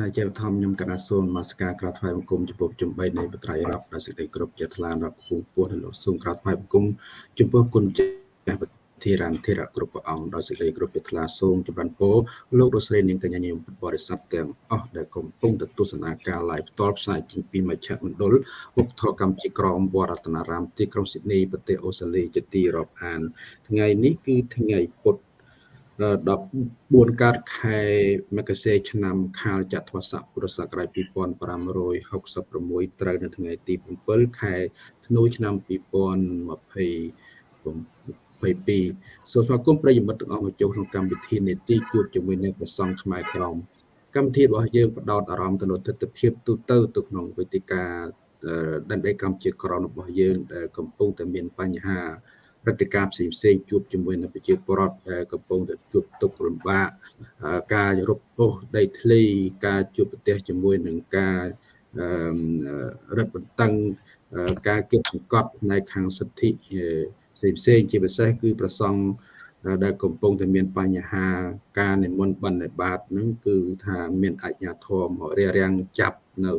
ណាជាបឋមខ្ញុំកណាសូនមកស្ការក្រាបថ្វាយបង្គំចំពោះជំបីនៃបត្រៃរាប់ដោយសេចក្តីគ្រប់ជាថ្លារាប់ពងពោះនៅលោកសូមក្រាបថ្វាយបង្គំចំពោះគុណចាស់ធិរានធិរៈគ្រប់ព្រះអង្គដោយសេចក្តីគ្រប់ជាថ្លាសូមចម្រើនពរលោករស្រីនាងកញ្ញាញោមបរិស័ទទាំងអស់ដែលកំពុងទស្សនាការ live ផ្ទាល់ផ្សាយចេញពីមជ្ឈមណ្ឌលឧបធរកម្មជាក្រមវត្តរតនារាមទីក្រុងស៊ីដនីប្រទេសអូស្ត្រាលីជាទីរាប់អាន ថ្ងៃនេះគឺថ្ងៃពុទ្ធ 14កើតខែមករាឆ្នាំខាលចត្វាស័កពុរសករាជ2566ត្រូវនៅថ្ងៃទី7ខែធ្នូឆ្នាំ2020 22សូមស្វាគមន៍ប្រិយមិត្តទាំងអស់មកចូលក្នុងកម្មវិធីនេតិជួបជាមួយនឹងព្រះសង្ឃខ្មែរក្រមកម្មវិធីរបស់យើងផ្ដោតអារម្មណ៍ទៅលើទស្សនវិជ្ជាទូទៅទៅក្នុងវេទិកាដែនដីកម្ពុជាក្រមរបស់យើងដែលកំពុងតែមានបញ្ហា ព្រឹត្តិការណ៍ផ្សេងផ្សេងជួបជាមួយនឹងប្រជាពលរដ្ឋដែលកំពុងតែជួបទុក្ខលំបាកការរົບអូសដីធ្លីការជួបប្រទះជាមួយនឹងការរឹតបន្តឹងការគៀបសង្កត់ផ្នែកខាងសិទ្ធិផ្សេងផ្សេងជាពិសេសគឺប្រសង់ដែលកំពុងតែមានបញ្ហាការនិមន្តបិណ្ឌបាតហ្នឹងគឺថាមានអញ្ញាធមមករារាំងចាប់នៅ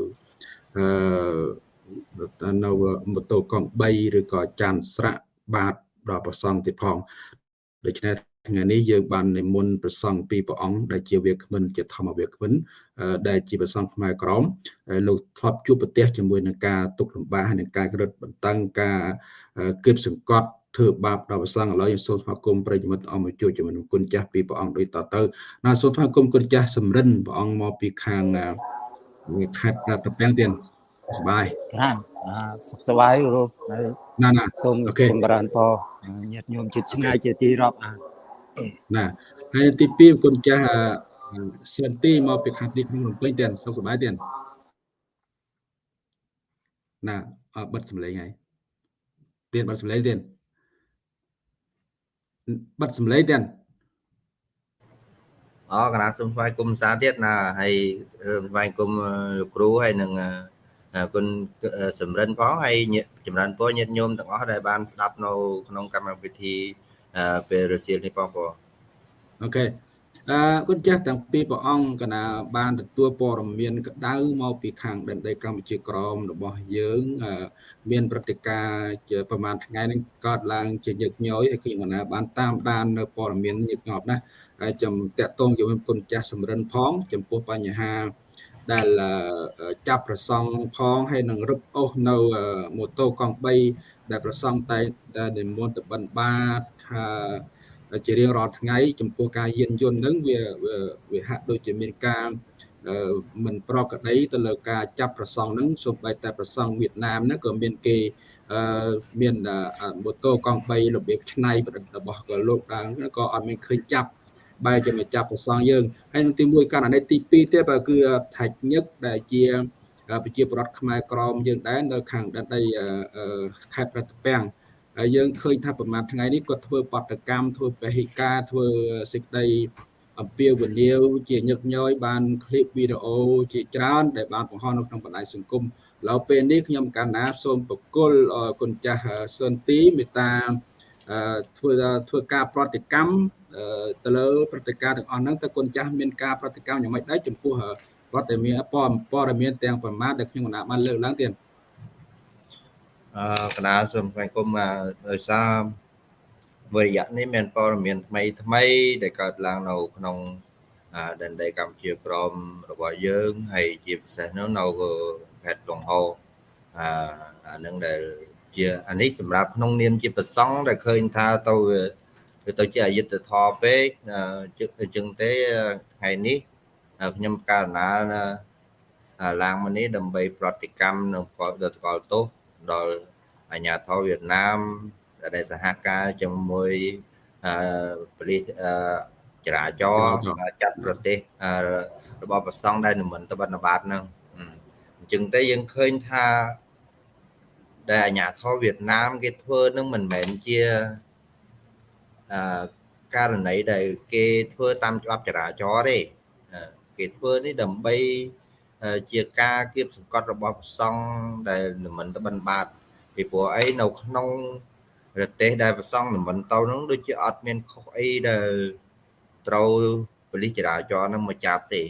អឺនៅម៉ូតូកង់3ឬក៏ចានស្រាក់បាត ដល់ប្រសង់ទៀតផងដូច្នេះថ្ងៃនេះយើងបាននិមន្តព្រះសង្ឃពីរព្រះអង្គដែលជាវាគ្មិនជាធម្មវាគ្មិនដែលជាព្រះសង្ឃខ្មែរក្រមលោកធ្លាប់ជួបប្រទះជាមួយនឹងការទុកលំបាកហើយនឹងការរឹតបន្តឹងការគៀបសង្កត់ធ្វើបាបដល់ព្រះសង្ឃឥឡូវយើងសូមស្វាគមន៍ប្រិយមិត្តអមជួយជាមួយនឹងគុណចាស់ពីព្រះអង្គដូចតទៅណាសូមស្វាគមន៍គុណចាស់សំរិនព្រះអង្គមកពីខាងខេត្តតាពាំងទៀត សบายណាសុខសบายគ្រូណាណាសូមចម្រើនពរញាតិញោមចិត្តឆ្ងាយជាទីរាប់អាណាហើយទី2គុណចាស់សិនទីមកពីខាងទីក្នុងរំពេញទៀតសុខសบายទៀតណាបិទសម្លេងហើយទៀតបិទសម្លេងទៀតបិទសម្លេងទៀតអូកណាសូមស្វាគមន៍សាទៀតណាហើយស្វាគមន៍លោកគ្រូហើយនឹង គុណសំរិនផងហើយចម្រើនពរញាតិញោមទាំងអស់ដែលបានស្ដាប់នៅក្នុងកម្មវិធីពេលរសៀលនេះផងបងអូខេអឺគុណចាស់ទាំងពីរព្រះអង្គកណាបានទទួលព័ត៌មានក្តៅមកពីខាងដែនដីកម្ពុជាក្រមរបស់យើងមានព្រឹត្តិការណ៍ជាប្រហែលថ្ងៃនេះកើតឡើងជាញឹកញយហើយខ្ញុំកណាបានតាមដាននៅព័ត៌មានញឹកញាប់ណាហើយចំតាក់ទងជាមួយគុណចាស់សំរិនផង ចំពោះបញ្ហា ដែលចាប់ប្រសង់ផងហើយនឹងរឹបអូសនៅម៉ូតូកង់3ដែលប្រសង់តែនិមន្តទៅបិណ្ឌបាតថាជារៀងរាល់ថ្ងៃចំពោះការយានយន្តហ្នឹងវាវាហាក់ដូចជាមានការមិនប្រក្រតីទៅលើការចាប់ប្រសង់ហ្នឹងសូម្បីតែប្រសង់វៀតណាមហ្នឹងក៏មានគេមានម៉ូតូកង់3របៀបឆ្នៃប្រឌិតរបស់ក៏លោកដែរក៏អត់មានឃើញចាប់ បែរជាមកចាប់ប្រសងយើងហើយនឹងទី1ករណីទី2ទៀតគឺថាច់ញឹកដែលជាប្រជាពលរដ្ឋខ្មែរក្រមយើងដែរនៅខាងដែនដីខេត្តប្រតិពាំងហើយយើងឃើញថាប្រមាណថ្ងៃនេះគាត់ធ្វើបដកម្មធ្វើពហិការធ្វើសេចក្តីអំពាវនាវជាញឹកញយបានឃ្លីបវីដេអូជាច្រើនដែលបានបង្ហោះនៅក្នុងបណ្ដាញសង្គមឥឡូវពេលនេះខ្ញុំកណ្ណាសូមប្រគល់គុណចាស់សុនទីមេត្តា ធ្វើធ្វើការប្រតិកម្មទៅលើប្រតិការទាំងអស់ហ្នឹងតើគុណចាស់មានការប្រតិកម្មយ៉ាងម៉េចដែរចំពោះព័ត៌មានព័ត៌មានទាំងប្រមាណដែលខ្ញុំកណ្ណាបានលើកឡើងទៀតអឺកណ្ដាលសូមស្វាគមន៍ដោយសារវិរិយៈនេះមានព័ត៌មានថ្មីថ្មី ដែលកើតឡើងនៅក្នុងដែនដីកម្ពុជាក្រមរបស់យើងហើយជាពិសេសនោះនៅខេត្តលង្ហោអាអានឹងដែល ជាអានេះសម្រាប់ក្នុងនាមជាប្រសង់ដែលឃើញថាទៅវាទៅជាអយុធធរពេកជឹកទៅជឹងទេថ្ងៃនេះខ្ញុំករណាឡើងមកនេះដើម្បីប្រតិកម្មនឹងផលដល់កលទោសដល់អាញាធរវៀតណាមដែលសហការជាមួយអឺប៉ូលីសអឺចរាចរណ៍ចាត់ប្រទេសរបស់ប្រសង់ដែលនិមន្តទៅបណ្ឌបាតហ្នឹងអញ្ចឹងទៅយើងឃើញថា ដែលអាញាធរវៀតណាមគេធ្វើនឹងមិនមែនជាអឺករណីដែលគេធ្វើតាមច្បាប់ចរាចរណ៍ទេគេធ្វើនេះដើម្បីជាការគៀបសង្កត់របស់ប្រសង់ដែលមិនទៅបិណ្ឌបាតពីព្រោះអីនៅក្នុងប្រទេសដែលប្រសង់មិនទៅនោះដូចជាអត់មានខុសអីដែលត្រូវប៉ូលីសចរាចរណ៍នឹងមកចាប់ទេ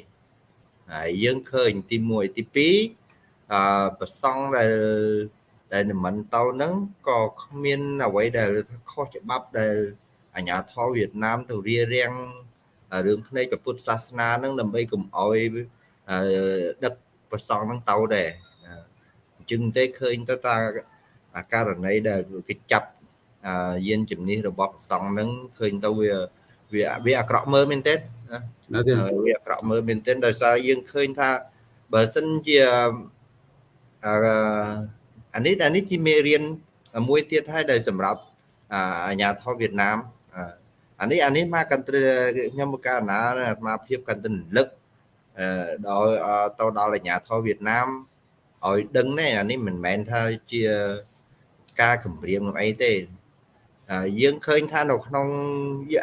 ហើយយើងឃើញទី1ទី2អឺប្រសង់ដែល ដែលនិមន្តទៅហ្នឹងក៏គ្មានអ្វីដែលខុសច្បាប់ដែលអាញាធរវៀតណាមទៅរៀបរៀងរឿងភ្នែកពុទ្ធសាសនាហ្នឹងដើម្បីកុំអោយដឹកប្រសង់ហ្នឹងទៅដែរអញ្ចឹងទេឃើញទៅតាអាករណីដែលគេចាប់យានជំនិះរបស់ប្រសង់ហ្នឹងឃើញទៅវាវាវាអាក្រក់មើលមែនទេណាវាអាក្រក់មើលមែនទេដោយសារយើងឃើញថាបើសិនជាអឺ អានេះអានេះជាមេរៀនមួយទៀតហើយដែលសម្រាប់អាញាធរវៀតណាមអានេះអានេះមកកន្ទ្រខ្ញុំមកកាលណាអាត្មាភាពកន្ទ្រលឹកដល់ទៅដល់អាញាធរវៀតណាមឲ្យដឹងណែអានេះមិនមែនថាជាការគម្រាមនឹងអីទេយើងឃើញថានៅក្នុង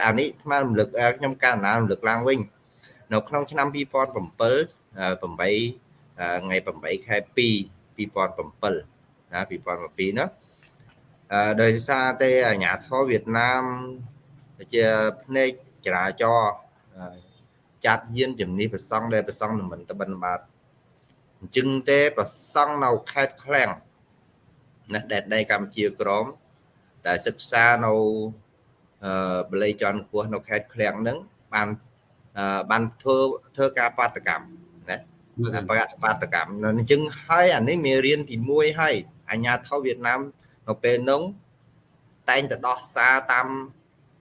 អានេះស្មានរំលឹកខ្ញុំកាលណារំលឹកឡើងវិញនៅក្នុងឆ្នាំ2007 8ថ្ងៃ8ខែ2 2007 ណា2012ណាអឺដោយសារតែអាញាធរវៀតណាមជាភ្នែកចរាចរចាត់យានជំនិះប្រសង់ដែលប្រសង់នឹងមិនតបិនបាទអញ្ចឹងទេប្រសង់នៅខេត្តឃ្លាំងណាដែនដីកម្ពុជាក្រមដែលសិក្សានៅអឺបល័យច័ន្ទខ្ពស់នៅខេត្តឃ្លាំងហ្នឹងបានបានធ្វើធ្វើការបាតកម្មណាបាតកម្មអញ្ចឹងហើយអានេះមេរៀនទី1ហើយ អាញាធរវៀតណាមនៅពេលនោះតែងតែដោះសារតាម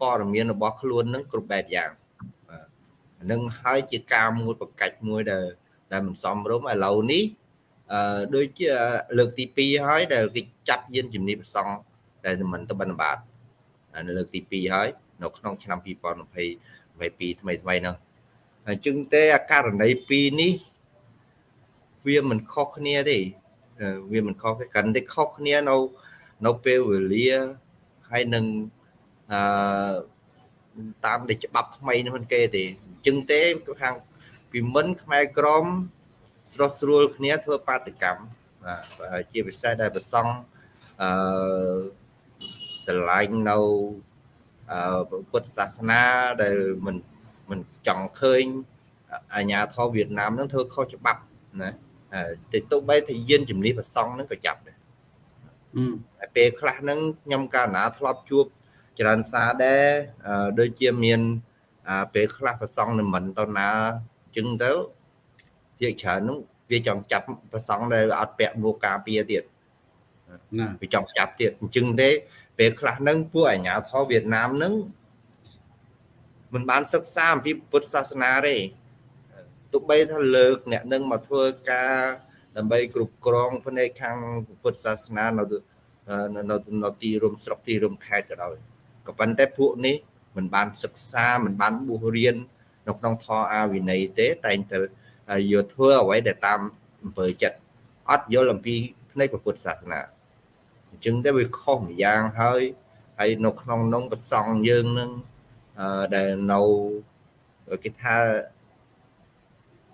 ព័ត៌មានរបស់ខ្លួននឹងគ្រប់បែបយ៉ាងនឹងហើយជាការមួយប្រកាច់មួយដែលដែលមិនសមរម្យឥឡូវនេះអឺដូចជាលើកទី2ហើយដែលគេចាប់យានជំនិះប្រសង់ដែលមិនទៅបិណ្ឌបាតនៅលើកទី2ហើយនៅក្នុងឆ្នាំ2022ថ្មីថ្មីនោះអញ្ចឹងទេអាករណី2នេះវាមិនខុសគ្នាទេ វាមិនខុសទេកាន់តែខុសគ្នានៅនៅពេលវេលាហើយនឹងអឺតាមដែលច្បាប់ថ្មីនេះមិនគេទេអញ្ចឹងទេខាងពីមិនខ្មែរក្រមស្រស់ស្រួលគ្នាធ្វើបាតកម្មបាទជាពិសេសដែលប្រសង់អឺស្រឡាញ់នៅអឺពុទ្ធសាសនាដែលមិនមិនចង់ឃើញអាញាធរវៀតណាមនឹងធ្វើខុសច្បាប់ណា តែទោះបីថាយានជំនិះប្រសង់ហ្នឹងក៏ចាប់ដែរតែពេលខ្លះហ្នឹងខ្ញុំកាលណាធ្លាប់ជួបច្រើនសារដែរដូចជាមានពេលខ្លះប្រសង់និមន្តទៅណាចឹងទៅភាគច្រើនហ្នឹងវាចង់ចាប់ប្រសង់ដែលអត់ពាក់មួកការពារទៀតណាវាចង់ចាប់ទៀតអញ្ចឹងទេពេលខ្លះហ្នឹងពួកអាញាធរវៀតណាមហ្នឹងមិនបានសិក្សាអំពីពុទ្ធសាសនាទេ ទោះបីថាលើកអ្នកនឹងមកធ្វើការដើម្បីគ្រប់គ្រងផ្នែកខាងពុទ្ធសាសនានៅនៅនៅទីរួមស្រុកទីរួមខេត្តក៏ដោយក៏ប៉ុន្តែពួកនេះមិនបានសិក្សាមិនបានបួសរៀននៅក្នុងធម៌អាវិន័យទេតែងតែយកធ្វើអ្វីដែលតាមអំពើចិត្តអត់យល់អំពីផ្នែកពុទ្ធសាសនាអញ្ចឹងទៅវាខុសម្យ៉ាងហើយហើយនៅក្នុងនងប្រសង់យើងនឹងដែលនៅគេថា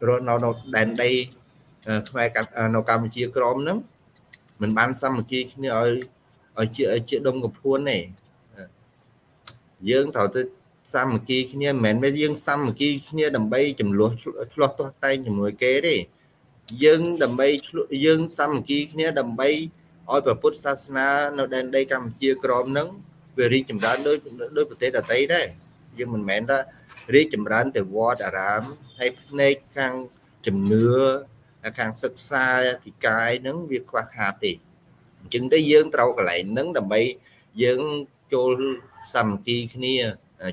រស់នៅនៅដែនដីខ្មែរនៅកម្ពុជាក្រមហ្នឹងមិនបានសាមគ្គីគ្នាឲ្យឲ្យជាជាដុំកំភួនទេយើងត្រូវទៅសាមគ្គីគ្នាមិនមែនយើងសាមគ្គីគ្នាដើម្បីចំនួនឆ្លោះទាស់តែងជាមួយគេទេយើងដើម្បីយើងសាមគ្គីគ្នាដើម្បីឲ្យព្រះពុទ្ធសាសនានៅដែនដីកម្ពុជាក្រមហ្នឹងវារីកចម្រើនដោយដោយប្រទេសដទៃដែរយើងមិនមែនថារីកចម្រើនទៅវត្តអារាម ហើយផ្នែកខាងជំនឿខាងសិក្សាធិកាយហ្នឹងវាខ្វះខាតទេអញ្ចឹងទៅយើងត្រូវកន្លែងហ្នឹងដើម្បីយើងចូលសាមគ្គីគ្នា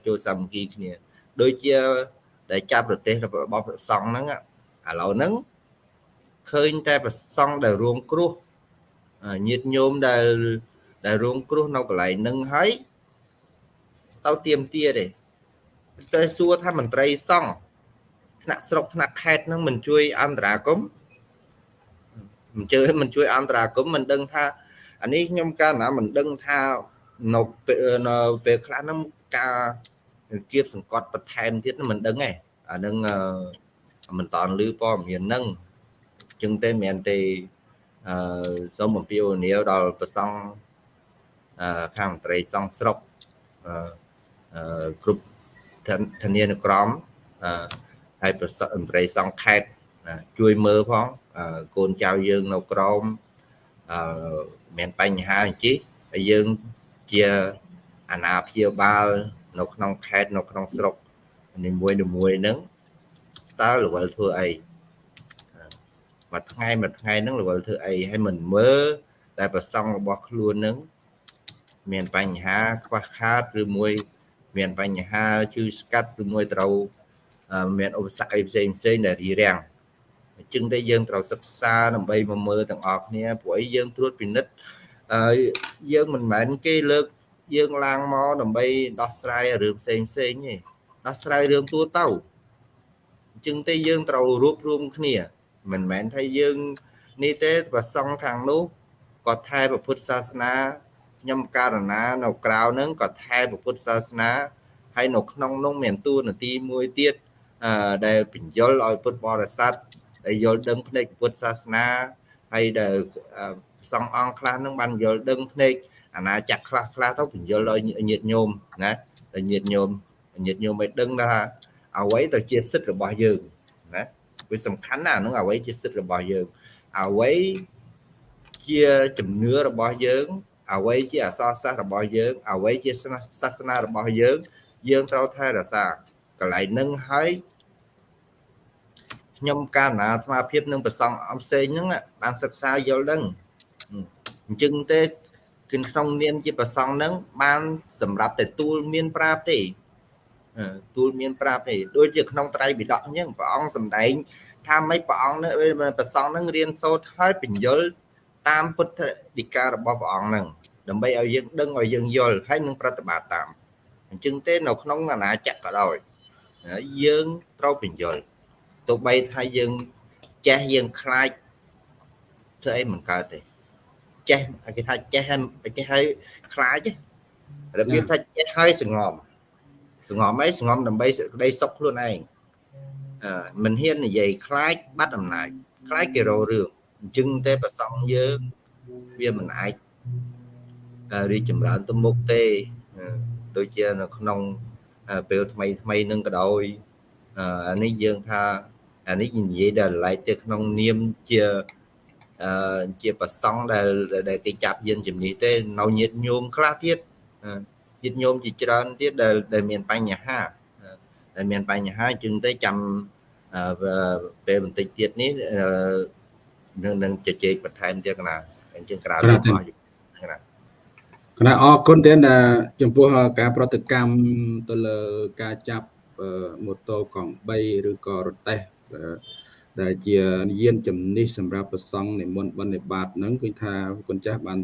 ចូលសាមគ្គីគ្នា ដូចជាដែលចាប់ប្រទេសរបស់ព្រះសង្ឃហ្នឹងឥឡូវហ្នឹងឃើញតែព្រះសង្ឃដែលរងគ្រោះញាតិញោមដែលដែលរងគ្រោះនៅកន្លែងហ្នឹងហើយទៅទៀមទាទេតែសួរថាមន្ត្រីសង្ឃ ថ្នាក់ស្រុកថ្នាក់ខេត្តហ្នឹងមិនជួយអន្តរាគមមិនជឿមិនជួយអន្តរាគមមិនដឹងថាអានេះខ្ញុំកាលណាមិនដឹងថានៅនៅពេលខ្លះហ្នឹងការគៀបសង្កត់បន្ថែមទៀតមិនដឹងទេអានឹងមិនតន់ឮព័ត៌មានហ្នឹងចឹងទេមិនមែនទេអឺសូមអំពាវនាវដល់ប្រសង់អឺខាងមន្ត្រីសង្ឃស្រុកអឺគ្រប់ធានានុក្រមអឺ ហើយប្រសិទ្ធមន្ត្រីសង្ឃខេត្តណាជួយមើលផងអឺកូនចៅយើងនៅក្រមអឺមានបញ្ហាអញ្ជិះហើយយើងជាអាណាព្យាបាលនៅក្នុងខេត្តនៅក្នុងស្រុកនីមួយនីមួយហ្នឹងតើរវល់ធ្វើអីមួយថ្ងៃមួយថ្ងៃហ្នឹងរវល់ធ្វើអីហើយមិនមើលតែប្រសងរបស់ខ្លួនហ្នឹងមានបញ្ហាខ្វះខាតឬមួយ មានបញ្ហាជឺស្កាត់ឬមួយត្រូវ មានឧបសគ្គអីផ្សេងផ្សេងដែលរីរាំងអញ្ចឹងតែយើងត្រូវសិក្សាដើម្បីមកមើលទាំងអស់គ្នាព្រោះអីយើងត្រួតពិនិត្យអឺយើងមិនមែនគេលើកយើងឡើងមកដើម្បីដោះស្រាយរឿងផ្សេងផ្សេងទេដោះស្រាយរឿងទូទៅអញ្ចឹងទេយើងត្រូវរួបរวมគ្នា មិនមែនថាយើងនេះទេប្រសង់ខាងនោះក៏ថែពុទ្ធសាសនាខ្ញុំករណានៅក្រៅហ្នឹងក៏ថែពុទ្ធសាសនាហើយនៅក្នុងនោះមានតួនាទីមួយទៀតអឺ ដែលបញ្យលឲ្យពុទ្ធបរិស័ទដែលយល់ដឹងភ្នែកពុទ្ធសាសនាហើយដែលសង្ឃអង្គខ្លះនឹងបានយល់ដឹងភ្នែកអាណាចក្រខ្លះខ្លះទៅបញ្យលឲ្យញាតិញោមណាដល់ញាតិញោមញាតិញោមឲ្យដឹងថាអ្វីទៅជាសិទ្ធិរបស់យើងណាវាសំខាន់ណាហ្នឹងអ្វីជាសិទ្ធិរបស់យើងអ្វីជាជំនឿរបស់យើងអ្វីជាអសរសាស្ត្ររបស់យើងអ្វីជាសាសនារបស់យើង យើងត្រូវថែរក្សាកន្លែងហ្នឹងហើយ ខ្ញុំកាលណាអាត្មាភាពនឹងប្រសងអំផ្សេងហ្នឹងបានសិក្សាយល់ដឹងអញ្ចឹងទេគឺក្នុងនាមជាប្រសងហ្នឹងបានសម្រាប់តែទូលមានប្រាប់ទេទូលមានប្រាប់ទេដូចជាក្នុងត្រៃបិដកអញ្ចឹងព្រះអង្គសម្ដែងថាម៉េចព្រះអង្គនឹងប្រសងនឹងរៀនសូត្រហើយបញ្យលតាមពុទ្ធដីការបស់ព្រះអង្គនឹងដើម្បីឲ្យយើងដឹងឲ្យយើងយល់ហើយនឹងប្រតិបត្តិតាមអញ្ចឹងទេនៅក្នុងអាណាចក្រក៏ដោយយើងត្រូវបញ្យល ទោះបីថាយើងចេះយើងខ្លាចធ្វើអីមិនកើតទេចេះគេថាចេះចេះហើយខ្លាចរបៀបថាចេះហើយសងំសងំអីសងំដើម្បីសេចក្តីសុខខ្លួនឯងអឺមិនហ៊ាននិយាយខ្លាចបាត់អំណាចខ្លាចគេរោរឿងអញ្ចឹងទេប្រសងយើងវាមិនអាចរីកចម្រើនទៅមុខទេដូចជានៅក្នុងពេលថ្មីថ្មីនឹងក៏ដោយអានេះយើងថា អានេះនិយាយដល់ឡែកទៅក្នុងនាមជាអឺជាប្រសង់ដែលដែលគេចាប់យានជំនេះទេនៅញាតញោមខ្លះទៀតញាតញោមជាច្រើនទៀតដែលដែលមានបញ្ហាដែលមានបញ្ហាជាងទៅចាំពេលបន្តិចទៀតនេះនឹងនឹងជជែកបន្ថែមទៀតកណាអញ្ចឹងក្រៅសូមអរគុណណាគណៈអរគុណទៀតចំពោះការប្រតិកម្មទៅលើការចាប់ម៉ូតូកង់3ឬក៏រទេះ ដែលជាយានជំនិះសម្រាប់ប្រសង់និមន្តបិណ្ឌបាតហ្នឹងគឺថាគុណចាស់បាន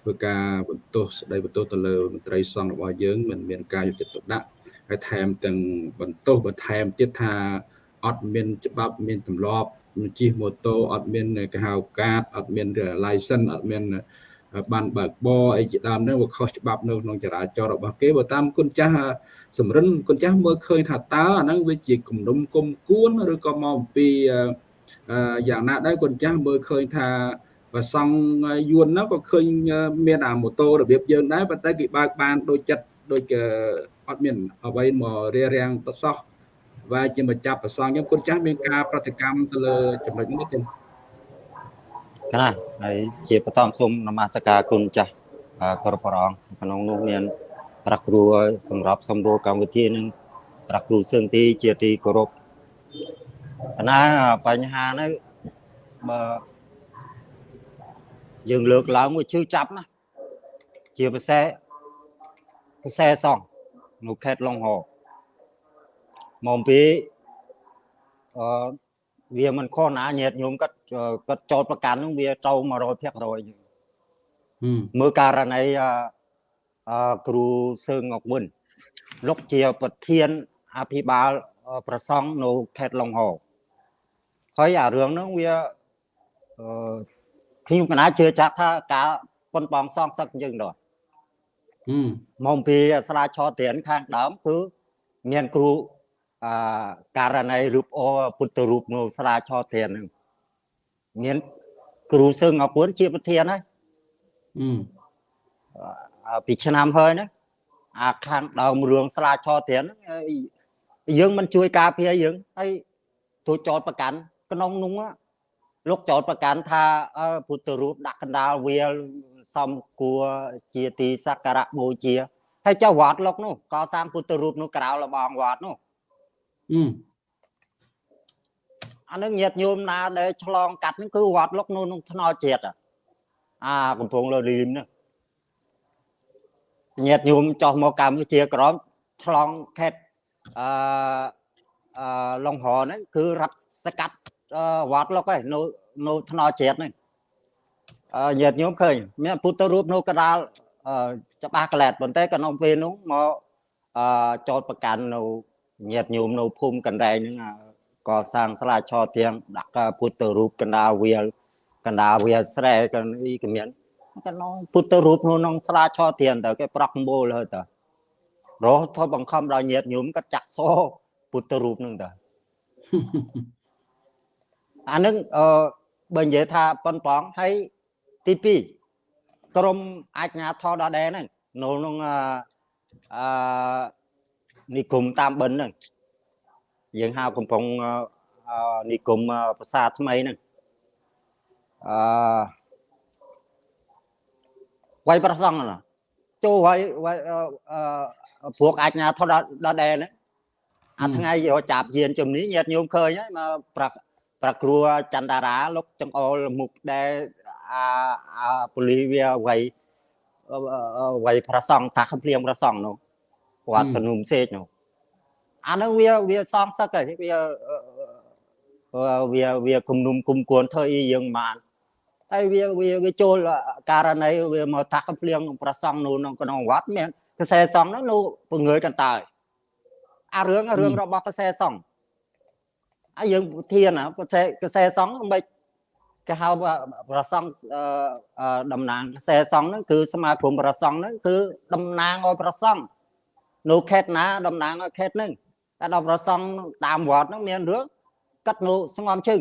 ធ្វើការបន្ទោសស្ដីបន្ទោសទៅលើមន្ត្រីសង្ឃរបស់យើងមិនមានការយកចិត្តទុកដាក់ហើយថែមទាំងបន្ទោសបន្ថែមទៀតថាអត់មានច្បាប់មានទម្លាប់ជិះម៉ូតូអត់មានគេហៅកាតអត់មាន license អត់មាន បានបើកបរអីជាដើមហ្នឹងវាខុសច្បាប់នៅក្នុងចរាចរណ៍របស់គេបើតាមគុណចាស់សម្រិនគុណចាស់មើលឃើញថាតើអាហ្នឹងវាជាគំនុំគុំគួនឬក៏មកអំពីយ៉ាងណាដែរគុណចាស់មើលឃើញថាបើសង់យួនហ្នឹងក៏ឃើញមានអាម៉ូតូរបៀបយើងដែរប៉ុន្តែគេបើកបានដូចចិត្តដូចអត់មានអ្វីមករារាំងទៅសោះ và ជាម្ចាស់ប្រសងខ្ញុំគុណចាស់មានការប្រតិកម្មទៅលើចំណុចនេះទេ ណាហើយជាបន្តសូមនមស្ការគុណចាស់គ្រប់ព្រះអង្គក្នុងនោះមានប្រាក់គ្រូសម្រាប់សម្រួលកម្មវិធីនឹងប្រាក់គ្រូសឹងទីជាទីគោរពណាបញ្ហានេះបើយើងលើកឡើងមួយជឿចាប់ណាជាពិសេសពិសេសសងនៅខេត្តឡុងហោមកពីអឺ វាមិនខុសណាញាតញោមគាត់គាត់ចោតប្រកាន់នឹងវាត្រូវ100%យើងមើលករណីអឺគ្រូសើងងុកមុនលោកជាប្រធានអភិបាលប្រសង់នៅខេត្តឡុងហោហើយអារឿងហ្នឹងវាអឺខ្ញុំកណាជឿចាក់ថាការប៉ុនបងសងសឹកយើងដល់មកពីស្លាឆោត្រៀនខាងដើមគឺមានគ្រូ អករណីរូបអូពុទ្ធរូបនៅស្រាឆោធានហ្នឹងមានគ្រូសឹងអពុនជាប្រធានហើយពីឆ្នាំហើយណាអាខាងដើមរឿងស្រាឆោធានយើងមិនជួយការពារយើងហើយទូចចោតប្រកាន់ក្នុងនោះ á, លោកចោតប្រកាន់ថាអឺពុទ្ធរូបដាក់កណ្ដាលវាលសំគួរជាទីសក្ការៈបូជាហើយចុះវត្តលោកនោះកសាងពុទ្ធរូបនោះក្រៅលបងវត្តនោះ អឺអានឹងញាតញោមណាដែលឆ្លងកាត់ហ្នឹងគឺវត្តលោកនោះក្នុងថ្នល់ជាតិអាអាកំពង់លលីមហ្នឹងញាតញោមចោះមកកម្ពុជាក្រមឆ្លងខេត្តអឺអឺឡុងហរហ្នឹងគឺរត់សកាត់អឺវត្តលោកឯងនៅនៅថ្នល់ជាតិហ្នឹងអឺញាតញោមឃើញមានពុទ្ធរូបនៅកណ្ដាលអឺច្បាស់ក្លែតប៉ុន្តែក្នុងពេលនោះមកអឺចោតប្រកាន់នៅ ញាតញោមនៅភូមិកណ្ដែងហ្នឹងអាកសាងស្លាឆទៀងដាក់ពុទ្ធរូបកណ្ដាលវាលកណ្ដាលវាលស្រែកអីក៏មានកណ្ដងពុទ្ធរូបនោះក្នុងស្លាឆទៀងទៅគេប្រក់មូលហើយតើរហូតទៅបង្ខំដល់ញាតញោមក៏ចាក់សោពុទ្ធរូបនឹងតើអានឹងអឺបើនិយាយថាប៉ុនប៉ងហើយទី2ក្រមអាជ្ញាធរដដែលហ្នឹងនៅក្នុងអឺអឺ និគមតាមបិណ្ឌហ្នឹងយើងហៅកំពង់អឺនិគមភាសាថ្មីហ្នឹងអឺវ័យប្រសងណាចូលវ័យវ័យអឺអឺព្រោះអាចញាធរដល់ដែរហ្នឹងអាថ្ងៃយកចាប់យានជំនេះញាតញោមឃើញហើយមកប្រប្រគ្រួចន្ទតារាលោកចង្អុលមុខដែលអាអាពូលីវាវ័យវ័យប្រសងតាកំភ្លៀងប្រសងនោះ គាត់ទំនុំសេកនោះអានឹងវាវាសងសឹកហើយវាវាវាគំនុំគុំគួនធ្វើអីយើងបានហើយវាវាវាចូលករណីវាមកតាក់កំភ្លៀងប្រសងនោះក្នុងក្នុងវត្តមានកសែសងនោះនោះពងើយកន្តើយអារឿងរឿងរបស់កសែសងហើយយើងធានណាកសែកសែសងមិនគេហៅប្រសងតំណាងកសែសងហ្នឹងគឺសមាគមប្រសងហ្នឹងគឺតំណាងឲ្យប្រសង នៅខេត្តណាតំណាងឲ្យខេត្តហ្នឹងតែដល់ប្រសងតាមវត្តហ្នឹងមានរឿងកាត់នៅស្ងំជើង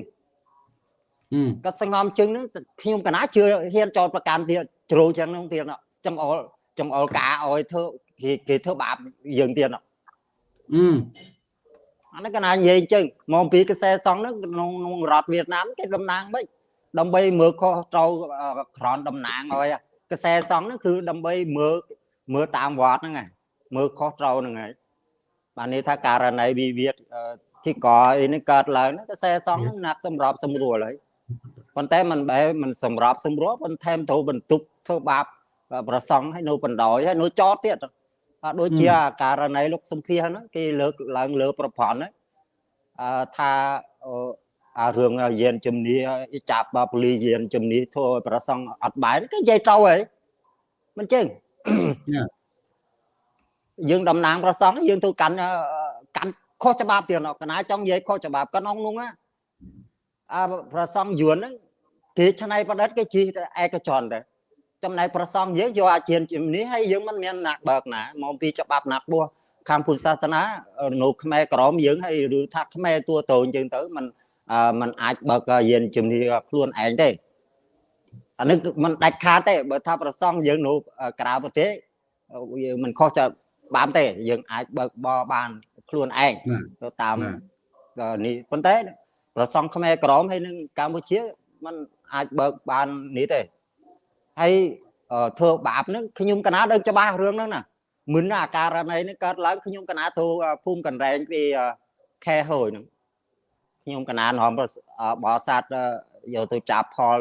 កាត់ស្ងំជើងហ្នឹងខ្ញុំកណាជឿហ៊ានចោតប្រកាន់ទៀតជ្រោចឹងហ្នឹងទៀតចង្អុលចង្អុលកាឲ្យធ្វើគេគេធ្វើបាបយើងទៀតអឺអានេះកណានិយាយអញ្ចឹងមកពីកសែសងហ្នឹងក្នុងក្នុងរដ្ឋវៀតណាមគេតំណាងមិនដើម្បីមើលខុសត្រូវក្រនតំណាងឲ្យកសែសងហ្នឹងគឺដើម្បីមើលមើលតាមវត្តហ្នឹងឯង មើលខុសត្រូវហ្នឹងហើយបាទនេះថាករណីវិវាទទីកអីនេះកើតឡើងហ្នឹងកសែសងហ្នឹងណាក់សម្របសម្រួលហើយប៉ុន្តែมันបែมันសម្របសម្រួលប៉ុន្តែត្រូវបន្ទប់ធ្វើបាបប្រសង់ហើយនៅបណ្ដោយហើយនៅចោតទៀតដូចជាករណីលោកសំភាហ្នឹងគេលើកឡើងលើប្រព័ន្ធហ្នឹងអឺថាអារឿងយានជំនាចាប់ប៉ូលីយានជំនាធ្វើឲ្យប្រសង់អត់បាយគេនិយាយត្រូវហើយមិនចឹង យើងតំណាងប្រសង់យើងទៅកាន់កាន់ខុសច្បាប់ទៀតកណាចង់និយាយខុសច្បាប់ក្នុងនោះអាប្រសង់យួនហ្នឹងគេឆ្នៃប្រឌិតគេជីឯកជនដែរចំណែកប្រសង់យើងយកអាចារ្យជំនាញហើយយើងមិនមានណាក់បើកណាមកពីច្បាប់ណាក់បោះខាងពុទ្ធសាសនានៅខ្មែរក្រមយើងហើយឬថាខ្មែរតួតូនយើងទៅมันมันអាចបើកយានជំនាញខ្លួនឯងទេអានេះมันដាច់ខាតទេបើថាប្រសង់យើងនៅក្រៅប្រទេសវាមិនខុសច្ បាប់បានទេយើងអាចបើកបរបានខ្លួនឯងទៅតាមនេះប៉ុន្តែប្រសងខ្មែរក្រមហើយនឹងកម្ពុជាมันអាចបើកបាននេះទេហើយធ្វើបាបហ្នឹងខ្ញុំកណាដឹងច្បាស់រឿងហ្នឹងណាមិនអាការណីនេះកើតឡើងខ្ញុំកណាទៅភូមិកណ្ដែងពីខែហូយហ្នឹងខ្ញុំកណានរំបោសាទយកទៅចាប់ផល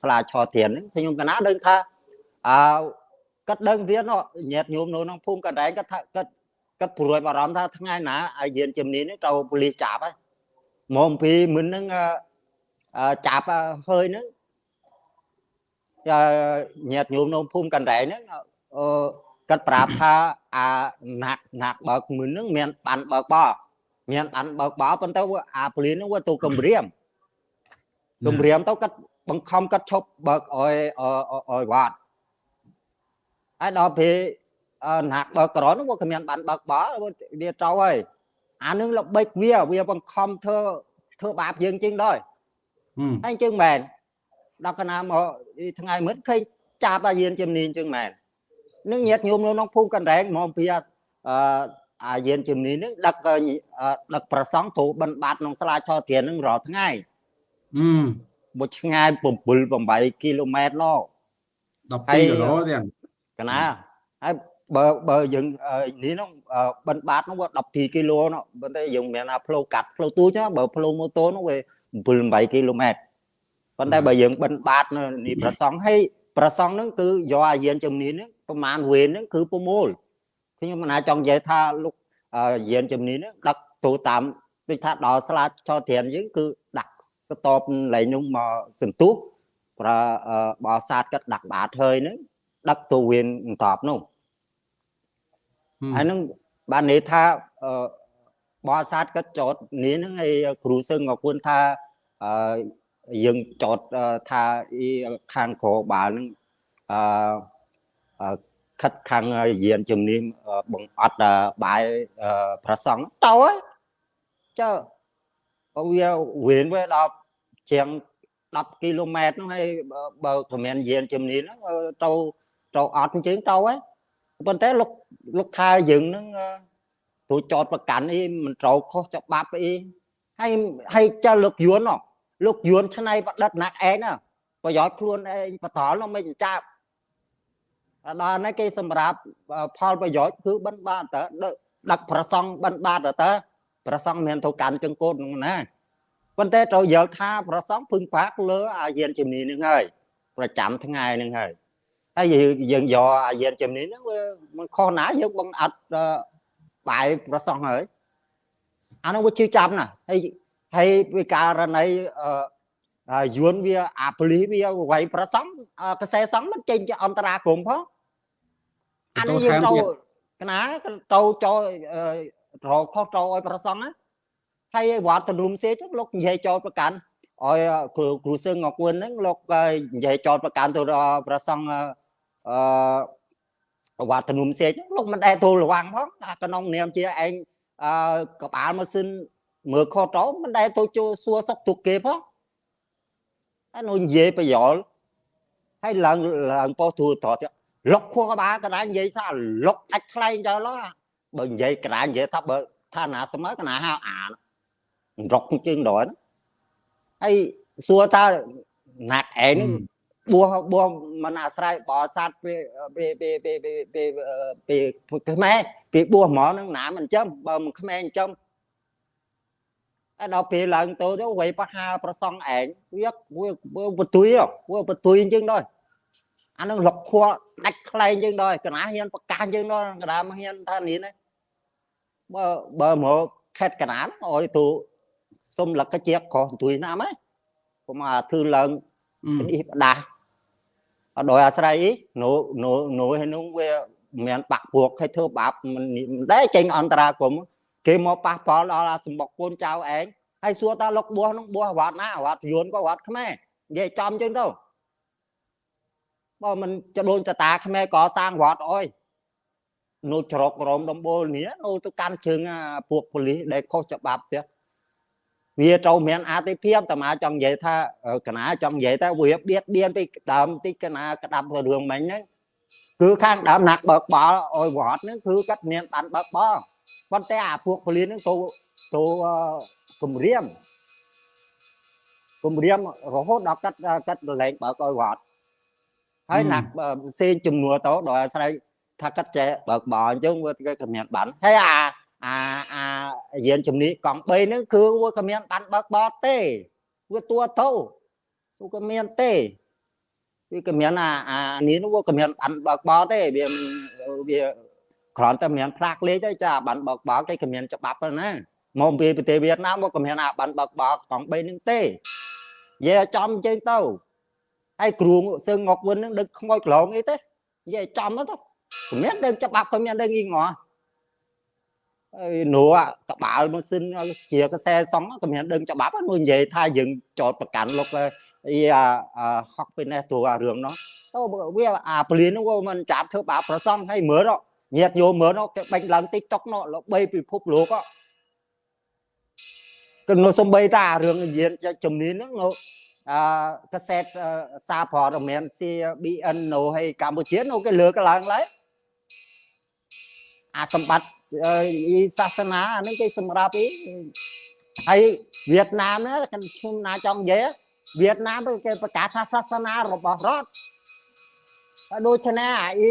ស្លាឆធៀនហ្នឹងខ្ញុំកណាដឹងថាអើ គាត់ដឹងទៀតញាតញោមនៅក្នុងភូមិកណ្ដែងគាត់ថាគាត់គាត់ព្រួយបារម្ភថាថ្ងៃណាឲ្យយានជំនាញនេះទៅប៉ូលីសចាប់ហើយមកពីមិនហ្នឹងចាប់ហើយហ្នឹងញាតញោមនៅភូមិកណ្ដែងហ្នឹងអឺគាត់ប្រាប់ថាអាណាក់ណាក់បើកមិនហ្នឹងមានបានបើកបោមានបានបើកបោប៉ុន្តែអាពលានហ្នឹងវាទៅគម្រាមគម្រាមទៅគាត់បង្ខំគាត់ឈប់បើកអោយអោយវត្ត ហើយដល់ពេលណាក់បើកក្រនោះវាគ្មានបានបើកបោវាត្រូវហើយអានឹងល្បិចវាវាបង្ខំធ្វើធ្វើបាបយើងជាងដែរហើយជាងមែនដល់កណាមកថ្ងៃមុនឃើញចាប់អាយានជំនាញជាងមែននឹងញាតញោមនៅក្នុងភូមិកណ្ដែងមកពីអឺអាយានជំនាញហ្នឹងដឹកដឹកប្រសង់គ្រូបិណ្ឌបាតក្នុងសាលាឆោធានហ្នឹងរាល់ថ្ងៃអឺមួយឆ្ងាយ7 8គីឡូម៉ែត្រណោ12គីឡូទៀត កណាហើយបើបើយើងនេះនោះបិណ្ឌបាតនោះវា12គីឡូនោះប៉ុន្តែយើងមិនមែនថាផ្លូវកាត់ផ្លូវទូចបើផ្លូវម៉ូតូនោះវា7 8គីឡូម៉ែត្រប៉ុន្តែបើយើងបិណ្ឌបាតនេះប្រសង់ហើយប្រសង់ហ្នឹងគឺយកអាយានជំនាញហ្នឹងប្រមាណវេនហ្នឹងគឺ6ខ្ញុំមិនអាចចង់និយាយថាលោកយានជំនាញហ្នឹងដឹកទូតាមដូចថាដល់ស្លាចចោត្រានយើងគឺដាក់ស្តបលែងនោះមកសន្ទុះប្រើបោសាទគាត់ដាក់បាតហើយហ្នឹង ដឹកទូវេនតបនោះហើយនឹងបាននិយាយថាបោសាទគាត់ចតនេះហ្នឹងឯគ្រូសឹងក៏គួរថាយើងចតថាខាងក្របាល់ហ្នឹងអឺខិតខាងយានជំនាញបង្អត់បាយប្រសង់ទៅហើយចើវាវេនវាដល់ជាង10គីឡូម៉ែត្រហ្នឹងហើយបើគ្មានយានជំនាញហ្នឹងទៅ ទៅអត់អញ្ចឹងទៅហើយប៉ុន្តែលោកលោកថាយើងហ្នឹងទូចតប្រកាន់អីមិនត្រូវខុសច្បាប់អីហើយហើយចើលោកយួនលោកយួនឆ្នៃប្រឌិតណាក់ឯងណាប្រយោជន៍ខ្លួនឯងបតលនោះមិនចាប់ដល់នេះគេសម្រាប់ផលប្រយោជន៍គឺបិណ្ឌបាតតើដឹកប្រសង់បិណ្ឌបាតតើប្រសង់មានទៅកាន់ចង្កូតនោះណាប៉ុន្តែត្រូវយល់ថាប្រសង់ពឹងផ្អាកលើអាយានជំនាញនឹងហើយប្រចាំថ្ងៃនឹងហើយ ហើយយើងយកអាយានជំនាញហ្នឹងវាមិនខុសណាយើងបង្អត់បាយប្រសង់ហើយអានោះវាជឿចាប់ណាហើយហើយវាករណីអឺយួនវាអាប៉ូលីសវាវាយប្រសង់កសែសង់មិនចេញជាអន្តរាគមផងអានេះយើងទៅកណាទៅចូលរកខុសទៅឲ្យប្រសង់ណាហើយវត្តទនុំសេចលោកនិយាយចោលប្រកាន់ឲ្យគ្រូគ្រូសឹងងកួនហ្នឹងលោកនិយាយចោលប្រកាន់ទៅដល់ប្រសង់ អឺវត្តទនុំសេចលោកមិនដែលទូលរវាងផងថាក្នុងនាមជាឯងអឺកបាលម៉ាស៊ីនមើលខុសទៅមិនដែលទៅជួសួរសុខទុក្ខគេផងហើយនោះនិយាយប្រយោលហើយឡើងឡើងពោះទូតតលុកខួរក្បាលកណ្ដាលនិយាយថាលុកដាច់ខ្លែងទៅឡោះបើនិយាយកណ្ដាលនិយាយថាបើថាណាស្មើកណ្ដាលហៅអារុកជាងដល់ហើយសួរថាណាក់ឯង បួសបួសមិនអាស្រ័យបោសាទពេលពេលពេលពេលពេលពេលខ្មែរពេលបួសហ្មងនឹងណាមិនចំបើមិនខ្មែរអញ្ចឹងហើយដល់ពេលឡើងទៅទៅវ័យបហាប្រសងឯងវាវាបទុយវាបទុយអញ្ចឹងដែរអានឹងលុកខួរដាច់ខ្លែងអញ្ចឹងដែរកណាហ៊ានប្រកាសអញ្ចឹងដែរកណាមិនហ៊ានថានេះបើបើមកខេតកណាអោយទូសុំលកជាក្រោះទួយណាមហ៎កុំអាធ្វើឡើងនេះបដាស់ អត់ដោយអាស្រ័យនោះនោះនោះហើយនោះវាមានបាក់ពួកឲ្យធ្វើបាបមិនដែរចេញអន្តរាគមគេមកប៉ះប៉ល់ដល់អាសម្បុកកូនចៅឯងហើយសួរតាលោកបួសនោះបួសវត្តណាវត្តយួនក៏វត្តខ្មែរនិយាយចំចឹងទៅបើមិនចដូនចតាខ្មែរក៏សាងវត្តអើយនៅច្រកក្រមដំបូលនេះនៅទៅកាន់ជើងពួកប៉ូលីសដែលខុសច្បាប់ទៀត វាត្រូវមានអតិភិបតាមាចង់និយាយថាកណាចង់និយាយថាវាបៀតបៀនពីដើមតិចកណាក្តាប់រឿងមិញហ្នឹងគឺខាងដើមណាក់បើកបោអោយវត្តហ្នឹងគឺគាត់មានបានបើកបោប៉ុន្តែអាពួកពលិនហ្នឹងទៅទៅគម្រាមគម្រាមរហូតដល់កាត់កាត់លែងបើកឲ្យវត្តហើយណាក់ផ្សេងជំនួសទៅដោយអាស្រ័យថាកាត់ចេះបើកបោអញ្ចឹងវាគេក៏មានបានហើយអា អាអាយានជំនីកង់3ហ្នឹងគឺវាក៏មានបានបើកបោទេវាតួទៅវាក៏មានទេវាក៏មានអាអានេះវាក៏មានបានបើកបោទេវាវាគ្រាន់តែមានផ្លាកលេខទេចាបានបើកបោគេក៏មានច្បាប់ទៅណាមកពីប្រទេសវៀតណាមមកក៏មានអាបានបើកបោកង់3ហ្នឹងទេនិយាយចំជើងទៅហើយគ្រូសឹងងកវិនហ្នឹងដឹកខ្មោចក្លងអីទេនិយាយចំទៅក៏មានដឹងច្បាប់ក៏មានដឹងងីង ល់ហើយនោះកបាលម៉ាស៊ីនជាកសែសងក៏មានដឹងច្បាប់នោះនិយាយថាយើងចោតប្រកាន់លោកអីហុកពីនេះទូអារឿងនោះទៅវាអាពលាននោះវាមិនចាប់ធ្វើបាបប្រសងហើយមើលញាតយោមើលនោះគេបាញ់ឡើង TikTok នោះលោកបីពិភពលោកក៏នោះសំបីតារឿងយានជំនាញហ្នឹងអឺកសែតសារព័ត៌មាន CBN នៅឲ្យកម្ពុជានោះគេលើកឡើងឡើយអាសម្បត្តិអឺ សាសនាអានេះគេសម្រាប់អីហើយវៀតណាមណាខ្ញុំណាចង់និយាយវៀតណាមគេប្រកាសថាសាសនារបស់រដ្ឋហើយដូច្នេះអាអ៊ី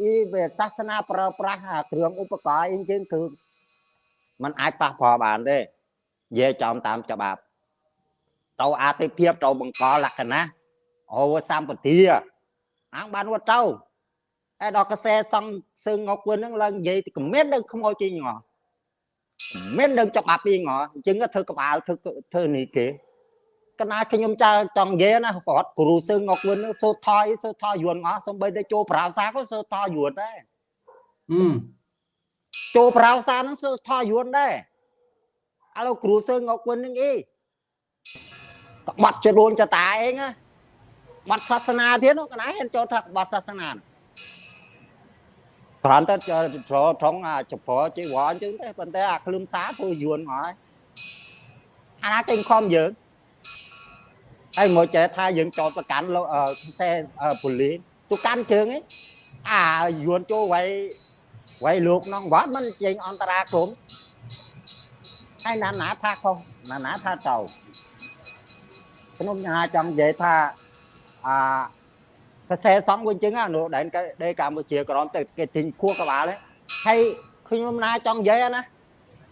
អ៊ីវាសាសនាប្រើប្រាស់អាគ្រឿងឧបករណ៍អីចឹងគឺมันអាចប៉ះពាល់បានទេនិយាយចំតាមច្បាប់ទៅអាទិភាពទៅបង្កលក្ខណៈអូសម្បទាអាងបានវត្តទៅ ហើយដល់កសែសង់សឹងងកវិញហ្នឹងឡើងនិយាយគមិនដឹងខ្មោចជិញងមិនដឹងច្បាប់ពីងអញ្ចឹងធ្វើក្បាលធ្វើធ្វើនេះគេកណាខ្ញុំចៅចង់និយាយណាគាត់គ្រូសឹងងកវិញសូថយសូថយយួនងសំបីតែចូលប្រាសាក៏សូថយយួនដែរហឹមចូលប្រាសាហ្នឹងសូថយយួនដែរឥឡូវគ្រូសឹងងកវិញហ្នឹងអីក្បត់ចរួនចតាអេងណាបាត់សាសនាទៀតនោះកណាហ៊ានចូលថាបាត់សាសនា គ្រាន់តែចូលត្រង់អាចប្រជីវរអញ្ចឹងទេប៉ុន្តែអាក្លឹមសារធ្វើយួនមកហើយអាណាគេខំយើងហើយមកចេះថាយើងចោតប្រកាន់លោកខ្សែពូលីសទូកាន់ជើងឯងអាយួនចូលໄວໄວលោកនងវត្តមិនចេញអន្តរាគមហើយណាណាថាខុសណាណាថាទៅខ្ញុំថាចង់និយាយថាអា កសែសំវិញចឹងអានោះដែនដីកម្ពុជាក្រមទៅគេទិញខួរក្បាលហើយខ្ញុំណាចង់និយាយណា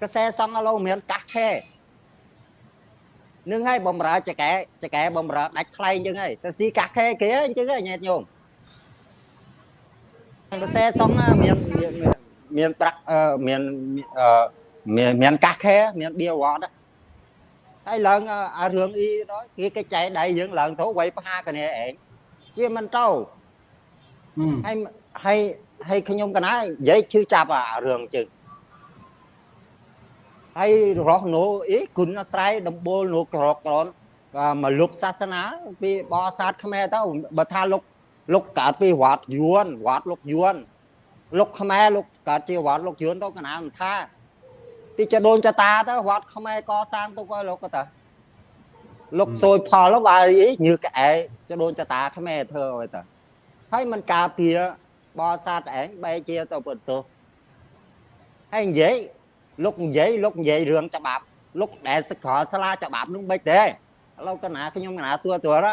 កសែសំឥឡូវមានកាសខែនឹងហើយបំរើចកែចកែបំរើដាច់ខ្លែងចឹងហើយទៅស៊ីកាសខែគេអញ្ចឹងញ៉ែតញោមកសែសំមានមានប្រាក់មានមានមានកាសខែមានបៀវត្តហើយឡើងអារឿងអ៊ី đó គេគេចែកដៃយើងឡើងទៅវាយផ្ហាគ្នាឯង វាមិនទៅហើយហើយហើយខ្ញុំកណានិយាយឈឺចាប់អារឿងជឹងហើយរស់នោះអីគុណអាស្រ័យដំបូលនោះក្រក្រនមកលុបសាសនាពីបោសាទខ្មែរទៅបើថាលោកលោកកើតពីវត្តយួនវត្តលោកយួនលោកខ្មែរលោកកើតជាវត្តលោកយួនទៅកណាមិនថាទីចដូនចតាទៅវត្តខ្មែរកសាងទុកឲ្យលោកទៅ លោកសួយផលបើអីញើកែចដូនចតាខ្មែរធ្វើឲ្យទៅហើយมันការពារបោសាទឯងបែជាទៅបន្ទោសហើយនិយាយលោកនិយាយលោកនិយាយរឿងច្បាប់លោកដែលសកលស្លាច្បាប់នោះមិនទេឥឡូវកណាខ្ញុំកណាសួរទៅ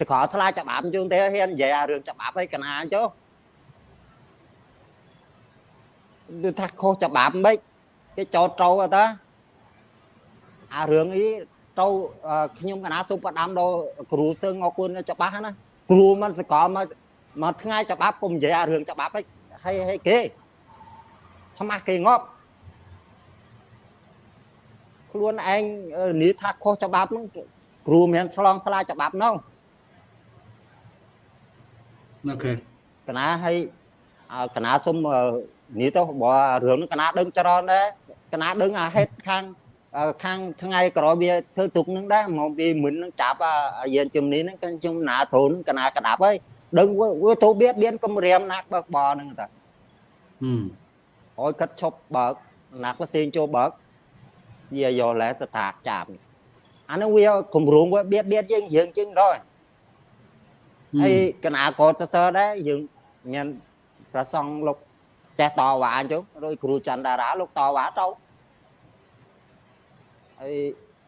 សកលស្លាច្បាប់ជូនទេហ៊ាននិយាយអារឿងច្បាប់ឲ្យកណាចុះគឺថាខុសច្បាប់មិនគេចោតត្រូវតាអារឿងអី ទៅខ្ញុំកណាសុំផ្ដាំដល់គ្រូសឹងអរគុណច្បាស់ណាគ្រូមិនសកលមកមកថ្ងៃច្បាប់ពុំនិយាយអារឿងច្បាប់ហើយហើយគេឆ្មាស់គេងាប់ខ្លួនឯងនិយាយថាខុសច្បាប់ហ្នឹងគ្រូមានឆ្លងឆ្លាច្បាប់នោះអូខេកណាហើយកណាសុំនិយាយទៅបើរឿងហ្នឹងកណាដឹងច្រើនដែរកណាដឹងអាហេតុខាង ខាងថ្ងៃក្រោយវាធ្វើទុកនឹងដែរមកពីមិននឹងចាប់យានជំនាញហ្នឹងខ្ញុំណាធូនកណាក្តាប់ហើយដឹងវាទៅបៀតបៀនគំរាមណាក់បើកបហ្នឹងតាហឹមអោយកាត់ឈប់បើកណាក់ផ្សេងចូលបើកវាយកលែស្ថាចាប់អានឹងវាគម្រោងវាបៀតបៀនយើងយើងជាងដល់ហើយកណាក៏សរសើរដែរយើងមានប្រសងលោកចេះតវ៉ាអញ្ចឹងដោយគ្រូច័ន្ទតារាលោកតវ៉ាទៅ ហើយ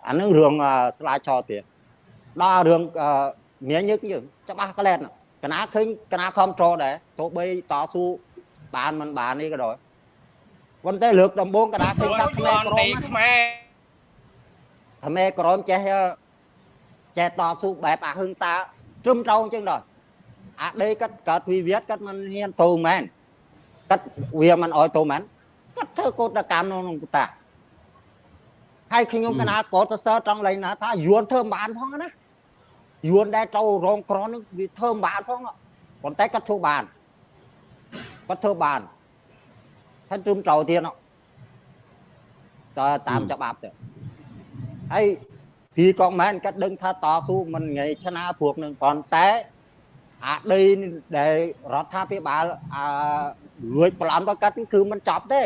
អានឹងរឿងស្លាយឆោទៀតដល់រឿងមានយើងយើងច្បាស់ក្លែតកណាឃើញកណាខំត្រដែរទោះបីតស៊ូបានមិនបាននេះក៏ដោយប៉ុន្តែលើកដំបូងកណាឃើញថាខ្មែរក្រមខ្មែរខ្មែរក្រមចេះចេះតស៊ូបែបអហិង្សាត្រឹមត្រូវអញ្ចឹងដល់អាដេគាត់កើតវិវាទគាត់មិនហ៊ានទៅមែនគាត់វាមិនអោយទៅមែនគាត់ធ្វើកោតកម្មក្នុងតា ហើយខ្ញុំកណាកោតសើត្រង់លេងណាថាយួនធ្វើបានផងណាយួនដែលទៅរងក្រនឹងវាធ្វើបានផងប៉ុន្តែគាត់ធ្វើបានគាត់ធ្វើបានហើយត្រឹមត្រូវទៀតតើតាមច្បាប់ទៅហើយពីក៏មិនគាត់ដឹងថាតស៊ូមិនងាយឆ្នាព្រោះនឹងប៉ុន្តែអាដីដែលរដ្ឋាភិបាលអាលួចប្លន់ទៅកាត់គឺមិនចប់ទេ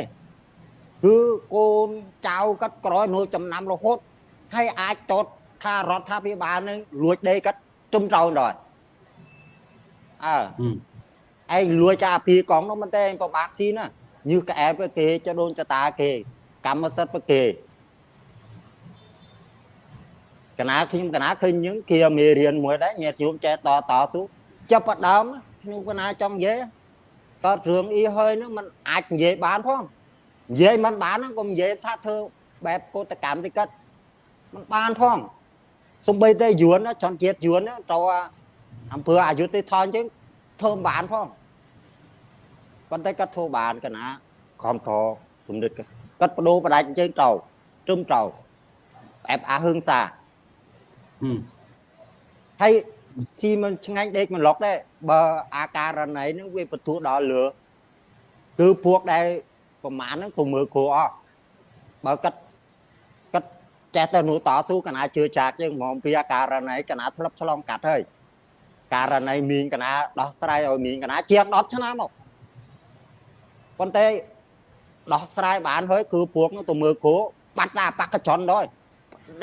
គឺកូនចៅកាត់ក្រោយនួលចំណាំរហូតហើយអាចតតថារដ្ឋាភិបាលនឹងលួចដីកាត់ជុំត្រូវដល់អើឯងលួចអាពីកងនោះមិនទេឯងពិបាកស៊ីណាញើសក្អែបគេចដូនចតាគេ កម្មសិទ្ធិគេកណាខ្ញុំកណាឃើញយើងគេមេរៀនមួយដែរញាតិញោមចេះតតស៊ូចាប់ផ្ដើមខ្ញុំកណាចង់និយាយតើរឿងអ៊ីហើយនឹងมันអាចនិយាយបានផង និយាយមិនបានហ្នឹងក៏និយាយថាធ្វើបែបកោតកម្មតិកិតមិនបានផងសំបីតែយួនចន់ជាតិយួនតើអំភើអយុធទេថនជាងធ្វើបានផងប៉ុន្តែគាត់ធ្វើបានកណាខំខគំនិតគាត់បដូរបដាច់ជាងតោត្រឹមតោបែបអាហឹងសាហើយស៊ីមិនឆ្ងាញ់ដេកមិនឡុកទេបើអាការណីហ្នឹងវាបន្ទូដល់លើគឺពួកដែល ប្រមាណហ្នឹងទៅមើលគ្រូអស់បើកាត់កាត់ចេះទៅនោះតស៊ូកណាជឿចាក់យើងហ្មងពីអាការណីកណាធ្លាប់ឆ្លងកាត់ហើយករណីមីងកណាដោះស្រាយឲ្យមីងកណាជាង10ឆ្នាំមកប៉ុន្តែដោះស្រាយបានហើយគឺពួកនោះទៅមើលគ្រូបាត់តាបកចន់ដល់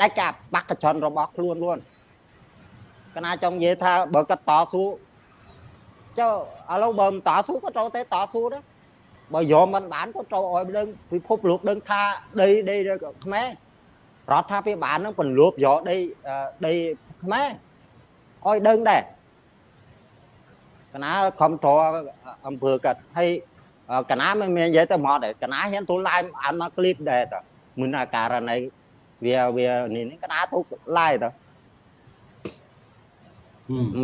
ដាច់កាបកចន់របស់ខ្លួន luôn កណាចង់និយាយថាបើគាត់តស៊ូចុះឥឡូវបើមិនតស៊ូក៏ត្រូវតែតស៊ូដែរ បើយកមិនបានក៏ត្រូវឲ្យដឹងពិភពលោកដឹងថាដីដីខ្មែររដ្ឋាភិបាលនឹងពលូបយកដីដីខ្មែរឲ្យដឹងដែរកណាខំតអំភើកាត់ហើយកណាមិនមាននិយាយទៅមកដែរកណាហ៊ានទូឡាយអានមកឃ្លីបដែរតើមិនអាករណីវាវានេះកណាទូឡាយតើ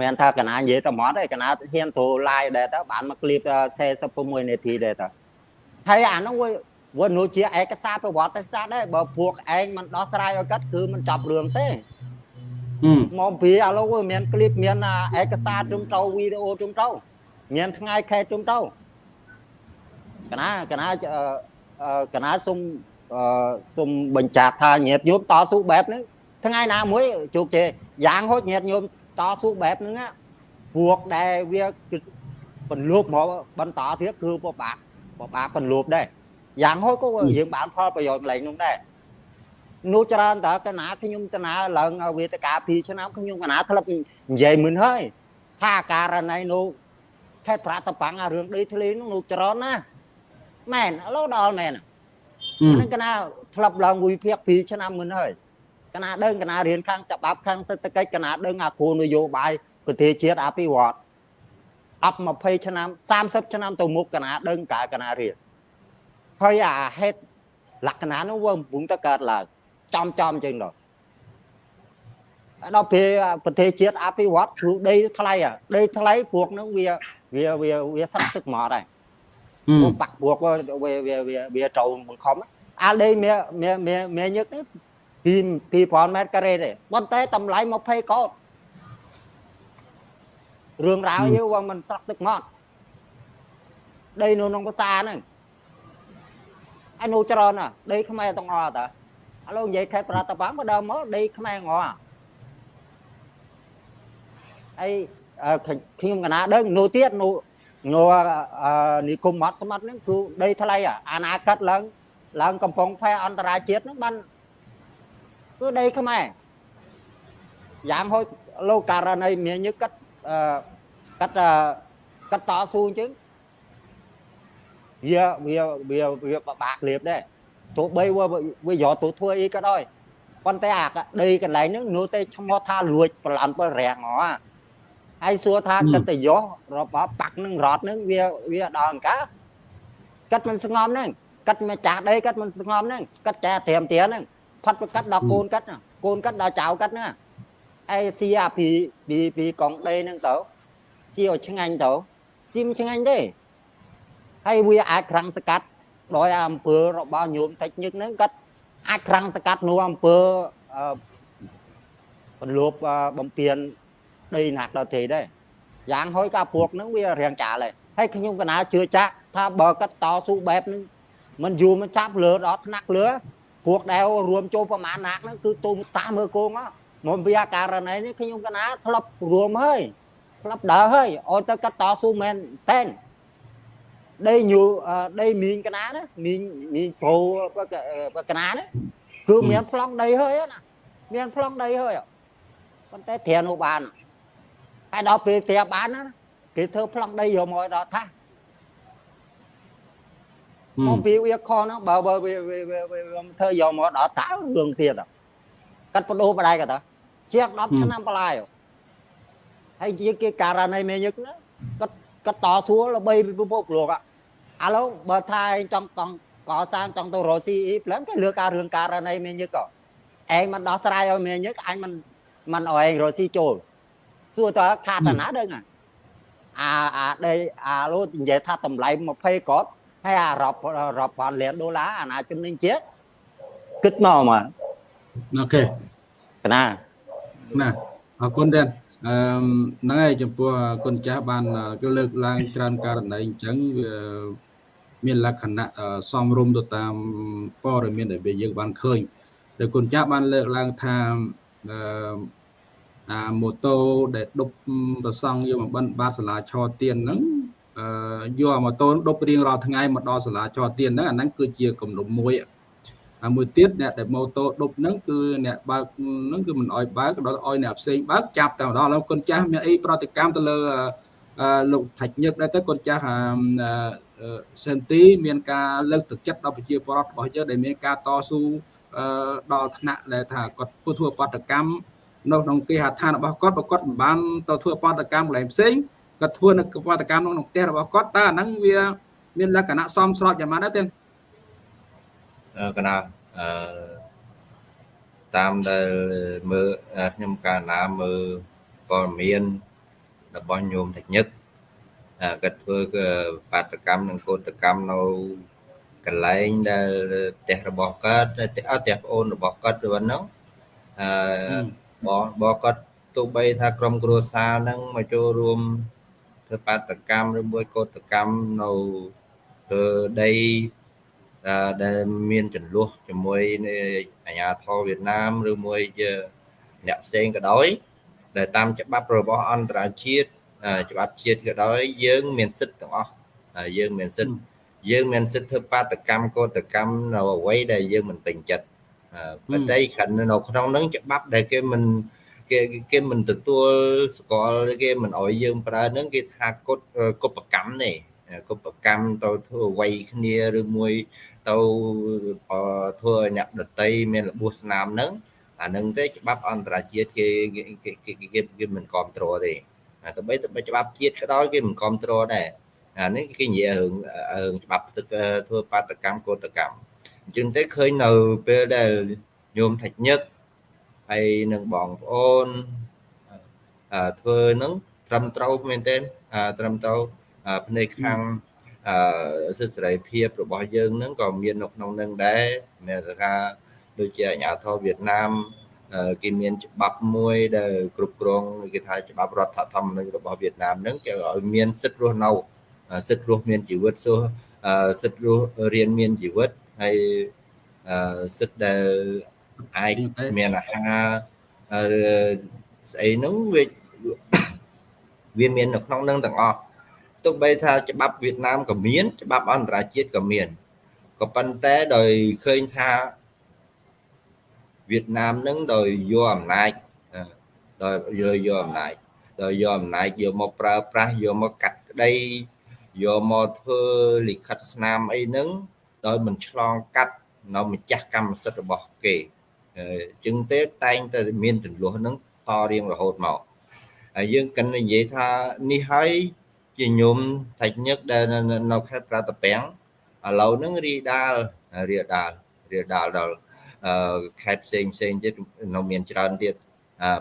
មិនថាកណានិយាយតែម៉ត់ឯងកណាហ៊ានត្រូវ live ដែរតើបានមក clip 46នាទីដែរតើហើយអានោះវាវានោះជាឯកសារប្រវត្តិសាស្ត្រដែរបើពួកឯងមិនដោះស្រាយឲ្យគាត់គឺមិនចប់រឿងទេមកពីឥឡូវមាន clip មានឯកសារជុំទៅវីដេអូជុំទៅមានថ្ងៃខែជុំទៅកណាកណាកណាសុំសុំបញ្ជាក់ថាញាតញោមតស៊ូបែបហ្នឹងថ្ងៃណាមួយជោគជ័យយ៉ាងហូចញាតញោម តស៊ូបែបហ្នឹងពួកដែលវាបន្លប់មកបន្តទៀតគឺពិបាកពិបាកបន្លប់ដែរយ៉ាងហោចក៏យើងបានផលប្រយោជន៍កន្លែងនោះដែរនោះច្រើនតើកណាខ្ញុំកណាឡើងវេទិកា2ឆ្នាំខ្ញុំកណាធ្លាប់និយាយមិនហើយថាករណីនោះខេត្តប្រាតបាំងអារឿងដីធ្លីនោះនោះច្រើនណាមែនឥឡូវដល់មែនហ្នឹងកណាធ្លាប់ឡើងវិភាគ2ឆ្នាំមុនហើយ កណាដឹងកណារៀនខាងច្បាប់ខាងសេដ្ឋកិច្ចកណាដឹងអាគោលនយោបាយប្រទេសជាតិអភិវឌ្ឍអប់20ឆ្នាំ30ឆ្នាំទៅមុខកណាដឹងកាកណារៀនហើយអាហេតុលក្ខណៈនោះវាកំពុងតែកើតឡើងចំចំចឹងដល់ដល់ពេលប្រទេសជាតិអភិវឌ្ឍគ្រូដីថ្លៃដីថ្លៃពួកហ្នឹងវាវាវាវាស្រាក់ទឹកមកដែរពួកបាក់ពួកវាវាវាវាត្រូវបង្ខំអាដីមានមានមានញឹកទេពី 2000ម៉ែត្រការ៉េទេប៉ុន្តែតម្លៃ20កោតរឿងរ៉ាវយើងវាមិនស្រាក់ទឹកមកដីនៅក្នុងភាសាហ្នឹងអានោះច្រើនណាដីខ្មែរទាំងអស់តាឥឡូវនិយាយខេត្តប្រតាបាំងមកដើមមកដីខ្មែរងអអីខ្ញុំកណាដឹងនោះទៀតនោះនោះនិគមមាត់ស្មាត់ហ្នឹងគឺដីថ្លៃអាណាកាត់ឡើងឡើងកំពង់ផែអន្តរជាតិហ្នឹងបាន គឺដីខ្មែរយ៉ាងហូចលោកករណីមានញឹកកាត់កាត់កាត់តស៊ូអញ្ចឹងវាវាវាវាបបាក់លៀបដែរទោះបីវាយកទៅធ្វើអីក៏ដោយប៉ុន្តែអាដីកន្លែងហ្នឹងនោះតែឈ្មោះថាលួចប្រឡំបើរាំងហ៎ហើយសួរថាកិត្តិយសរបស់បាក់នឹងរត់នឹងវាវាដល់អង្ការកាត់មិនស្ងំហ្នឹងកាត់មកចាស់ដីកាត់មិនស្ងំហ្នឹងកាត់ចាត្រៀមទៀនហ្នឹង ផាត់ប្រកាត់ដល់កូនកាត់កូនកាត់ដល់ចៅកាត់ហ្នឹងអេស៊ីអាពីពីពីកងដីហ្នឹងទៅស៊ីឲ្យឆ្ងាញ់ទៅស៊ីមិនឆ្ងាញ់ទេហើយវាអាចក្រាំងស្កាត់ដោយអំពើរបស់ញោមតិចញឹកហ្នឹងគាត់អាចក្រាំងស្កាត់នោះអំពើបន្លប់បំពេញដីណាក់ដល់ទេដែរយ៉ាងហួយកាពួកហ្នឹងវារៀងចាលហើយហើយខ្ញុំកណាជឿចាក់ថាបើគាត់តស៊ូបែបហ្នឹងមិនយូរមិនចាប់លើដល់ថ្នាក់លើ ពួកដែលរួមចូលប្រមាណណាក់ហ្នឹងគឺទុំតាមើលគងមកវាករណីនេះខ្ញុំកណាធ្លាប់រួមហើយធ្លាប់ដើរហើយអត់ទៅគាត់តស៊ូមែនតែនដីញូដីមីងកណាណាមីងមីងប្រូកណាណាគឺមានប្លង់ដីហើយណាមានប្លង់ដីហើយប៉ុន្តែត្រានោះបានហើយដល់ពេលត្រាបានណាគេធ្វើប្លង់ដីយកមកដល់ថា មកពីវាខុសហ្នឹងបើបើវាធ្វើយកមកដល់តើរឿងទៀតកាត់បដូរបដៃក៏តើជាង10ឆ្នាំបន្លាយហើយជាគេករណីមេញឹកណាគាត់គាត់តស៊ូល្បីពិភពលោកឥឡូវបើថាចង់កង់កសាងចង់ទៅរកស៊ីអ៊ីប្លឹងគេលើកការរឿងករណីមេញឹកក៏ឯងមិនដោះស្រាយឲ្យមេញឹកអញមិនមិនឲ្យឯងរកស៊ីចូលសួរតើខាតណាដឹងអាអាដេអាលោនិយាយថាតម្លៃ20កត់ ហើយអារាប់រាប់ពាន់លានដុល្លារអាណាចំណេញជាតិគិតមកមកអូខេកណាណាអរគុណដែរអឺហ្នឹងហើយចំពោះគុណចាស់បានគឺលើកឡើងច្រើនករណីអញ្ចឹងវាមានលក្ខណៈសំរុំទៅតាមព័ត៌មានដែលយើងបានឃើញតែគុណចាស់បានលើកឡើងថាអឺអាម៉ូតូដែលដប់ប្រសង់យកមកបិណ្ឌបាតសាលាឆទៀនហ្នឹងអឺ យកម៉ូតូដប់រៀងរាល់ថ្ងៃមកដល់សាលាឆទៀនហ្នឹងអាហ្នឹងគឺជាគំនុំមួយហើយមួយទៀតអ្នកដែលម៉ូតូដប់ហ្នឹងគឺអ្នកបើកហ្នឹងគឺមិនអោយបើកដល់អោយអ្នកផ្សេងបើកចាប់តែម្ដងឥឡូវគុណចាស់មានអីប្រតិកម្មទៅលើលោកថាច់ញឹកដែរទៅគុណចាស់សិនទីមានការលើកទឹកចិត្តដល់ប្រជាពលរដ្ឋរបស់យើងដែលមានការតស៊ូដល់ថ្នាក់ដែលថាគាត់ធ្វើបដកម្មនៅក្នុងគេហដ្ឋានរបស់គាត់បើគាត់មិនបានទៅធ្វើបដកម្មកន្លែងផ្សេង គាត់ធ្វើនៅបដកម្មក្នុងផ្ទះរបស់គាត់តើអាហ្នឹងវា មានលក្ខណៈសមស្របយ៉ាងម៉េចដែរទេកណាអឺតាមដែលមើលខ្ញុំកាលណាមើលព័ត៌មានរបស់ញោមតញឹកគាត់ធ្វើបាតកម្មនិងកោតកម្មនៅកន្លែងដែលផ្ទះរបស់គាត់ផ្ទះផ្ទះប្អូនរបស់គាត់ទៅហ្នឹងអឺបងបងគាត់ទោះបីថាក្រុមគ្រួសារហ្នឹងមកចូលរួម ធ្វើបាតកម្មឬមួយកោតកម្មនៅលើដីដែលមានចំនួនជាមួយអាជ្ញាធរវៀតណាមឬមួយជាអ្នកផ្សេងក៏ដោយដែលតាមច្បាប់របស់អន្តរជាតិច្បាប់ជាតិក៏ដោយយើងមានសិទ្ធិទាំងអស់យើងមានសិទ្ធិយើងមានសិទ្ធិធ្វើបាតកម្មកោតកម្មនៅអ្វីដែលយើងមិនពេញចិត្តប៉ុន្តែខណ្ឌនៅក្នុងហ្នឹងច្បាប់ដែលគេមិន គេគេមិនទទួលស្គាល់គេមិនអោយយើងប្រើហ្នឹងគេថាកុតកុបកម្មទេកុបកម្មទៅធ្វើអ្វីគ្នាឬមួយទៅធ្វើឲ្យអ្នកដតីមានរបួសស្នាមហ្នឹងអានឹងទេច្បាប់អន្តរជាតិគេគេគេគេមិនគ្រប់គ្រងទេតែបីទៅច្បាប់ជាតិក៏ដោយគេមិនគ្រប់គ្រងដែរអានេះគេនិយាយរឿងរឿងច្បាប់ធ្វើបាតកម្មកោតកម្មអញ្ចឹងទេឃើញនៅពេលដែលញោមថាច់ញឹក ហើយនឹងបងប្អូនធ្វើនឹងត្រឹមត្រូវមែនទែនត្រឹមត្រូវភ្នែកខាងសិទ្ធិសេរីភាពរបស់យើងនឹងក៏មាននៅក្នុងនឹងដែរមានថាដូចជាអាជ្ញាធរវៀតណាមគេមានច្បាប់មួយដែលគ្រប់គ្រងគេថាច្បាប់រដ្ឋធម្មនុញ្ញរបស់វៀតណាមហ្នឹងគេឲ្យមានសិទ្ធិរស់នៅសិទ្ធិរស់មានជីវិតសួរសិទ្ធិរស់រៀនមានជីវិតហើយសិទ្ធិដែល អាចមានអាហារស្អីហ្នឹងវាវាមាននៅក្នុងនឹងទាំងអស់ទោះបីថាច្បាប់វៀតណាមក៏មាន ច្បាប់អន្តរជាតិក៏មានក៏ប៉ុន្តែដោយឃើញថាវៀតណាមនឹងដោយយកអំណាចដោយយកយកអំណាចដោយយកអំណាចយកមកប្រើប្រាស់យកមកកាត់ក្តីយកមកធ្វើលិខិតស្នាមអីហ្នឹងដោយមិនឆ្លងកាត់នៅម្ចាស់កម្មសិទ្ធិរបស់គេ ជាងទេតែងតែមានចំនួនហ្នឹងតរៀងរហូតមកហើយយើងគិតនិយាយថានេះហើយជាញោមថាច់ញឹកដែលនៅខេត្តប្រតាពាំងឥឡូវហ្នឹងរីដាលរីដាលរីដាលដល់ខេត្តផ្សេងផ្សេងទៀតនៅមានច្រើនទៀត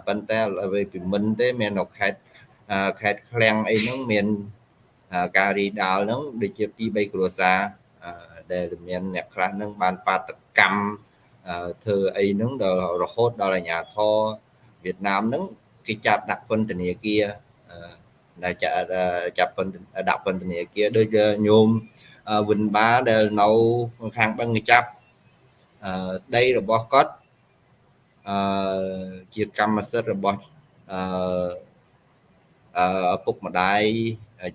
ប៉ុន្តែអ្វីពីមិនទេមាននៅខេត្តខេត្តឃ្លាំងអីហ្នឹងមានការរីដាលហ្នឹងដូចជា2 3គ្រួសារដែលមានអ្នកខ្លះហ្នឹងបានបាតកម្ម ធ្វើអីហ្នឹងដល់រហូតដល់អាជ្ញាធរវៀតណាមហ្នឹងគេចាប់ដាក់ពន្ធនាគារដែលចាប់ពន្ធដាក់ពន្ធនាគារដូចញោមវិនបាដែលនៅខាងបឹងចាប់ដីរបស់គាត់អឺជាកម្មសិទ្ធិរបស់អឺឪពុកម្ដាយ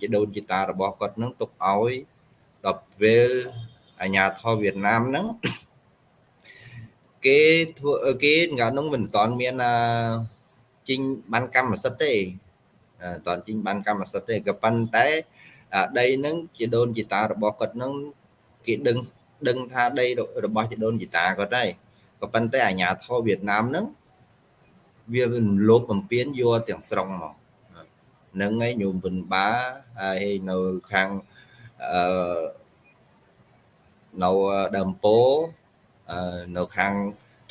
ជាដូនជីតារបស់គាត់នឹងទុកឲ្យដល់ពេលអាញាធរវៀតណាមហ្នឹង គេធ្វើគេកាលនោះមិនតាន់មានជីងបានកម្មសិទ្ធិទេតាន់ជីងបានកម្មសិទ្ធិទេក៏ប៉ុន្តែដីហ្នឹងជាដូនជីតារបស់គាត់ហ្នឹងគេដឹងដឹងថាដីរបស់ជីដូនជីតាគាត់ដែរក៏ប៉ុន្តែអាញាធរវៀតណាមហ្នឹងវាលោបបំពេញយកទាំងស្រុងមកនឹងឯងញោមវិនបាហើយនៅខាងអឺនៅដើមពោ នៅខាង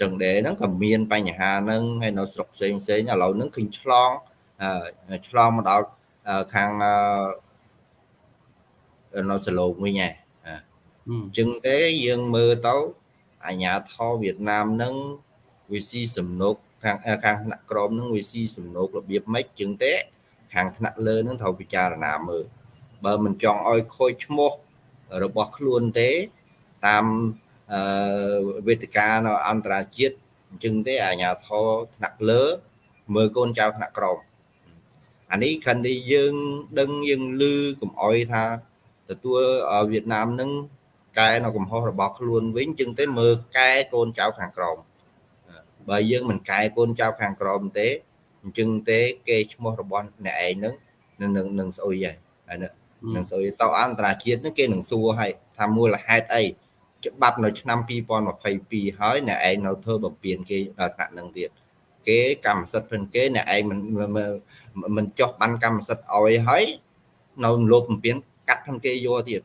ចង្ដេហ្នឹងក៏មានបញ្ហាហ្នឹងហើយនៅស្រុកផ្សេងផ្សេងឥឡូវហ្នឹងឃើញឆ្លងឆ្លងមកដល់ខាងនៅសឡូងវិញហ៎អញ្ចឹងទេយើងមើលទៅអាញាធរវៀតណាមហ្នឹងវាស៊ីសំណុកខាងខាងថ្នាក់ក្រមហ្នឹងវាស៊ីសំណុករបៀបម៉េចជាងទេ ខាងថ្នាក់លើហ្នឹងត្រូវពិចារណាមើលបើមិនចង់ឲ្យខូចឈ្មោះរបស់ខ្លួនទេ តាមអឺ វេទិកានៅអន្តរជាតិអញ្ចឹងទេអាញាធរថ្នាក់លើ មើលកូនចៅថ្នាក់ក្រមអានេះខាងនេះយើងដឹងយើងឮកំអយថាទទួលវៀតណាមនឹងកែនៅកំហុសរបស់ខ្លួនវិញជាងទៅមើលកែកូនចៅខាងក្រមបើយើងមិនកែកូនចៅខាងក្រមទេអញ្ចឹងទេគេឈ្មោះរបស់អ្នកឯងនឹងនឹងនឹងស្អុយហើយហើយនឹងស្អុយតអន្តរជាតិនឹងគេនឹងសួរឲ្យថាមូលហេតុអី ច្បាប់នៅឆ្នាំ2022ហើយអ្នកឯងនៅធ្វើបំពេញគេដល់ថ្នាក់នឹងទៀតគេកម្មសិទ្ធិព្រឹងគេអ្នកឯងមិនមិនចោះបានកម្មសិទ្ធិឲ្យហើយនៅលោកបំពេញកាត់ផងគេយកទៀត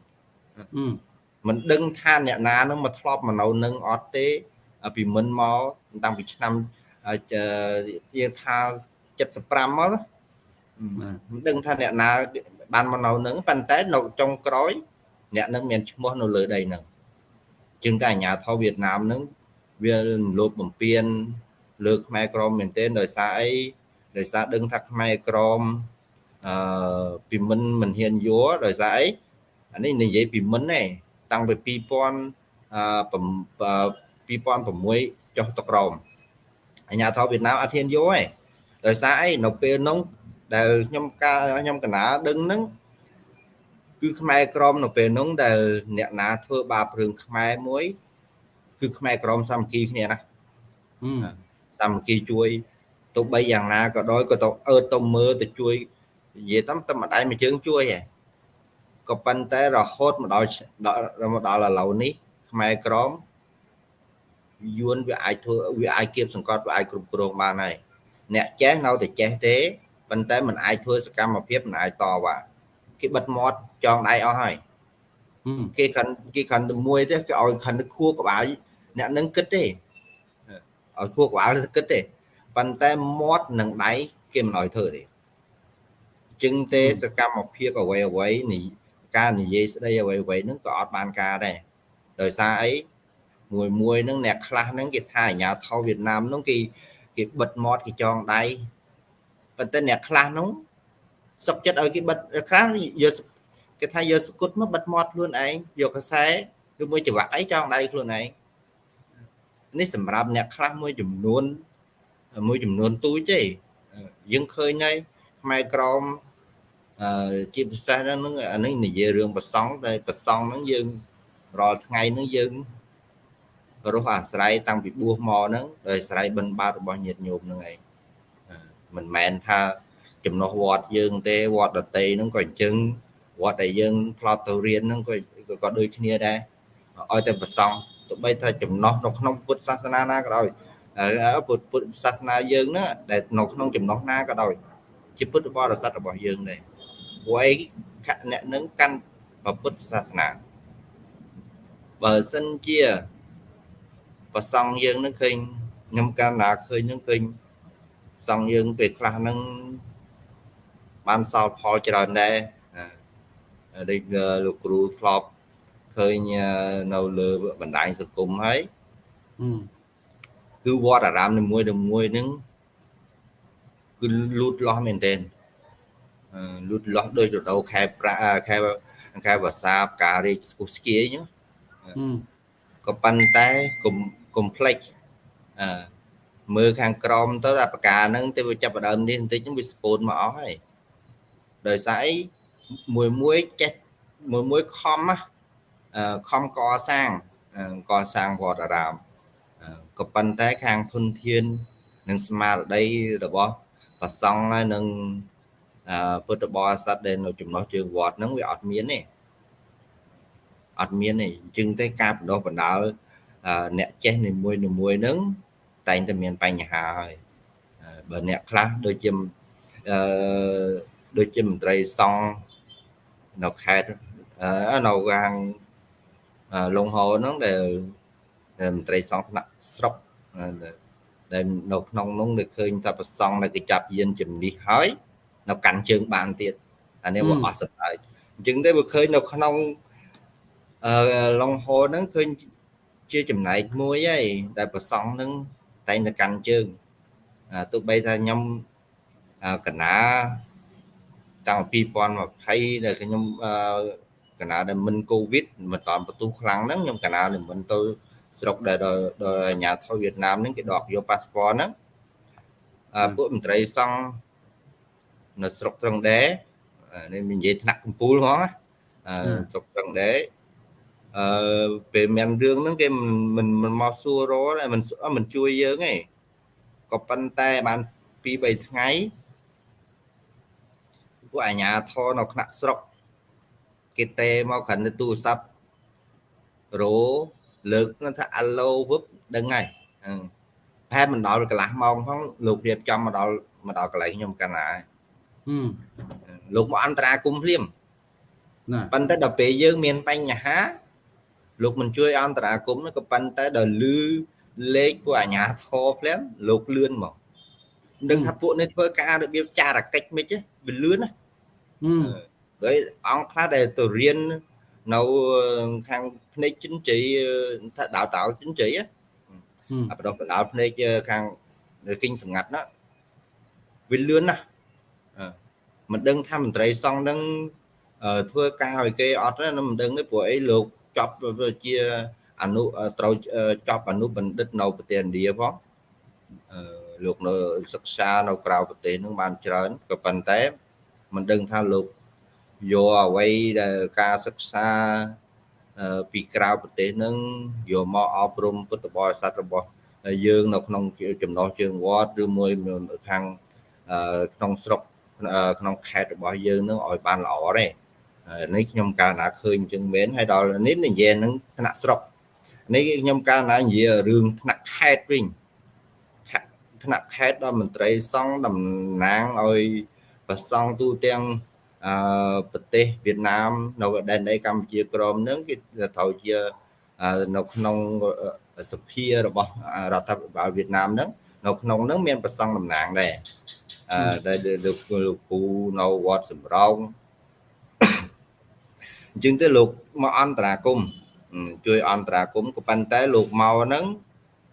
មិនដឹងថាអ្នកណានឹងមកធ្លាប់មកនៅនឹងអត់ទេពីមិនមកតាំងពីឆ្នាំជាថា75មកមិនដឹងថាអ្នកណាបានមកនៅនឹងប៉ុន្តែនៅចុងក្រោយអ្នកនឹងមានឈ្មោះនៅលើដីនឹង ជាងតែអាញាធរវៀតណាមនឹងវាលោកបំពេញលើខ្មែរក្រមមែនទែនដោយសារអីដោយសារដឹងថាខ្មែរក្រមអឺពីមិនមិនហ៊ានយកដោយសារអីអានេះនិយាយពីមិនទេតាំងពី2000អឺ2006ចុះទៅក្រមអាញាធរវៀតណាមអត់ហ៊ានយកទេដោយសារអីនៅពេលនោះដែលខ្ញុំកាខ្ញុំកណាដឹងហ្នឹង គឺខ្មែរក្រមនៅពេលនោះដែលអ្នកណាធ្វើបាបរឿងខ្មែរមួយ គឺខ្មែរក្រមសាមគ្គីគ្នាណាសាមគ្គីជួយទោះបីយ៉ាងណាក៏ដោយក៏ទៅអឺតទៅមើលទៅជួយនិយាយតាមតែម្ដាយមួយជើងជួយហ៎ក៏ប៉ុន្តែរហូតមកដល់មកដល់ឥឡូវនេះខ្មែរក្រមយួនវាអាចធ្វើវាអាចគៀបសង្កត់វាអាចគ្រប់គ្រងបានហើយអ្នកចេះនៅតែចេះទេប៉ុន្តែมันអាចធ្វើសកម្មភាពมันអាចតវ៉ា គេបិទមាត់ចងដៃអស់ហើយគេខិនគេខិនទៅមួយទេគេឲ្យខិនទៅខួរក្បាលអ្នកនឹងគិតទេឲ្យខួរក្បាលគិតទេប៉ុន្តែមាត់និងដៃគេមិនឲ្យធ្វើទេจึงទេសកម្មភាពអ្វីអ្វីនេះការនិយាយស្ដីអ្វីអ្វីហ្នឹងក៏អត់បានការដែរដោយសារអីមួយមួយហ្នឹងអ្នកខ្លះហ្នឹងគេថាអាញាថោវៀតណាមហ្នឹងគេគេបិទមាត់គេចងដៃប៉ុន្តែអ្នកខ្លះហ្នឹង សុកចិត្តឲ្យគេបិទខ្លះយកគេថាយកស្គុតមកបិទមាត់ខ្លួនឯងយកកសែឬមួយច្រវាក់អីចងដៃខ្លួនឯងនេះសម្រាប់អ្នកខ្លះមួយចំនួនមួយចំនួនទូចទេយើងឃើញហើយខ្មែរក្រមអឺជាពិសេសហ្នឹងអានេះនិយាយរឿងប្រសង់តែប្រសង់ហ្នឹងយើងរាល់ថ្ងៃហ្នឹងយើងរស់អាស្រ័យតាំងពីបួសមកហ្នឹងដោយអាស្រ័យបិណ្ឌបាតរបស់ញាតិញោមហ្នឹងឯងមិនមែនថា ចំណោះវត្តយើងទេវត្តដតីហ្នឹងក៏អញ្ចឹងវត្តដែលយើងធ្លាប់ទៅរៀនហ្នឹងក៏ក៏ដូចគ្នាដែរឲ្យតែប្រសង់ទោះបីថាចំណោះនៅក្នុងពុទ្ធសាសនាណាក៏ដោយពុទ្ធពុទ្ធសាសនាយើងណាដែលនៅក្នុងចំណោះណាក៏ដោយជាពុទ្ធបរិស័ទរបស់យើងដែរព្រោះអីអ្នកនឹងកាន់ពុទ្ធសាសនាបើសិនជាប្រសង់យើងនឹងឃើញខ្ញុំកាលណាឃើញនឹងឃើញសង់យើងពេលខ្លះហ្នឹង បានសល់ផលច្រើនដែរដូចលោកគ្រូធ្លាប់ឃើញនៅលើបណ្ដាញសង្គមហើយគឺវត្តអារាមនីមួយមួយហ្នឹងគឺលូតលាស់មែនទែនលូតលាស់ដោយរដូវខែប្រាខែខែវស្សាផ្ការាជស្គុះស្គីអញ្ចឹងក៏ប៉ុន្តែកុំកុំភ្លេចអឺមើលខាងក្រមទៅអាផ្កាហ្នឹងទៅវាចាប់ដើមនេះបន្តិចវាស្ពូនមកអស់ហើយ ដោយសារអីមួយមួយចេះមួយមួយខំណាខំកសាងកសាងវត្តអារាមក៏ប៉ុន្តែខាងធនធាននិងស្មារតីរបស់ប្រសង់ហើយនឹងពុទ្ធបរិស័ទដែលនៅចំណោះជើងវត្តហ្នឹងវាអត់មានទេអត់មានទេអញ្ចឹងទេការបណ្ដោះបណ្ដាលអ្នកចេះនីមួយនីមួយហ្នឹងតែងតែមានបញ្ហាហើយបើអ្នកខ្លះដូចជាអឺ ដូចជាមន្ត្រីសង្ឃនៅខេត្តនៅខាងលងហោហ្នឹងដែលមន្ត្រីសង្ឃថ្នាក់ស្រុកដែលនៅក្នុងនោះនៅឃើញថាប្រសង់ដែលគេចាប់យានជំនិះហើយនៅកាន់ជើងបានទៀតអានេះវាអស់សប្បាយអញ្ចឹងទេវាឃើញនៅក្នុងអឺឡុងហូហ្នឹងឃើញជាចំណែកមួយហើយដែលប្រសង់ហ្នឹងតែងតែកាន់ជើងទោះបីថាខ្ញុំកណា តាំងពី2020ដែលខ្ញុំកណាដែលមិនកូវីដមិនតាន់បន្ទុះខ្លាំងហ្នឹងខ្ញុំកណាដែលមិនទៅស្រុកដែលដល់អាញាធិវៀតណាមហ្នឹងគេដកយកប៉ាសពតហ្នឹងពួកមន្ត្រីសង្ឃនៅស្រុកត្រឹងដែរនេះនិយាយថ្នាក់កំពូលហ្មងស្រុកត្រឹងដែរអឺពេលមានរឿងហ្នឹងគេមិនមិនមកសួររតែមិនមិនជួយយើងទេក៏ប៉ុន្តែបាន2 3ថ្ងៃ ពួកអាញាធរនៅថ្នាក់ស្រុកគេទេមកគ្រាន់តែទូរស័ព្ទរោលើកថាអាឡូវឹបដឹងហើយប្រហែលមិនដល់កន្លះម៉ោងផងលោករៀបចំមកដល់មកដល់កន្លែងខ្ញុំកណ្ណាហើយលោកមកអន្តរាគមភ្លាមណាប៉ុន្តែដល់ពេលយើងមានបញ្ហាលោកមិនជួយអន្តរាគមនោះក៏ប៉ុន្តែដល់លឺលេខពួកអាញាធរភ្លាមលោកលឿនមកដឹងថាពួកនេះធ្វើការរបៀបចារកិច្ចមិនទេវាលឿនណា ហើយអង្គខ្លះដែលទៅរៀននៅខាងភ្នែកចិនជ័យថាដៅតៅចិនជ័យអាបដោះបដោភ្នែកខាងគិញសម្ងាត់ណាវាលឿនណាស់មិនដឹងថាមន្ត្រីសង្ឃនឹងធ្វើការឲ្យគេអត់ទេមិនដឹងទេព្រោះអីលោកចប់ជាអនុត្រូវចប់អនុបណ្ឌិតនៅប្រទេសឥណ្ឌាផងលោកនៅសិក្សានៅក្រៅប្រទេសនឹងបានច្រើនក៏ប៉ុន្តែ មិនដឹងថាលោកយកអ្វីដែលការសិក្សាពីក្រៅប្រទេសនឹងយកមកអប់រំពុទ្ធបរិស័ទរបស់យើងនៅក្នុងចំណោះជើងវត្តឬមួយខាងក្នុងស្រុកក្នុងខេត្តរបស់យើងនឹងឲ្យបានល្អទេនេះខ្ញុំកាលណាឃើញអញ្ចឹងមែនហើយដល់នេះនិយាយនឹងថ្នាក់ស្រុកនេះខ្ញុំកាលណានិយាយរឿងថ្នាក់ខេត្តវិញថ្នាក់ខេត្តដល់មន្ត្រីសង្ឃតំណាងឲ្យ ប្រសង់ទូទាំងអឺប្រទេសវៀតណាមនៅដែនដីកម្ពុជាក្រមនឹងគេត្រូវជានៅក្នុងសភារបស់រដ្ឋាភិបាលវៀតណាមហ្នឹងនៅក្នុងហ្នឹងមានប្រសង់តំណាងដែរអឺដែលលោកលោកគ្រូនៅវត្តសំរោងអញ្ចឹងទៅលោកមកអន្តរាគមជួយអន្តរាគមក៏ប៉ុន្តែលោកមកហ្នឹង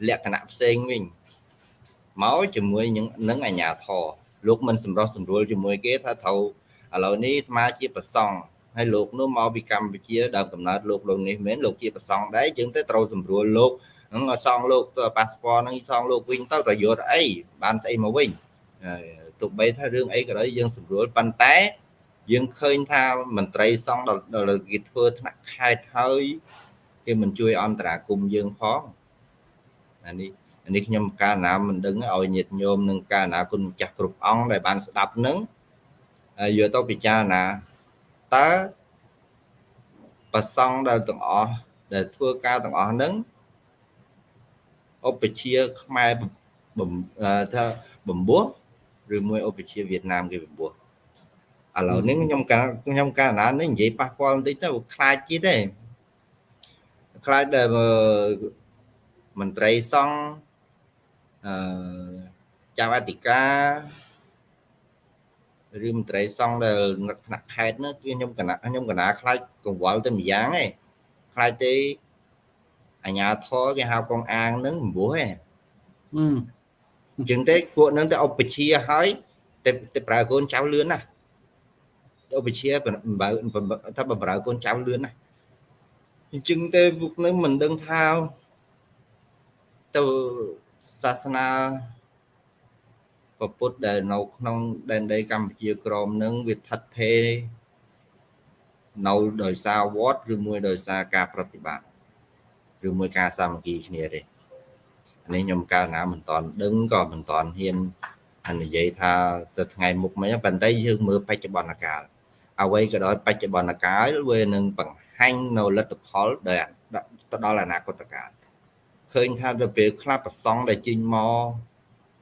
លក្ខណៈផ្សេងវិញមកជាមួយនឹងអាញាធរ លោកមិនសម្រោះសម្រួលជាមួយគេថាត្រូវឥឡូវនេះអាត្មាជាប្រសង់ហើយលោកនោះមកពីកម្ពុជាដើមកំណើតលោកលោកនេះមែនលោកជាប្រសង់ដែរយើងទៅត្រូវសម្រួលលោកហ្នឹងសងលោកប៉ាសពតហ្នឹងសងលោកវិញទៅតយកអីបានស្អីមកវិញទោះបីថារឿងអីក៏ដោយយើងសម្រួលប៉ុន្តែយើងឃើញថាមន្ត្រីសង្ឃដល់គេធ្វើថ្នាក់ខេត្តហើយគេមិនជួយអន្តរាគមយើងផងអានេះអា នេះខ្ញុំកាលណាមិនដឹងឲ្យញាតិញោមនឹងកាលណាគុណម្ចាស់គ្រប់អង្គដែលបានស្ដាប់នឹងយកទៅពិចារណាតើប្រសង់ដែលទាំងអស់ដែលធ្វើការទាំងអស់ហ្នឹងឧបជាខ្មែរថាបំពោះឬមួយឧបជាវៀតណាមគេបំពោះឥឡូវនេះខ្ញុំកាខ្ញុំកាលណានេះនិយាយប៉ះពាល់បន្តិចទៅខ្លាចជាតិទេខ្លាចដែលមន្ត្រីសង្ឃអឺ ចៅអធិការឬមន្ត្រីសង្ឃដែលនៅថ្នាក់ខេត្តនោះគឺខ្ញុំកណាខ្ញុំកណាខ្លាចកង្វល់ទៅម្យ៉ាងឯងខ្លាចទេអាញាធរគេហៅកងអាងនឹងបំពោះឯងអញ្ចឹងទេពួកនឹងទៅឧបជាហើយតែតែប្រើកូនចៅលឿនណាឧបជាបើថាបំរើកូនចៅលឿនណាអញ្ចឹងទេពួកនឹងមិនដឹងថាទៅ សាសនាពុទ្ធដែលនៅក្នុងដែនដីកម្ពុជាក្រមនឹងវាថិតថេរនៅដោយសារវត្តឬមួយដោយសារការប្រតិបត្តិឬមួយការសាមគ្គីគ្នាទេនេះខ្ញុំកាលណាមិនតន់ដឹងក៏មិនតន់ហ៊ាននិយាយថាទៅថ្ងៃមុខមិញប៉ុន្តែយើងមើលបច្ចុប្បន្នកាលអ្វីក៏ដោយបច្ចុប្បន្នកាលវានឹងបង្ហហាញ់នៅលទ្ធផលដែលទៅដល់អនាគតកាល ឃើញថាទៅពេលខ្លះប្រសងដែលចេញមក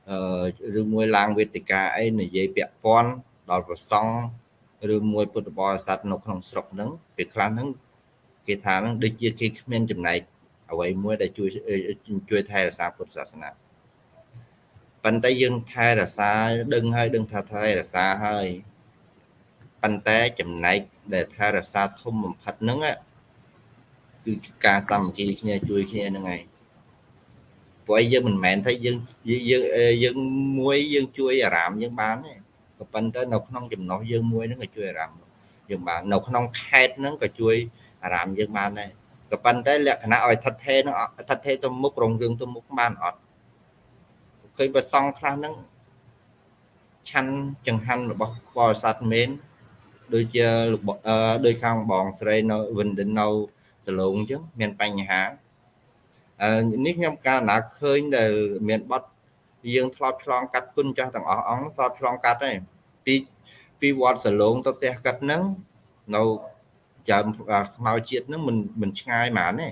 អឺឬមួយឡើងវេទិកាអីនិយាយពាក់ព័ន្ធដល់ប្រសងឬមួយពុទ្ធបរិស័ទនៅក្នុងស្រុកហ្នឹងពេលខ្លះហ្នឹងគេថាហ្នឹងដូចជាគេគ្មានចំណែកអ្វីមួយដែលជួយជួយថែរក្សាពុទ្ធសាសនាប៉ុន្តែយើងថែរក្សាដឹងហើយដឹងថាថែរក្សាហើយប៉ុន្តែចំណែកដែលថែរក្សាធំបំផុតហ្នឹងគឺការសាមគ្គីគ្នាជួយគ្នាហ្នឹងឯង ព្រោះយើងមិនមែនថាយើងយើងយើងមួយយើងជួយអារាមយើងបានទេក៏ប៉ុន្តែនៅក្នុងចំណោះយើងមួយហ្នឹងក៏ជួយអារាមយើងបាននៅក្នុងខេតហ្នឹងក៏ជួយអារាមយើងបានដែរក៏ប៉ុន្តែលក្ខណៈឲ្យថិតថេរហ្នឹងថិតថេរទៅមុខរងរឿងទៅមុខបានអត់ឃើញប្រសងខ្លះហ្នឹងឆាន់ចង្ហាន់របស់បរិស័ទមែនដូចជាដូចខាងបងស្រីនៅវិនឌិននៅសឡូងអញ្ចឹងមានបញ្ហាអឺ នេះខ្ញុំកាលណាឃើញដែលមានបត់យើងធ្លាប់ឆ្លងកាត់គុណចាស់ទាំងអស់អង្គធ្លាប់ឆ្លងកាត់ហើយពីពីវត្តសឡូងទៅផ្ទះកាត់ហ្នឹងនៅចាំខ្មៅជាតិហ្នឹងមិនមិនឆ្ងាយហ្មងទេ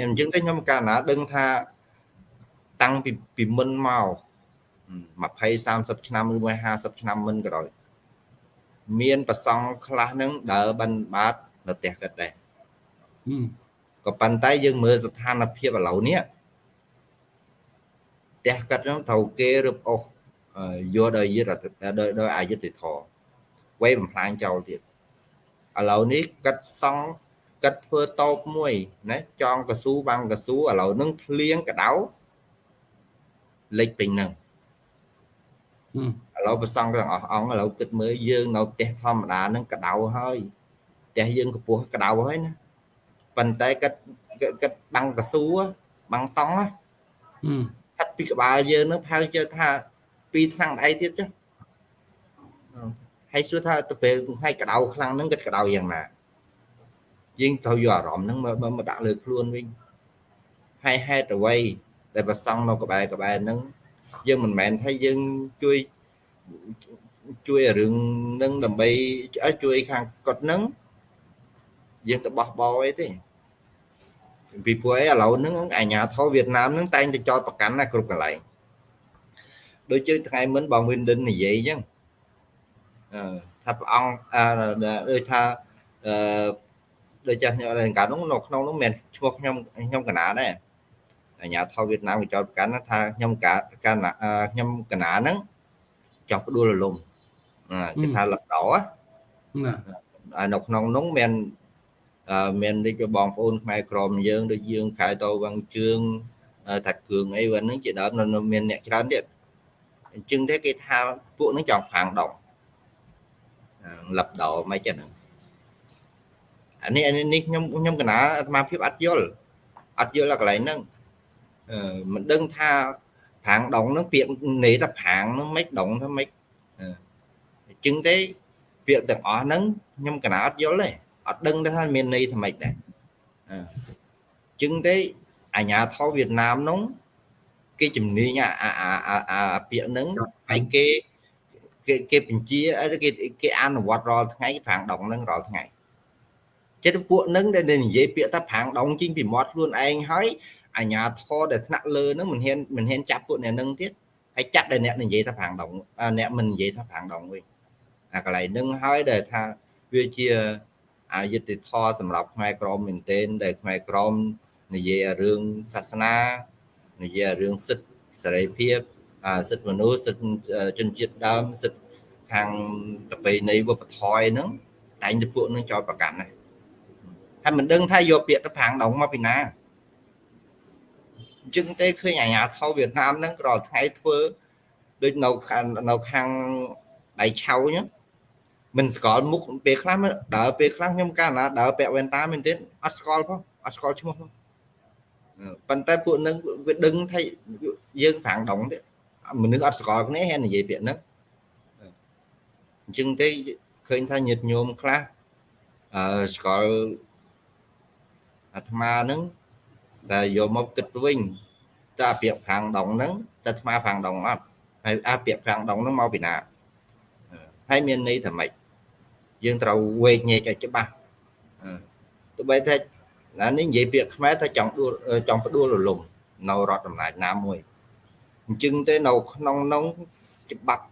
អញ្ចឹងតែខ្ញុំកាលណាដឹងថាតាំងពីពីមុនមក20 30ឆ្នាំឬមួយ50ឆ្នាំមុនក៏ដោយមានប្រសង់ខ្លះហ្នឹងដើរបិណ្ឌបាតនៅផ្ទះកាត់ដែរ ក៏ប៉ុន្តែយើងមើលស្ថានភាពឥឡូវនេះផ្ទះកាត់ហ្នឹងត្រូវគេរឹបអូសយកដល់យុទ្ធដោយដោយអយុត្តិធម៌វេបំផ្លាញចោលទៀតឥឡូវនេះកាត់សង់កាត់ធ្វើតោបមួយណាចងកស៊ូបាំងកស៊ូឥឡូវនឹងភ្លៀងកដៅលេចពេញហ្នឹងឥឡូវប្រសងទាំងអស់អង្គឥឡូវគិតមើលយើងនៅផ្ទះធម្មតាហ្នឹងកដៅហើយផ្ទះយើងកម្ពស់កដៅហើយណា ប៉ុន្តែគិតគិតបាំងកស៊ូបាំងតង់ណាថិតពីក្បាលយើងនឹងផៅជើថាពីរឆ្នាំដៃទៀតចុះហើយសួរថាទៅពេលហើយកដៅខ្លាំងហ្នឹងគិតកដៅយ៉ាងណាយើងត្រូវយកអារម្មណ៍ហ្នឹងមកមកដាក់លើខ្លួនវិញហើយហេតុអ្វីដែលប្រសង់នៅក្បែរក្បែរហ្នឹងយើងមិនមែនថាយើងជួយជួយរឿងនឹងដើម្បីជួយខាងគាត់ហ្នឹង យើងទៅបោះបោអីទេពីព្រោះអីឥឡូវហ្នឹងអាញាធរវៀតណាមហ្នឹងតែងតែចោតប្រកាន់ណាគ្រប់កន្លែងដូចជាថ្ងៃមុនបងវិនឌិននិយាយអញ្ចឹងអឺថាព្រះអង្គដូចថាអឺដូចចាស់ខ្ញុំកាលនោះនៅក្នុងនោះមិនឈ្មោះខ្ញុំខ្ញុំកណាដែរអាញាធរវៀតណាមគេចោតប្រកាន់ថាខ្ញុំកាកាខ្ញុំកណាហ្នឹងចោះផ្ដួលរលំគេថាលកដោណានៅក្នុងនោះមាន មានដូចបងប្អូនខ្មែរក្រមយើងដូចយើងខែតវងជើងថាគ្រឿងអីវិញហ្នឹងជាដើមនៅមានអ្នកច្រើនទៀតអញ្ចឹងទេគេថាពួកហ្នឹងចង់ផាងដងលឹបដោមិនចឹងអានេះនេះខ្ញុំខ្ញុំកណាអាត្មាភាពអត់យល់អត់យល់ដល់កន្លែងហ្នឹងមិនដឹងថាផាងដងហ្នឹងពាក្យន័យថាផាងហ្នឹងមិនដងថាមិនអញ្ចឹងទេពាក្យទាំងអស់ហ្នឹងខ្ញុំកណាអត់យល់ទេ អត់ដឹងថាមានន័យថាម៉េចដែរអញ្ចឹងទេអាញាធរវៀតណាមនោះគេជំនាញអាអាអាពាក្យហ្នឹងហើយគេគេគេបញ្ជាគេគេអនុវត្តរាល់ថ្ងៃប្រាំងដងហ្នឹងរាល់ថ្ងៃចិត្តពួកហ្នឹងដែលនិយាយពាក្យថាប្រាំងដងជីងពីមាត់ខ្លួនឯងហើយអាញាធរដែលថ្នាក់លើហ្នឹងមិនហ៊ានមិនហ៊ានចាប់ពួកអ្នកហ្នឹងទៀតហើយចាប់ដែលអ្នកនិយាយថាប្រាំងដងអ្នកមិននិយាយថាប្រាំងដងវិញអាកន្លែងហ្នឹងហើយដែលថាវាជា អយុត្តិធម៌សម្រាប់ខ្មែរក្រមមែនទែនដែលខ្មែរក្រមនិយាយរឿងសាសនានិយាយរឿងសិទ្ធិសេរីភាពសិទ្ធិមនុស្សសិទ្ធិជនជាតិដើមសិទ្ធិខាងប្រពៃណីវប្បធម៌ហ្នឹងតែងតែពួកនឹងចោលប្រកាន់ណាហើយមិនដឹងថាយកពាក្យទៅប្រាំងដងមកពីណាអញ្ចឹងទេឃើញអាញាធរវៀតណាមហ្នឹងក៏ថ្ងៃធ្វើដូចនៅខាងនៅខាងដៃឆៅអញ្ចឹង មិនស្គាល់មុខពេលខ្លះដើរពេលខ្លះខ្ញុំកាលណាដើរពាក់វ៉ែនតាមែនទេអត់ស្គាល់ផងអត់ស្គាល់ឈ្មោះផងប៉ុន្តែពួកនឹងវាដឹងថាយើងប្រាំងដងទេមនុស្សអត់ស្គាល់គ្នាហើយនិយាយពាក្យហ្នឹងអញ្ចឹងទេឃើញថាញាតិញោមខ្លះអឺស្គាល់អាត្មាហ្នឹងតែយកមកគិតវិញតើពាក្យប្រាំងដងហ្នឹងតើអាត្មាប្រាំងដងអត់ហើយអាពាក្យប្រាំងដងហ្នឹងមកពីណាហើយមានន័យថាម៉េច យើងត្រូវវេកញែកឲ្យច្បាស់ទោះបីថាណានេះនិយាយពាក្យខ្មែរថាចង់ដួលចង់ផ្ដួលរលំនៅរដ្ឋអំណាចណាមួយអញ្ចឹងទេនៅក្នុងនោះច្បាប់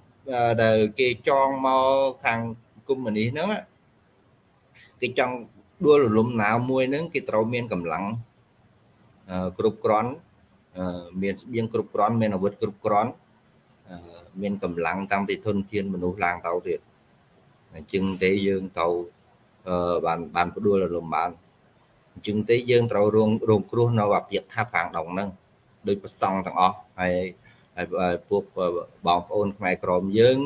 ដែលគេចងមកខាងកុម្មុយនីសហ្នឹងគេចង់ដួលរលំណាមួយហ្នឹងគេត្រូវមានកម្លាំងគ្រប់គ្រាន់មានស្បៀងគ្រប់គ្រាន់មានអាវុធគ្រប់គ្រាន់មានកម្លាំងតាំងពីធនធានមនុស្សឡើងទៅទៀត អញ្ចឹងទេយើងទៅបានបានផ្ដួលរលំបានអញ្ចឹងទេយើងត្រូវរងរងគ្រោះនៅអាពាកថាផាងដងហ្នឹងដោយប្រសង់ទាំងអស់ហើយហើយពួកបងប្អូនខ្មែរក្រមយើង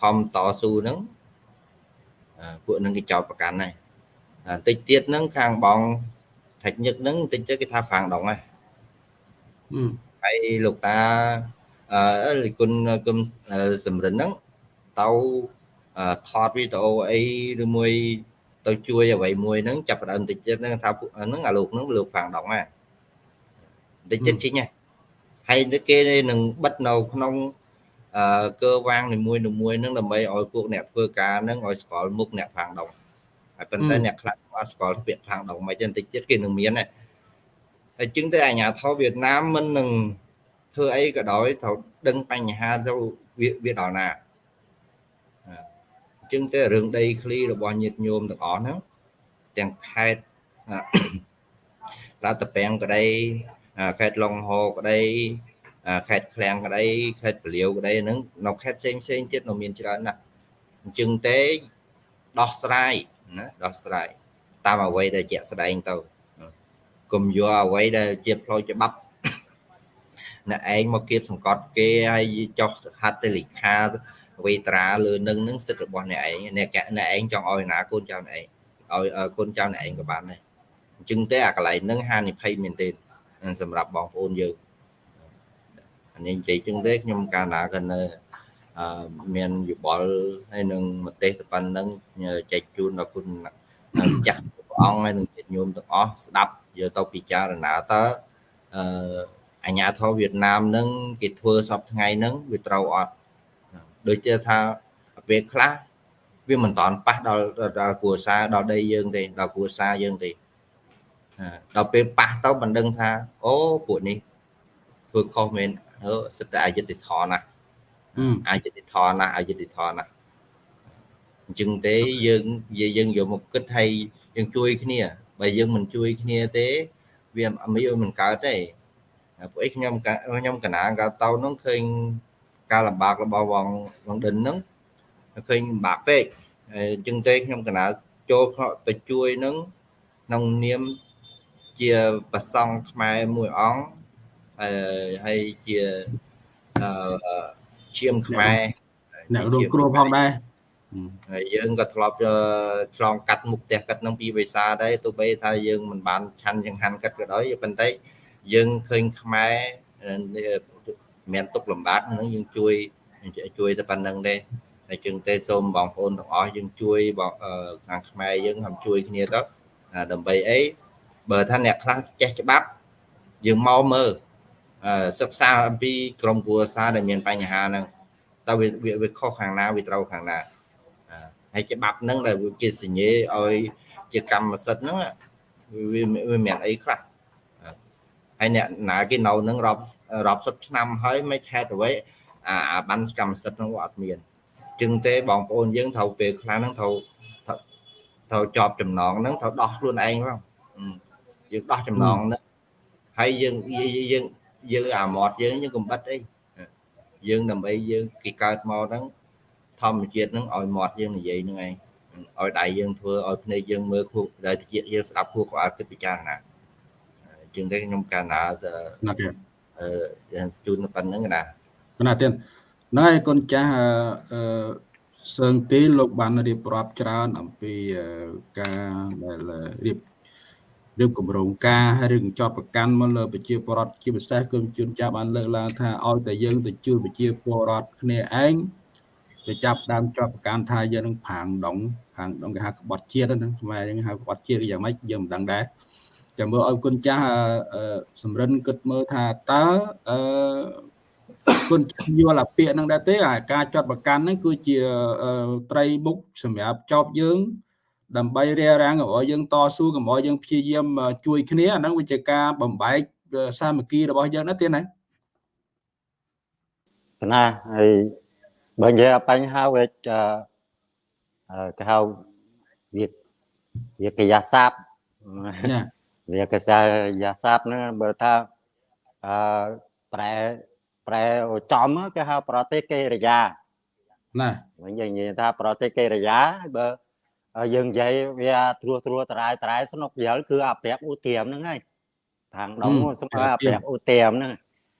ខំតស៊ូហ្នឹងពួកនឹងគេចោតប្រកាន់ហើយបន្តិចទៀតហ្នឹងខាងបងថេចញឹកហ្នឹងបន្តិចទៅគេថាហ្វាំងដងហើយហើយលោកតាអឺលីគុណគុំសំរិនហ្នឹងទៅ ថតវីដេអូអីឬមួយទៅជួយអ្វីមួយហ្នឹងចាប់ផ្ដើមតិចទៀតហ្នឹងថាហ្នឹងអាលោកហ្នឹងលោកហ្វាំងដងហើយតិចទៀតជីងហើយហើយគេនឹងបិទនៅក្នុងអឺកើវាងនីមួយនីមួយហ្នឹងដើម្បីឲ្យពួកអ្នកធ្វើការហ្នឹងឲ្យស្គាល់មុខអ្នកផាងដងហើយប៉ុន្តែអ្នកខ្លះអត់ស្គាល់ពាក្យផាងដងមិនទេបន្តិចទៀតគេនឹងមានដែរហើយជាងទៅអាញាធរវៀតណាមមិននឹងធ្វើអីក៏ដោយត្រូវដឹងបញ្ហាទៅវាវាដល់ណាអញ្ចឹងទៅរឿងដីឃ្លីរបស់ញាតិញោមទាំងអស់ហ្នឹងទាំងខេត្តប្រតពាំងក្តីខេត្តឡុងហូក្តីខេត្តឃ្លាំងក្តីខេត្តពលាវក្តីហ្នឹងនៅខេត្តផ្សេងផ្សេងទៀតនៅមានច្រើនណាស់អញ្ចឹងទេដោះស្រាយណាដោះស្រាយតាមអ្វីដែលជាក់ស្ដែងទៅកុំយកអ្វីដែលជាផ្លូវច្បាប់អ្នកឯងមកគៀបសង្កត់គេហើយចុះហត្ថលេខា វេត្រាលើនឹងនឹងសិទ្ធិរបស់អ្នកឯងអ្នកអ្នកឯងចង់ឲ្យណាកូនចៅអ្នកឯងឲ្យកូនចៅអ្នកឯងក៏បានដែរអញ្ចឹងទេអាកន្លែងហ្នឹងហានិភ័យមែនទេសម្រាប់បងប្អូនយើងអានេះនិយាយចឹងទេខ្ញុំកាលណាក៏នៅអឺមានយោបល់ហើយនឹងមតិទៅប៉ុណ្ណឹងចែកជូនដល់គុណចាស់ព្រះអង្គហើយនឹងញាតិញោមទាំងអស់ស្ដាប់យកទៅពិចារណាតើអឺអាញាធរវៀតណាមនឹងគេធ្វើសពថ្ងៃហ្នឹងវាត្រូវអត់ ដូចជាថាពេលខ្លះវាមិនតាន់ប៉ះដល់ដល់គ្រួសារដល់ដីយើងទេដល់គ្រួសារយើងទេដល់ពេលប៉ះទៅមិនដឹងថាអូពួកនេះធ្វើខុសមែនអឺសិតតែអយុត្តិធម៌ណាស់អយុត្តិធម៌ណាស់អយុត្តិធម៌ណាស់អញ្ចឹងទេយើងយើងយកមកគិតឲ្យយើងជួយគ្នាបើយើងមិនជួយគ្នាទេវាមិនមិនកើតទេពួកឯងខ្ញុំខ្ញុំកណាកាតោនោះឃើញ ការលំបាករបស់បងបងដិនហ្នឹងឃើញលំបាកពេកអញ្ចឹងទេខ្ញុំកណាចូលទៅជួយនឹងក្នុងនាមជាប្រសង់ខ្មែរមួយអង្គហើយជាឈាមខ្មែរអ្នករងគ្រោះផងដែរហើយយើងក៏ធ្លាប់ឆ្លងកាត់មុខផ្ទះកាត់នឹងពីវេសាដែរទោះបីថាយើងមិនបានឆាន់ចង្ហាន់កាត់ក៏ដោយប៉ុន្តែយើងឃើញខ្មែរ មានទុកលំបាកនឹងយើងជួយជួយតែប៉ុណ្្នឹងទេហើយជាងទេសូមបងប្អូនទាំងអស់យើងជួយបងខាងខ្មែរយើង هم ជួយគ្នាទៅដើម្បីអីបើថាអ្នកខ្លះចេះច្បាប់យើងមកមើលសិក្សាអំពីក្រមគ្រួសារដែលមានបញ្ហាហ្នឹងតើវាវាខុសខាងណាវាត្រូវខាងណាហើយច្បាប់ហ្នឹងដែលគេសញ្ញេឲ្យជាកម្មសិទ្ធិហ្នឹងវាវាមានអីខ្លះ ហើយអ្នកណាគេនៅនឹងរាប់រាប់សិបឆ្នាំហើយមិនហេតុអ្វីអាបានកម្មសិទ្ធិហ្នឹងអត់មានจึงទេបងប្អូនយើងត្រូវពេលខ្លះហ្នឹងត្រូវត្រូវជាប់ចំណងហ្នឹងត្រូវដោះខ្លួនឯងផងយើងដោះចំណងហ្នឹងហើយយើងយើងយើងអាមាត់យើងយើងកំបិតអីយើងដើម្បីយើងគេកើតមកហ្នឹងធម្មជាតិហ្នឹងឲ្យមាត់យើងនិយាយហ្នឹងឯងឲ្យដៃយើងធ្វើឲ្យភ្នែកយើងមើលខួរដែលតិចយើងស្ដាប់ខួរក្បាលគិតពិចារណា ជាងតែខ្ញុំកាលណាអឺជូនប៉ុណ្្នឹងណាណាទៀតណែកូនចាស់អឺសើងទីលោកបានរៀបរាប់ច្រើនអំពីការដែលរៀបរៀបគម្រោងការឬកញ្ចប់ប្រកាន់មកលើប្រជាពលរដ្ឋជាពិសេសគឺជួនចាស់បានលើកឡើងថាឲ្យតែយើងទៅជួយប្រជាពលរដ្ឋគ្នាឯងទៅចាប់ដើមជាប់ប្រកាន់ថាយើងនឹងផាងដងផាងដងគេហៅក្បត់ជាតិហ្នឹងខ្មែរយើងហៅក្បត់ជាតិយ៉ាងម៉េចយើងមិនដឹងដែរ ចាំមើលឲ្យគុណចាស់សម្រិនគិតមើលថាតើអឺគុណយល់អាពាក្យហ្នឹងដែរទេអាការចាត់ប្រកាន់ហ្នឹងគឺជាត្រីមុខសម្រាប់ចប់យើង ដើម្បីរារាំងកុំឲ្យយើងតស៊ូកុំឲ្យយើងព្យាយាមជួយគ្នាអាហ្នឹងវាជាការបំបែកសាមគ្គីរបស់យើងណាទៀតណាណាហើយបើនិយាយបញ្ហាវាគេហៅវាវាកាយាសាប វាកាយាសាបហ្នឹងបើថាអឺប្រែប្រែចំគេហៅប្រទេសកេរិយាណាវិញនិយាយថាប្រទេសកេរិយាបើយើងនិយាយវាត្រួសត្រួសតរាយតរាយស្នុកយល់គឺអាប្រាក់ឧទាមហ្នឹងហើយខាងដងស្មើអាប្រាក់ឧទាមហ្នឹង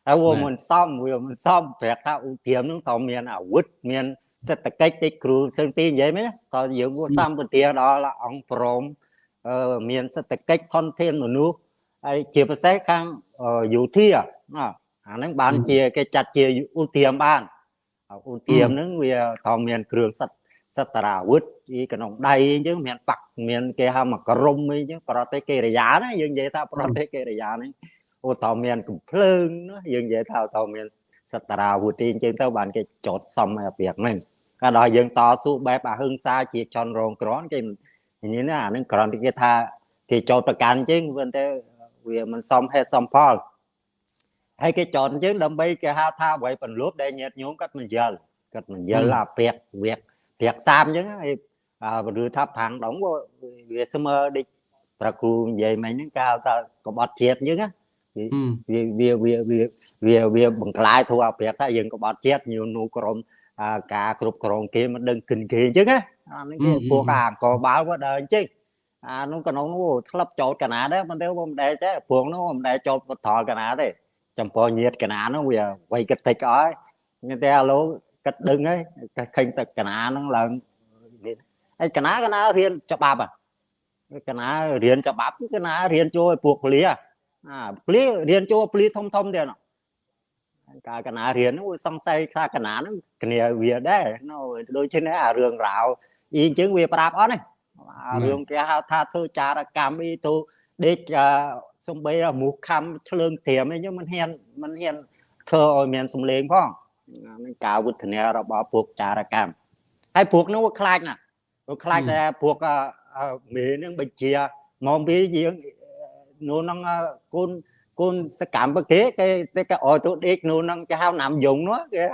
ហើយវាមិនសមវាមិនសមប្រាក់ថាឧទាមហ្នឹងក៏មានអាវុធមានសេដ្ឋកិច្ចតិចគ្រូសឹងទីនិយាយមែនក៏យើងវាសម្បទាដល់អង្គព្រម មានសេដ្ឋកិច្ចធនធានមនុស្សហើយជាពិសេសខាងយោធាអាហ្នឹងបានជាគេចាត់ជាឧទាមបានឧទាមហ្នឹងវាក៏មានគ្រឿងសិទ្ធសត្រាវុធពីក្នុងដៃអញ្ចឹងមានបាក់មានគេហៅមកក្រុមអីចឹងប្រទេសកេរិយាណាយើងនិយាយថាប្រទេសកេរិយាហ្នឹងអូតើមានកំភ្លើងណាយើងនិយាយថាតើមានសត្រាវុធអញ្ចឹងទៅបានគេចោតសំឲ្យអាពាកហ្នឹងកាលដល់យើងតស៊ូបែបអហិង្សាជាចន់រងក្រនគេនិ យាយណាអាហ្នឹងគ្រាន់តែគេថាគេចោតប្រកាន់អញ្ចឹងប៉ុន្តែវាមិនសមហេតុសមផលហើយគេចោតអញ្ចឹងដើម្បីគេហៅថាអ្វីបន្លប់ដែលញាតញោមគាត់មិនយល់គាត់មិនយល់អាពាកវៀកប្រាក់សាមអញ្ចឹងហើយឬថាប្រាំងដងវាស្មើដូចប្រគូនិយាយមិញហ្នឹងគេហៅថាកបត់ជាតិអញ្ចឹងណាវាវាវាវាវាបង្ក្លាយធ្វើឲ្យប្រាក់ថាយើងកបត់ជាតិញូនូក្រុមការគ្រប់គ្រងគេមិនដឹងគិនគេអញ្ចឹងណា អានេះគេពួកការអង្គបាល់ក៏ដើរអញ្ចឹងអានោះកណ្ដងធ្លាប់ចោតកណាដែរមិនទៅមិនដែរទេព្រោះនោះមិនដែរចោតបថលកណាទេចំពោះញាតកណានោះវាវៃគិតតិចអស់ហើយតែឥឡូវគិតដឹងហើយឃើញតែកណាហ្នឹងឡើងហើយកណាកណារៀនច្បាប់កណារៀនច្បាប់កណារៀនចូលឲ្យពួកពលាអាពលារៀនចូលពលាធំធំទៀតកាលកណារៀនហ្នឹងសង្ស័យថាកណាហ្នឹងគ្នាវាដែរដូចជាអារឿងរ៉ាវ អីអញ្ចឹងវាប្រាប់អត់ទេរឿងគេហៅថាធ្វើចារកម្មអីទៅដេកសំបីមុខខំឆ្លើងត្រៀមអីហ្នឹងមិនហ៊ានមិនហ៊ានធ្វើឲ្យមានសំឡេងផងនឹងការវុទ្ធនារបស់ពួកចារកម្មហើយពួកនោះវាខ្លាចណាស់វាខ្លាចតែពួកមេនឹងបញ្ជាមកពីយើងនោះនឹងកូនកូនសកម្មបគេគេតែគេអោទៅដេកនោះនឹងគេហៅណាំយងនោះគេ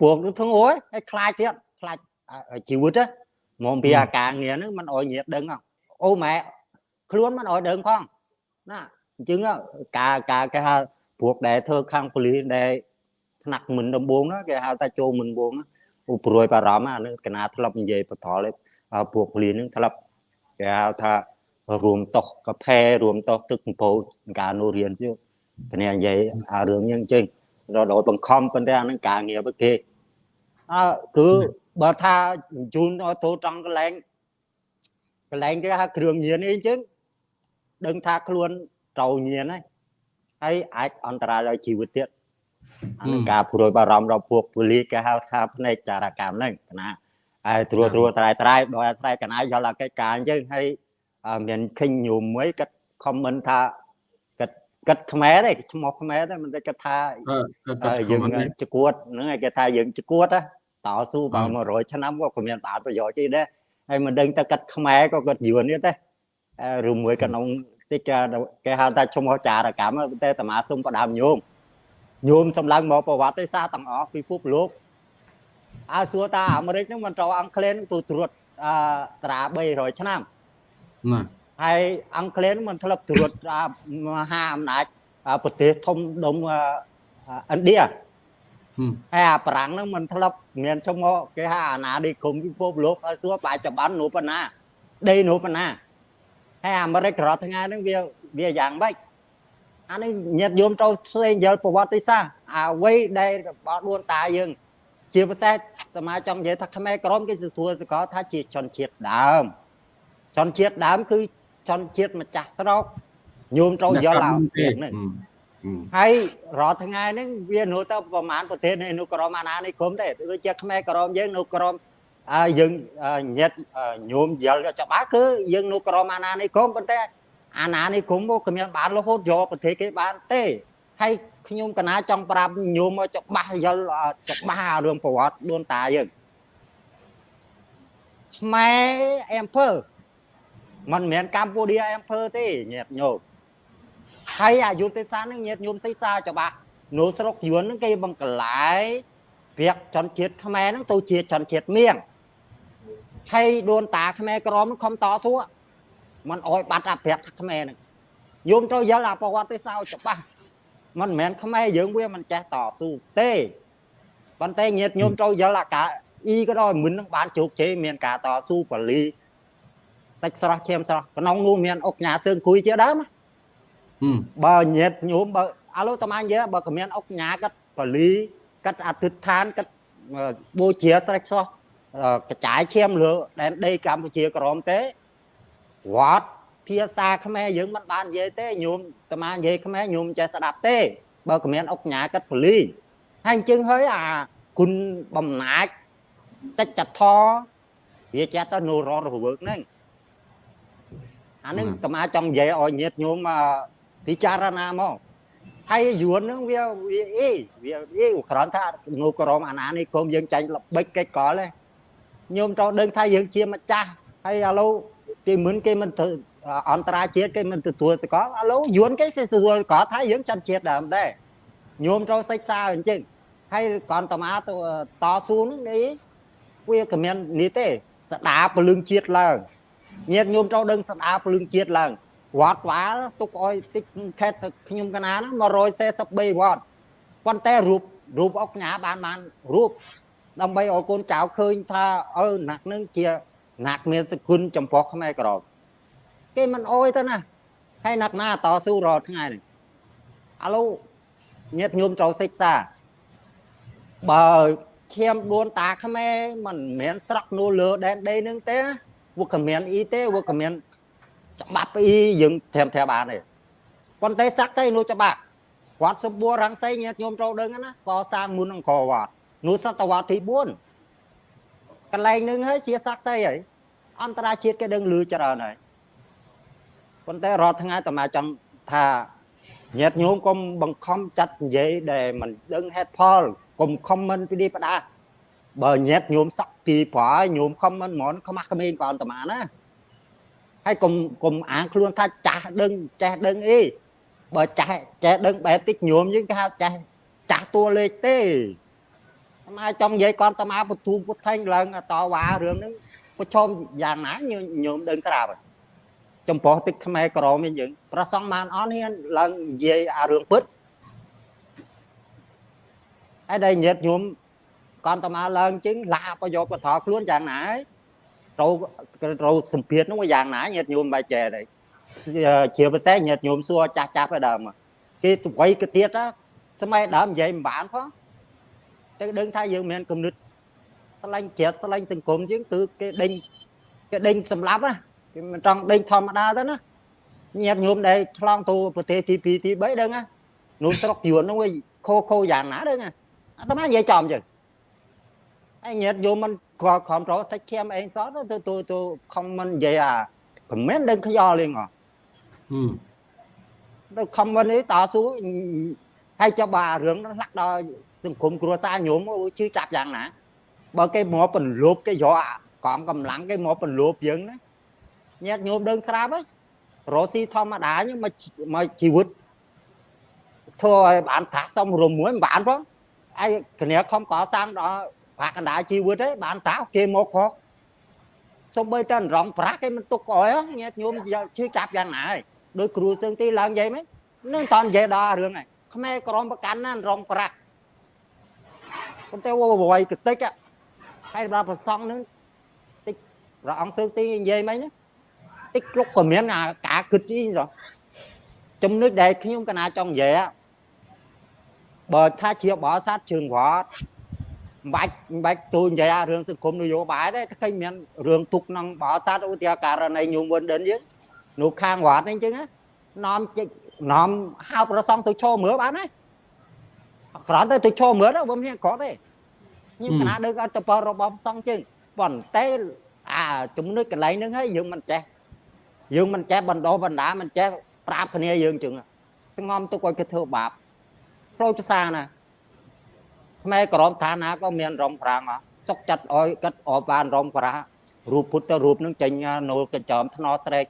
ពួកនោះធ្ងោយហើយខ្លាចទៀតខ្លាចជីវិត មកពីអាការងារហ្នឹងมันអោយញាតដឹងអូម៉ែខ្លួនมันអោយដឹងផងណាអញ្ចឹងការការគេហៅពួកដែលធ្វើខាងប៉ូលីសដែលថ្នាក់មិនដំបងណាគេហៅថាចូលមិនដំបងឧប្រួយបារម្ភអានឹងកណាធ្លាប់និយាយបថលពួកពលីនឹងធ្លាប់គេហៅថារួមតោះកាផេរួមតោះទឹកកំពូលការនោះរៀនជឿគ្នានិយាយអារឿងយ៉ាងចឹងដល់បង្ខំប៉ុន្តែអានឹងការងាររបស់គេអើគឺ បើថាជូនឲ្យទៅត្រង់កន្លែងកន្លែងគេហៅគ្រឿងញៀនអីចឹងដឹងថាខ្លួនត្រូវញៀនហើយហើយអាចអន្តរាយដល់ជីវិតទៀតអានឹងការព្រួយបារម្ភរបស់ពួកពូលីគេហៅថាផ្នែកចារកម្មហ្នឹងកណាហើយត្រួតត្រួតត្រៃត្រៃដោយអាស្រ័យកណាយល់អាកិច្ចការអញ្ចឹងហើយមានឃើញញោមមួយគាត់ខមមិនថាគាត់គាត់ខ្មែរទេឈ្មោះខ្មែរទេមិនទេគាត់ថាយើងជគួតហ្នឹងគេថាយើងជគួត តស៊ូបើ100ឆ្នាំក៏គ្មានបានប្រយោជន៍ទេដែរហើយមិនដឹងទៅគាត់ខ្មែរក៏គាត់យួនទៀតទេឬមួយក្នុងតិចគេហៅថាឈ្មោះចារកម្មតែតាមាសុំផ្ដាំញោមញោមសម្លឹងមកប្រវត្តិសាស្ត្រទាំងអស់ពិភពលោកអើសួរតាអាមេរិកហ្នឹងមិនត្រូវអង់គ្លេសទៅត្រួតអឺត្រា300ឆ្នាំណាហើយអង់គ្លេសមិនធ្លាប់ត្រួតមហាអំណាចប្រទេសធំដុំឥណ្ឌា ហើយអាប្រាំងហ្នឹងមិនធ្លាប់មានឈ្មោះគេហៅអាណានិគមពិភពលោកហើយសួរបាច់ចម្បាននោះប៉ុណ្ណាដីនោះប៉ុណ្ណាហើយអាមេរិករាល់ថ្ងៃហ្នឹងវាវាយ៉ាងម៉េចអានេះញាតិញោមត្រូវស្វែងយល់ប្រវត្តិសាស្ត្រអ្វីដែលរបស់ដួនតាយើង ជាពិសេសសមាចង់និយាយថាខ្មែរក្រមគេសួរសកលថាជាជនជាតិដើមជនជាតិដើមគឺជនជាតិម្ចាស់ស្រុកញោមត្រូវយល់ឡើងហ្នឹង ហើយរាល់ថ្ងៃហ្នឹងវានៅទៅប្រហែលប្រទេសនៅក្រមអាណានិគមទេដូចជាខ្មែរក្រមយើងនៅក្រមយើងញាតញោមយល់ច្បាស់គឺយើងនៅក្រមអាណានិគមប៉ុន្តែអាណានិគមមកគ្មានបានរហូតយកប្រទេសគេបានទេហើយខ្ញុំកណាចង់ប្រាប់ញោមមកច្បាស់យល់ច្បាស់រឿងប្រវត្តិដូនតាយើងខ្មែរអេមភើមិនមែនកម្ពុជាអំភើទេញាតិញោម ហើយអាយុទេសសានឹងញាតិញោមសិក្សាច្បាស់នៅស្រុកយួនហ្នឹងគេបង្កលាយពាក្យចន្ទជាតិខ្មែរហ្នឹងទៅជាចន្ទជាតិមៀងហើយដូនតាខ្មែរក្រមខំតស៊ូมันអោយបាត់អាប្រាក់ខ្មែរហ្នឹងយមត្រូវយល់អាប្រវត្តិសាស្ត្រច្បាស់มันមិនមែនខ្មែរយើងវាមិនចេះតស៊ូទេប៉ុន្តែញាតិញោមត្រូវយល់អាការអ៊ីក៏ដោយមិននឹងបានជោគជ័យមានការតស៊ូបលីសាច់ស្រស់ឈាមស្រស់ក្នុងនោះមានអុកញ៉ាសឿងគួយជាដើម បើញាតញោមបើឥឡូវតាមនិយាយបើគ្មានអុកញ៉ាគាត់ពលីគាត់អធិដ្ឋានគាត់បូជាស្រេចសោះកចាយឈាមលើដែនដីកម្ពុជាក្រមទេវត្តភាសាខ្មែរយើងមិនបាននិយាយទេញោមតាមនិយាយខ្មែរញោមចេះស្ដាប់ទេ បើគ្មានអុកញ៉ាគាត់ពលីហើយអញ្ចឹងហើយអាគុណបំណាចសច្ចធរវាចេះទៅនូរ៉នរវើកហ្នឹងអានឹងតាមចង់និយាយឲ្យញាតញោមមក ពិចារណាមកហើយយួនហ្នឹងវាវាអីវាអីគ្រាន់ថានៅក្រមអាណានេះគុំយើងចាញ់ល្បិចកិច្ចកលទេញោមត្រូវដឹងថាយើងជាម្ចាស់ហើយឥឡូវគេមិនគេមិនធ្វើអន្តរាជាតិគេមិនទទួលសកលឥឡូវយួនគេ sẽ ទទួលកលថាយើងចាត់ជាតិដើមដែរញោមត្រូវសិក្សាអញ្ចឹងហើយកនតមាទៅតស៊ូនឹងនេះវាក៏មាននេះទេ ស្ដារពលឹងជាតិឡើងញាតញោមត្រូវដឹងស្ដារពលឹងជាតិឡើង វត្តវាលទុកអោយតិចខេតខ្ញុំកណាហ្នឹង143វត្តប៉ុន្តែរូបរូបអុកញ៉ាបានបានរូបដើម្បីឲ្យកូនចៅឃើញថាអឺណាក់នឹងជាណាក់មានសគុណចំពោះខ្មែរក្រមគេមិនអោយទៅណាហើយណាក់ណាតស៊ូរាល់ថ្ងៃនេះឥឡូវញាតញោមត្រូវសិក្សាបើឈាមដួនតាខ្មែរមិនមែនស្រក់នូលើដែនដីនឹងទេវកមានអ៊ីទេវកមាន ច្បាប់អ៊ីយើងត្រាំត្រាបានទេប៉ុន្តែសាក់សីនោះច្បាប់វត្តសម្បួររាំងសីញាតិញោមត្រូវដឹងណាកសាងមុនអង្គរវត្តនោះសតវត្សទី4កន្លែងនឹងហើយជាសាក់សីហើយអន្តរជាតិគេដឹងលឺច្រើនហើយប៉ុន្តែរាល់ថ្ងៃតាមាចង់ថាញាតិញោមកុំបង្ខំចាត់និយាយដែលមិនដឹងហេតុផលកុំខមមិនពីនេះផ្ដាបើញាតិញោមសក់ពីប្រហើយញោមខមមិនហ្មងខ្មាស់ក្មេងក៏អន្តមាណា ហើយកុំកុំអាងខ្លួនថាចាស់ដឹងចេះដឹងអីបើចាស់ចេះដឹងបែបតិចញោមយើងគេហៅចាស់ចាស់តួលេខទេមកចង់និយាយគាត់តាមកពទូពុទ្ធែងឡើងតវ៉ារឿងហ្នឹងប្រឈមយ៉ាងណាញោមដឹងស្រាប់ចំពោះទឹកខ្មែរក្រមយើងប្រសងបានអត់ហ៊ានឡើងនិយាយអារឿងពិតហើយដែលញាតញោមកន្តមាឡើងជឹងឡាប្រយោជន៍បថខ្លួនយ៉ាងណាហើយ ត្រូវត្រូវសម្ភារនោះយ៉ាងណាញាតញោមបែចចេះដែរជាពិសេសញាតញោមសួរចាស់ចាស់ទៅដើមគេអ្វីក៏ទៀតសម័យដើមនិយាយមិនបានផងតែដឹងថាយើងមានគំនិតស្លាញ់ជ្រាតស្លាញ់សង្គមជាងគឺគេដេញគេដេញសម្លាប់ណាគេមិនចង់ដេញធម្មតាទៅណាញាតញោមដែលឆ្លងទៅប្រទេសទី2ទី3ដឹងណានោះស្រុកយួននោះខោខោយ៉ាងណាដឹងណាអាត្មានិយាយចំចឹងហើយញាតយមមិន ក៏ខំប្រសាច់ឈាមអេងសតទៅទៅទៅខំមិននិយាយអាមិនមែនដឹងខ្យល់ទេហ៎ទៅខំមិននេះតស៊ូហើយចាប់បារឿងហ្នឹងលាក់ដល់សង្គមគ្រួសារញោមជឿចាប់យ៉ាងណាបើគេមកបន្លប់គេយកកងកម្លាំងគេមកបន្លប់យើងណាញាតញោមដឹងស្រាប់ហ៎រស់ស៊ីធម្មតាមកមកជីវិតធ្វើឲ្យបានថាសំរុំមួយមិនបានផងឯគ្នាខំកសាងដល់ ប្រាក់កណ្ដាលជីវិតទេបានតាគេមកខកសំបីតែរងប្រាក់គេមិនទុកអោយញាតញោមជឿចាប់យ៉ាងណាហើយដោយគ្រូសឹងទីឡើងនិយាយមិននឹងតនិយាយដល់រឿងហ្នឹងខ្មែរក្រមប្រកាន់ណារងប្រាក់ប៉ុន្តែវវ័យកតិចហើយដល់ប្រសងនឹងតិចព្រះអង្គសឹងទីនិយាយមិនតិចលុកក៏មានអាការគិតអីចំណុចដែលខ្ញុំកណាចង់និយាយបើថាជាបរិស័ទជើងវត្ត មិនបាច់មិនបាច់ទូនិយាយរឿងសង្គមនយោបាយទេឃើញមានរឿងទុកក្នុងបរិស័ទឧទាហរណ៍ករណីញោមវិនដិនយើងនោះខាងវត្តនេះអញ្ចឹងនាំជិះនាំហៅប្រសងទៅឈរមើលបានហើយគ្រាន់តែទៅឈរមើលទៅមិនមានគាត់ទេខ្ញុំកណាដឹងអត្តពលរបស់ប្រសងជើងប៉ុន្តែអាចំណុចកន្លែងហ្នឹងហើយយើងមិនចេះយើងមិនចេះបណ្ដោះបណ្ដាមិនចេះប្រាប់គ្នាយើងជឹងស្ងំទុកឲ្យគេធ្វើបាបប្រូចភាសាណា ខ្មែរក្រមឋានាក៏មានរំប្រាំងសុកចិត្តអោយកាត់អបបានរំប្រារូបពុទ្ធរូបនឹងចេញនៅកញ្ចោមថ្នស្រែក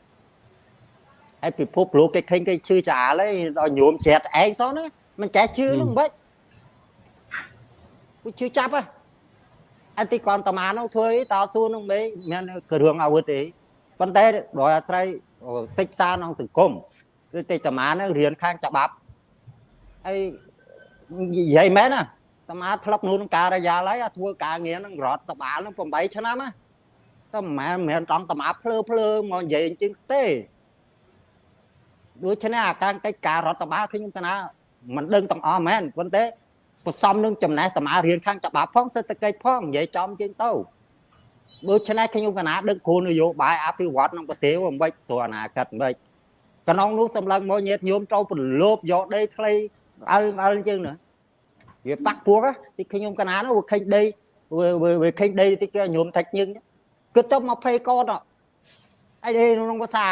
ហើយពិភពលោកគេឃើញគេឈឺចាលហើយដល់ញោមជ្រាត់ឯងសោះណាមិនចេះឈឺនោះមិនពួកឈឺចាប់ហ៎អតិកនតមានោះធ្វើអីតស៊ូនោះមិនមានគ្រឿងអាវុធទេប៉ុន្តែដោយអាស្រ័យសិក្សាក្នុងសង្គមគឺតិតមានឹងរៀនខាងច្បាប់ហើយនិយាយមែនណា តមាធ្លាប់នោះក្នុងការិយាល័យធ្វើការងារនឹងរដ្ឋតបាលនឹង8ឆ្នាំណាតែមិនមែនមិនត្រង់តមាភ្លើភ្លើមកនិយាយអញ្ចឹងទេដូច្នេះអាការកិច្ចការរដ្ឋបាលខ្ញុំកណាមិនដឹងទាំងអស់មែនប៉ុន្តែផ្សំនឹងចំណេះតមារៀនខាងច្បាប់ផងសេដ្ឋកិច្ចផងនិយាយចំជាងទៅដូច្នេះខ្ញុំកណាដឹកគោលនយោបាយអភិវឌ្ឍក្នុងប្រទេសអំបិចទៅអនាគតអំបិចក្នុងនោះសម្លឹងមកញាតញោមត្រូវប្រឡូបយកដីខ្លីអើអើអញ្ចឹងណា វាបាក់ពួកទីខ្ញុំកណានោះវាខេញដីវាខេញដីតិចគេញោមថាច់ញឹងគិតទៅ20កតអីដីក្នុងភាសា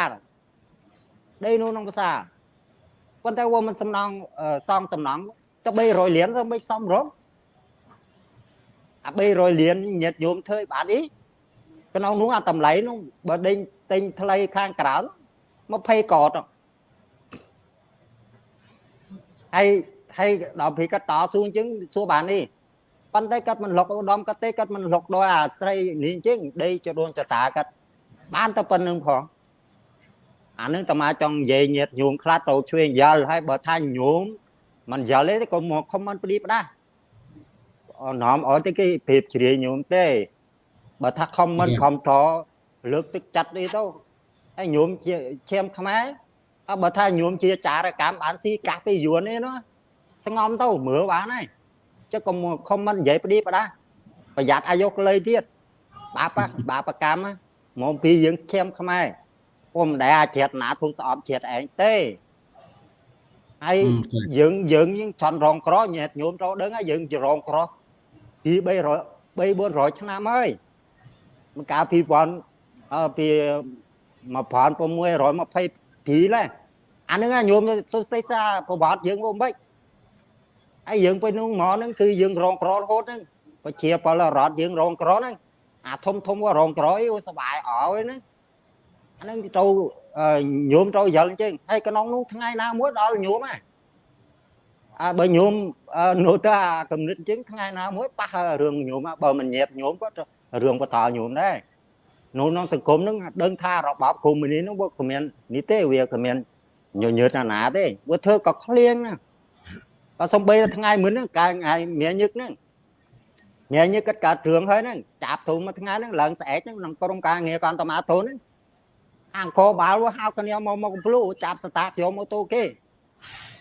ដីនោះក្នុងភាសាប៉ុន្តែវាមិនសំណងសងសំណងទៅ300លានទៅមិនសំរងអា300លានញាតញោមធ្វើបានអីក្នុងនោះអាតម្លៃនោះបើដេញទិញថ្លៃខាងក្រៅ20កតហើយ ហើយដល់ពេលគាត់តស៊ូអញ្ចឹងសួរបាននេះប៉ុន្តែគាត់មិនលុកឧត្តមគាត់ទេគាត់មិនលុកដោយអាស្រីនេះអញ្ចឹងដីចដូនចតាគាត់បានតែប៉ុណ្្នឹងផងអានឹងតាមាចង់និយាយញាតញោមខ្លះទៅជួយយល់ហើយបើថាញោមមិនយល់ទេក៏មកខំមិនព្រីផ្ដាស់អនំអត់ទេគេប្រៀបជ្រាយញោមទេបើថាខំមិនខំត្រលើកទឹកចិត្តអីទៅហើយញោមជាឈាមខ្មែរអើបើថាញោមជាចារកម្មបានស៊ីកាសពីយួននេះណា ស្ងំទៅមើលបានហើយចុះក៏ខំមិននិយាយផ្ដៀបដាប្រយ័ត្នអាយុក្លីទៀតបាបបាបកម្មមកពីយើងឈាមខ្មែរពុំដែលអាចជ្រាតណាធ្វើស្អប់ជ្រាតឯងទេហើយយើងយើងចន់រងក្រញាតញោមចូលដឹងហើយយើងជារងក្រពី300 3 400ឆ្នាំហើយមកកាលពីពាន់ពី1622ឡែអានឹងញោមទៅសិក្សាប្រវត្តិយើងមកមិន ហើយយើងពេលនោះមកហ្នឹងគឺយើងរងក្ររហូតហ្នឹងប្រជាពលរដ្ឋយើងរងក្រហ្នឹងអាធំធំក៏រងក្រអីអូសបាយអោយហ្នឹងអាហ្នឹងទៅញោមទៅយល់អញ្ចឹងហើយក្នុងនោះថ្ងៃណាមួយដល់ញោមហ่ะអាបើញោមនោះទៅអាកំណត់អញ្ចឹងថ្ងៃណាមួយប៉ះរឿងញោមបើមិនញាបញោមក៏រឿងបតល់ញោមដែរនោះក្នុងសង្គមហ្នឹងដឹងថារបបកុំមុនីនឹងវាគ្មាននេះទេវាគ្មានញញើតណាទេវាធ្វើក៏ឃ្លៀងណា បើសំបីថ្ងៃមុនហ្នឹងកាលថ្ងៃមានញឹកហ្នឹងមានញឹកកាត់កើតរឿងហើយហ្នឹងចាប់ធំមួយថ្ងៃហ្នឹងឡើងស្អែកហ្នឹងក្នុងក្រុមការងារកន្តមាធនហ្នឹងអង្គរបាលហៅគ្នាមកមកកំភ្លូចាប់ស្តាកយកម៉ូតូគេ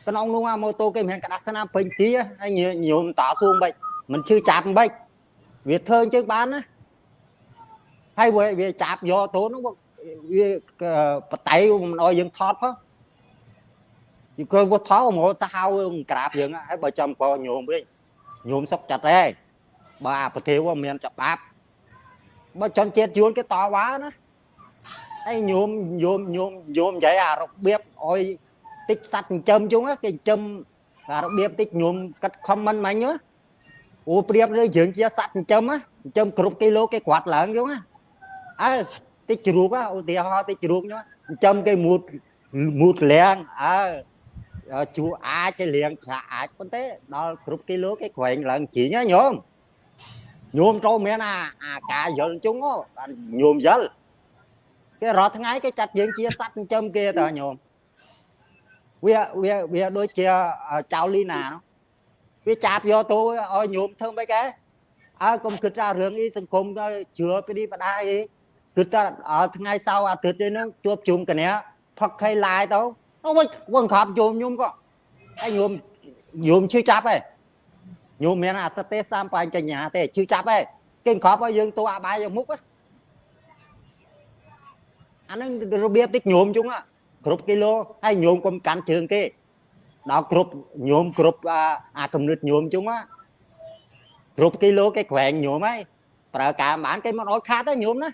ក្នុងនោះម៉ូតូគេមានក្តារស្នាពេញទីហើយញោមតស៊ូមិនមិនឈឺចាប់មិនវាធ្វើអញ្ចឹងបានណាហើយវាចាប់យកតូននោះវាបតៃមិនអោយយើងថតផង យីគាត់វាថោមកសាហាវក្រាបយើងហើយបើចាំកញោមវិញញោមសុកចាត់ទេបើអាប្រទេសវាមានច្បាប់បើចន់ជាតិយួនគេតវ៉ាណាហើយញោមញោមញោមញោមនិយាយអារបៀបអោយតិចសัตว์ចិញ្ចឹមជុងគេចិញ្ចឹមអារបៀបតិចញោមកាត់ខមមិនមិញអូប្រៀបលើយើងជាសัตว์ចិញ្ចឹមចិញ្ចឹមគ្រប់គីឡូគេក្រាត់ឡើងជុងអើតិចជ្រូកឧទាហរណ៍តិចជ្រូកញោមចិញ្ចឹមគេមូតមូតលៀងអើ ជួអាចគេលៀងឆ្លាអាចប៉ុន្តែដល់គ្រប់គីឡូគេក្រែងឡើងជីងណាញោមញោមចូលមានអាអាការយល់ជុងញោមយល់គេរាល់ថ្ងៃគេចាត់យើងជាសត្វចិញ្ចឹមគេតើញោមវាវាវាដូចជាចៅលីណាវាចាប់យកទៅឲ្យញោមធ្វើមិនគេអើកុំគិតថារឿងអីសង្គមទៅជឿពីនេះបដាអីគិតថាថ្ងៃសៅរ៍អាទិត្យនេះជួបជុំកញ្ញាផឹកខៃឡាយទៅ អូវិញវងក្រាបយមញោមក៏ហើយញោមញោមឈឺចាប់ឯងញោមមានអាសតេសាមបញ្ចញ្ញាទេឈឺចាប់ឯងគេក្របឲ្យយើងតួអបាយមុខអានឹងរបៀបតិចញោមជុងគ្រប់គីឡូហើយញោមកុំកាន់ជើងគេដល់គ្រប់ញោមគ្រប់អាកំណត់ញោមជុងគ្រប់គីឡូគេក្រែងញោមហើយប្រើការបានគេមិនអត់ខាតទេញោមណា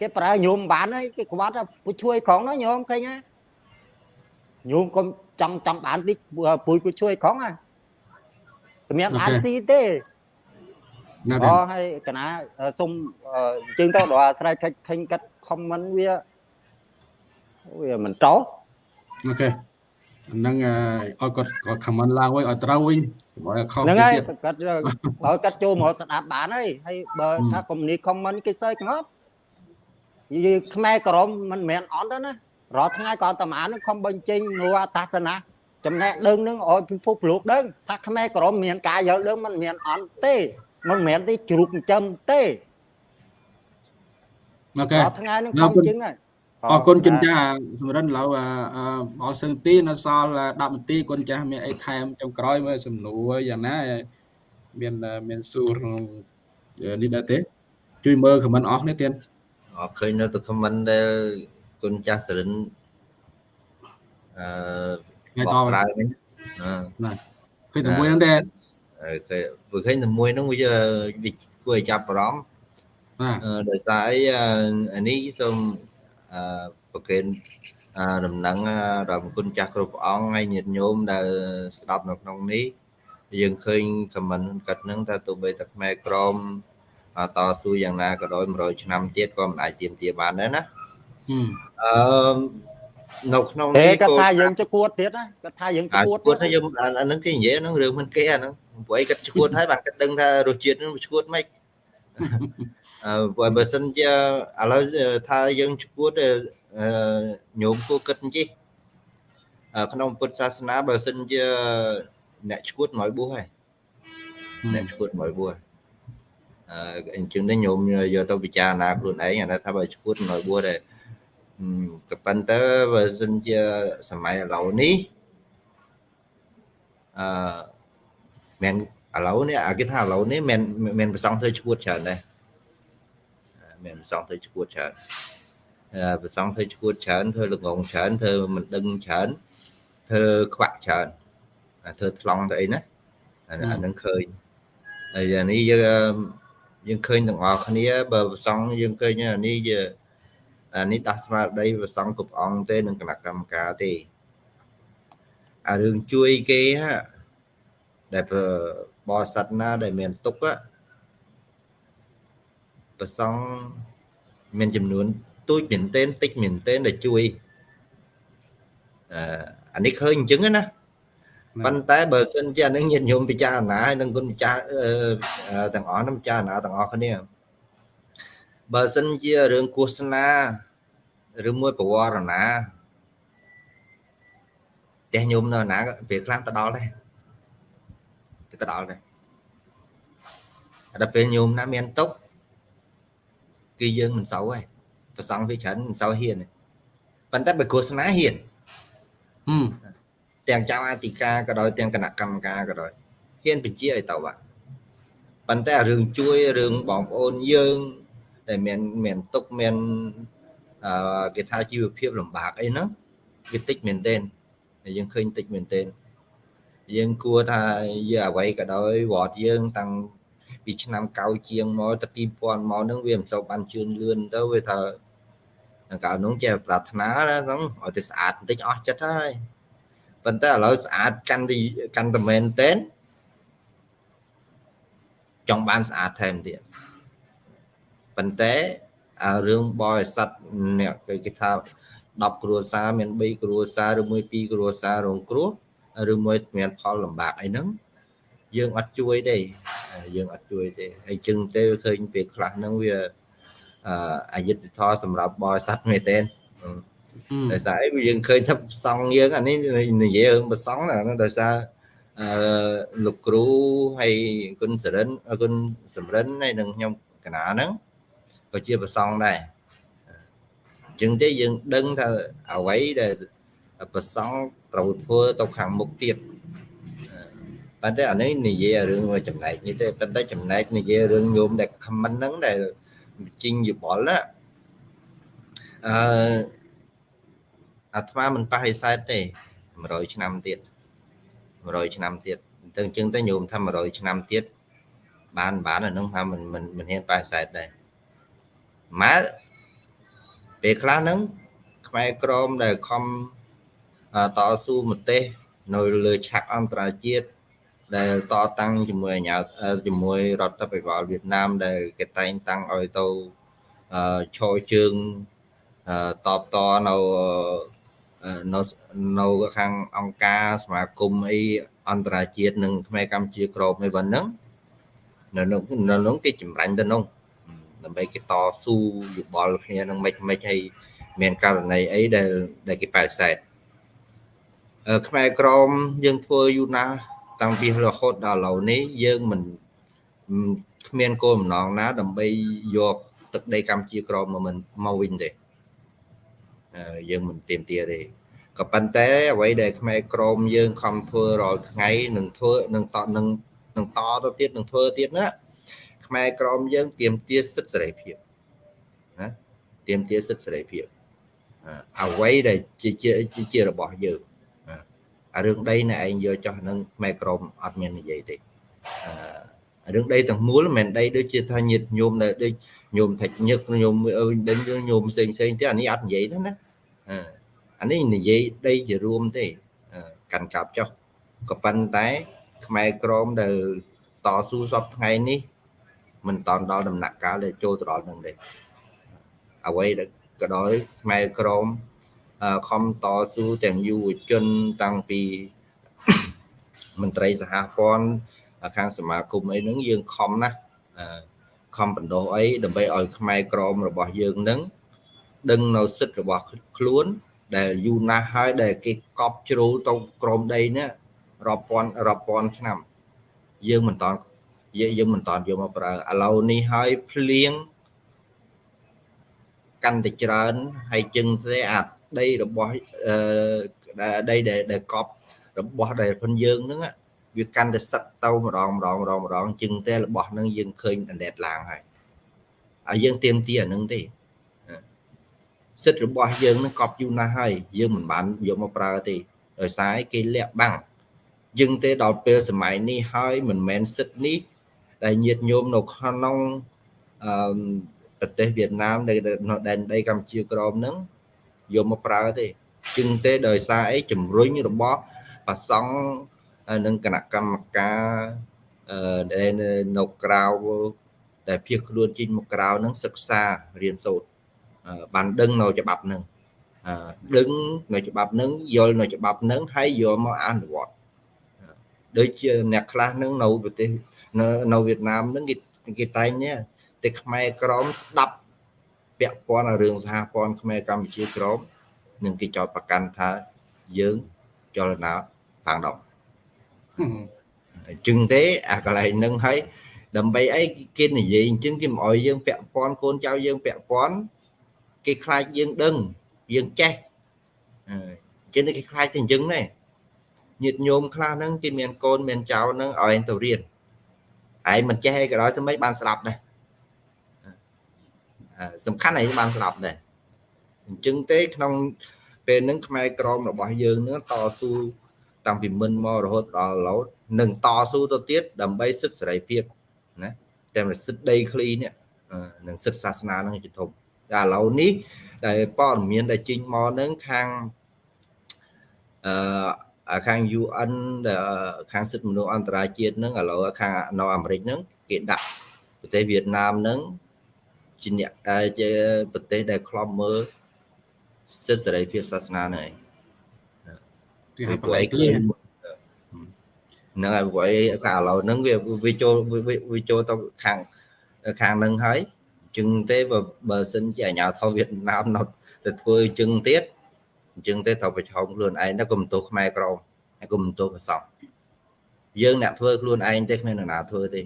គេប្រើញោមបានហើយគេក្បត់ពុជួយក្រុងណាញោមឃើញណា ញោមកុំចង់ចង់បានតិចពួយពុជួយក្រុងណាគ្មានបានស៊ីទេអូហើយកណាសុំជើងទៅដល់អាស្រ័យខិចឃើញកាត់ខមមិនវាវាមិនត្រូវអូខេហ្នឹងឲ្យគាត់គាត់ comment ឡើងវិញឲ្យត្រូវវិញកុំឲ្យខុសហ្នឹងហើយគាត់ឲ្យគាត់ចូលមកស្ដាប់បានហើយហើយបើថាកុំនេះ comment គេសើចងាប់និយាយខ្មែរក្រមមិនមែនអន់ទេណា រាល់ថ្ងៃក៏តាម៉ានឹងខំបញ្ចេញនូអតាសនាចំណេះដឹងនឹងឲ្យពិភពលោកដឹងថាខ្មែរក្រមមានការយល់ដឹងមិនមានអន់ទេមិនមែនទេជ្រូកចិញ្ចឹមទេអូខេរាល់ថ្ងៃនឹងខំជឹងហើយអរគុណចិនចាសម្រិនឡៅអរសឹងទីនៅសល់10នាទីគុណចាស់មានអីថែមចុងក្រោយមើលសំណួរយ៉ាងណាមានមានសួរក្នុងនេះដែរទេ ជួយមើលខមមិនអស់នេះទៀតអត់ឃើញនៅទៅខមមិនដែល គុណចាស់សរិនអឺបកស្រាយវិញណាឃើញតែមួយហ្នឹងដែរគេព្រោះឃើញតែមួយហ្នឹងវាគួរឲ្យចាប់អារម្មណ៍ដោយសារអីអានេះសូមប្រកេនដំណឹងដល់គុណចាស់គ្រប់ព្រះអង្គហើយញាតិញោមដែលស្ដាប់នៅក្នុងនេះយើងឃើញខមមិនកាត់នឹងថាទោះបីតែខ្មែរក្រមតស៊ូយ៉ាងណាក៏ដោយ100ឆ្នាំទៀតក៏មិនអាចទៀមទាបានដែរណា អឺនៅក្នុងនេះគាត់ថាយើងជគួតទៀតណាគាត់ថាយើងជគួតគាត់ថាយើងអាហ្នឹងគេនិយាយហ្នឹងរឿងមិនគេអាហ្នឹងព្រោះអីគាត់ជគួតហើយបាទគាត់ដឹងថារសជាតិហ្នឹងជគួតមិនអឺបើសិនជាឥឡូវថាយើងឈួតញោមគួរគិតអញ្ចឹងក្នុងពុទ្ធសាសនាបើសិនជាអ្នកឈួតមកបួសហើយអ្នកឈួតមកបួសអឺអញ្ចឹងនេះញោមយកទៅពិចារណាខ្លួនឯងអាថាបើឈួតមកបួសដែរ ក៏ប៉ុន្តែបើសិនជាសម័យឥឡូវនេះអឺមិនឥឡូវនេះអាគេថាឥឡូវនេះមិនមិនប្រសងធ្វើឈួតច្រើនដែរមានប្រសងធ្វើឈួតច្រើនប្រសងធ្វើឈួតច្រើនធ្វើល្ងងច្រើនធ្វើមិនដឹងច្រើនធ្វើខ្វាក់ច្រើនធ្វើថ្លង់ទៅអីណាអាហ្នឹងឃើញហើយអានេះយើងយើងឃើញទាំងអស់គ្នាបើប្រសងយើងឃើញអានេះយើងអា នេះដាស់ស្មារតីប្រសងគ្រប់អង្គទេនឹងគណៈកម្មការទេអារឿងជួយគេដែលបរិស័ទណាដែលមានទុកប្រសងមានចំនួនទូចមែនទែនតិចមែនទែនដែលជួយអឺអានេះឃើញអញ្ចឹងណាប៉ុន្តែបើសិនជាអានឹងញាតិញោមពិចារណាហើយនឹងគុណម្ចាស់ទាំងអស់នឹងពិចារណាទាំងអស់គ្នា បើសិនជារឿងគោសនាឬមួយប្រវរណាផ្ទះញោមនៅណាពេលខ្លះទៅដល់ដែរគេទៅដល់ដែរដល់ពេលញោមណាមានទុកគឺយើងមិនសូវទេប្រសងវាច្រើនមិនសូវហ៊ានប៉ុន្តែបើឃោសនាហ៊ានទាំងចៅអធិការក៏ដោយទាំងគណៈកម្មការក៏ដោយហ៊ានបញ្ជាឲ្យទៅបាទប៉ុន្តែរឿងជួយរឿងបងប្អូនយើង ដែលមានមានទុកមានអឺគេថាជីវភាពលំបាកអីហ្នឹងវាតិចមែនទែនយើងឃើញតិចមែនទែនយើងគួរថាយើងអ្វីក៏ដោយវត្តយើងតាំងពីឆ្នាំកៅជាងមកទៅ2000មកហ្នឹងវាមិនសូវបានជឿនលឿនទៅវាថាកាលនោះចេះប្រាថ្នាហ្នឹងឲ្យតែស្អាតបន្តិចអស់ចិត្តហើយប៉ុន្តែឥឡូវស្អាតកាន់តែកាន់តែមែនតែនចង់បានស្អាតថែមទៀត ប៉ុន្តែអារឿងបរិស័ទអ្នកគេថា10គ្រួសារមាន3គ្រួសារឬមួយ2គ្រួសាររងគ្រោះឬមួយមានផលលំបាកអីហ្នឹងយើងអត់ជួយទេយើងអត់ជួយទេហើយជឹងទេឃើញពេលខ្លះហ្នឹងវាអយុត្តិធម៌សម្រាប់បរិស័ទមែនទេដោយសារអីយើងឃើញថាប្រសងយើងអានេះនិយាយរឿងប្រសងដោយសារអឺលោកគ្រូហើយគុណសរិនគុណសំរិនហើយនឹងខ្ញុំកណាហ្នឹង ក៏ជាប្រសងដែរអញ្ចឹងទេយើងដឹងថាអ្វីដែលប្រសងត្រូវធ្វើទៅខាងមុខទៀតប៉ុន្តែអានេះនិយាយរឿងចំណែកនេះទេប៉ុន្តែចំណែកនិយាយរឿងញោមដែលខមមិនហ្នឹងដែលជីងយបល់ណាអឺអាត្មាមិនប៉ះឯសែតទេ100ឆ្នាំទៀត100ឆ្នាំទៀតទៅអញ្ចឹងទៅញោមថា100ឆ្នាំទៀតបានបានអានឹងថាមិនមិនមិនហ៊ានប៉ះឯសែតដែរ ម៉ែពេលខ្លះហ្នឹងខ្មែរក្រមដែលខំតស៊ូប្រទេសនៅលើឆាកអន្តរជាតិដែលតតាំងជាមួយអាញាជាមួយរដ្ឋាភិបាលវៀតណាមដែលគេតែងតាំងឲ្យទៅឈរជើងតបតនៅនៅនៅខាងអង្គការសមាគមអីអន្តរជាតិនិងខ្មែរកម្ពុជាក្របអីប៉ុណ្ណឹងនៅនៅក្នុងគេចម្រាញ់ទៅក្នុង ដើម្បីគេតស៊ូយោបល់គ្នានឹងមិនមិនឲ្យមានករណីអីដែលដែលគេប៉ែសែតខ្មែរក្រមយើងធ្វើយូរណាស់តាំងពីរហូតដល់ឥឡូវនេះយើងមិនគ្មានគោលបំណងណា ដើម្បីយកទឹកដីកម្ពុជាក្រមមកមិនមកវិញទេយើងមិនទៀមទាទេក៏ប៉ុន្តែអ្វីដែលខ្មែរក្រមយើងខំធ្វើរាល់ថ្ងៃនឹងធ្វើនឹងតនឹងនឹងតទៅទៀតនឹងធ្វើទៀតណា ខ្មែរក្រមយើងទៀមទាសិទ្ធិសេរីភាពណាទៀមទាសិទ្ធិសេរីភាពអ្វីដែលជាជាជារបស់យើងអារឿងដីណែឯងយកចោះនឹងខ្មែរក្រមអត់មាននិយាយទេអឺរឿងដីទាំងមូលមិនមែនដីដូចជាថាញាតញោមនៅដូចញោមថាច់ញឹកញោមអើដេញញោមផ្សេងផ្សេងទេអានេះអត់និយាយទេណាអានេះនិយាយដីជារួមទេកាន់កាប់ចុះក៏ប៉ុន្តែខ្មែរក្រមដែលតស៊ូសពថ្ងៃនេះ មិនតន់ដល់ដំណាក់កាលដែលចូលទៅដល់នឹងទេអ្វីដែលក៏ដោយខ្មែរក្រមខំតស៊ូទាំងយុវជនតាំងពីមន្ត្រីសហព័ន្ធខាងសមាគមអីហ្នឹងយើងខំណាស់ខំបណ្ដោះអីដើម្បីឲ្យខ្មែរក្រមរបស់យើងនឹងដឹងនៅសិទ្ធិរបស់ខ្លួន ដែលយូរណាស់ហើយដែលគេកប់ជ្រូលទៅក្រមដីនេះរាប់ពាន់រាប់ពាន់ឆ្នាំ យើងមិនតន់ យើងមិនតន់យកមកប្រើឥឡូវនេះហើយភ្លៀងកាន់តែច្រើនហើយជឹងទេអាដីរបស់ដីដែលកប់របស់ដែលផងយើងហ្នឹងវាកាន់តែសឹកទៅម្ដងម្ដងម្ដងម្ដងជឹងតែរបស់ហ្នឹងយើងឃើញអណ្ដែតឡើងហើយហើយយើងទៀមទីអាហ្នឹងទេសិទ្ធិរបស់យើងនឹងកប់យូរណាស់ហើយយើងមិនបានយកមកប្រើទេដោយសារគេលាក់បាំងយើងទេដល់ពេលសម័យនេះហើយមិនមែនសិទ្ធិនេះ ដែលញាតញោមនៅក្នុងអឺប្រទេសវៀតណាមដែលនៅដែនដីកម្ពុជាក្រមហ្នឹងយកមកប្រើទេជាងទេដោយសារអីជំរុញរបស់ប្រសង់និងគណៈកម្មការអឺដែលនៅក្រៅដែលភៀសខ្លួនចេញមកក្រៅហ្នឹងសិក្សារៀនសូត្របានដឹងនៅច្បាប់ហ្នឹងដឹងនៅច្បាប់ហ្នឹងយល់នៅច្បាប់ហ្នឹងហើយយកមកអនុវត្តដូចជាអ្នកខ្លះហ្នឹងនៅប្រទេស នៅនៅវៀតណាមហ្នឹងគេគេតែងនេះតែខ្មែរក្រមស្ដាប់ពាក់ព័ន្ធរឿងសហព័ន្ធខ្មែរកម្ពុជាក្រមនឹងគេចោទប្រកាន់ថាយើងចលនាផាងដងអញ្ចឹងទេអាកន្លែងហ្នឹងហើយដើម្បីអីគេនិយាយអញ្ចឹងគេមិនអោយយើងពាក់ព័ន្ធកូនចៅយើងពាក់ព័ន្ធគេខ្លាចយើងដឹងយើងចេះអញ្ចឹងគេខ្លាចតែអញ្ចឹងដែរញាតិញោមខ្លះហ្នឹងគេមានកូនមានចៅហ្នឹងឲ្យទៅរៀន ឯងមិនចេះអីក៏ដោយធ្វើម៉េចបានស្ដាប់ដែរសំខាន់ឯងបានស្ដាប់ដែរអញ្ចឹងទេក្នុងពេលហ្នឹងខ្មែរក្រមរបស់យើងនឹងតស៊ូតាំងពីមិនមករហូតដល់ឥឡូវនឹងតស៊ូទៅទៀតដើម្បីសិទ្ធិសេរីភាពណាតែសិទ្ធិដីឃ្លីនេះនឹងសិទ្ធិសាសនានឹងជាធំតែឥឡូវនេះដែលព័ត៌មានដែលចេញមកនឹងខាងអឺ ខាង UN ដែលខាងសិទ្ធិមនុស្សអន្តរជាតិនឹងឥឡូវខាងនៅអាមេរិកនឹងគេដាក់ប្រទេសវៀតណាមនឹងជាអ្នកជាប្រទេសដែលខ្លំមើលសិទ្ធិសេរីភាពសាសនាហ្នឹងឯងគេហៅបលែកគ្នាហ្នឹងហើយព្រោះអីកាលឥឡូវហ្នឹងវាវាចូលវាចូលទៅខាងខាងហ្នឹងហើយ ជឹងទេបើបើសិនជាអាញាធរវៀតណាមនៅទៅធ្វើជឹងទៀត អញ្ចឹងទេត្រូវប្រឈមខ្លួនឯងទៅកុំទោសខ្មែរក្រមហើយកុំទោសប្រសងយើងអ្នកធ្វើខ្លួនឯងទេគ្មានអ្នកណាធ្វើទេ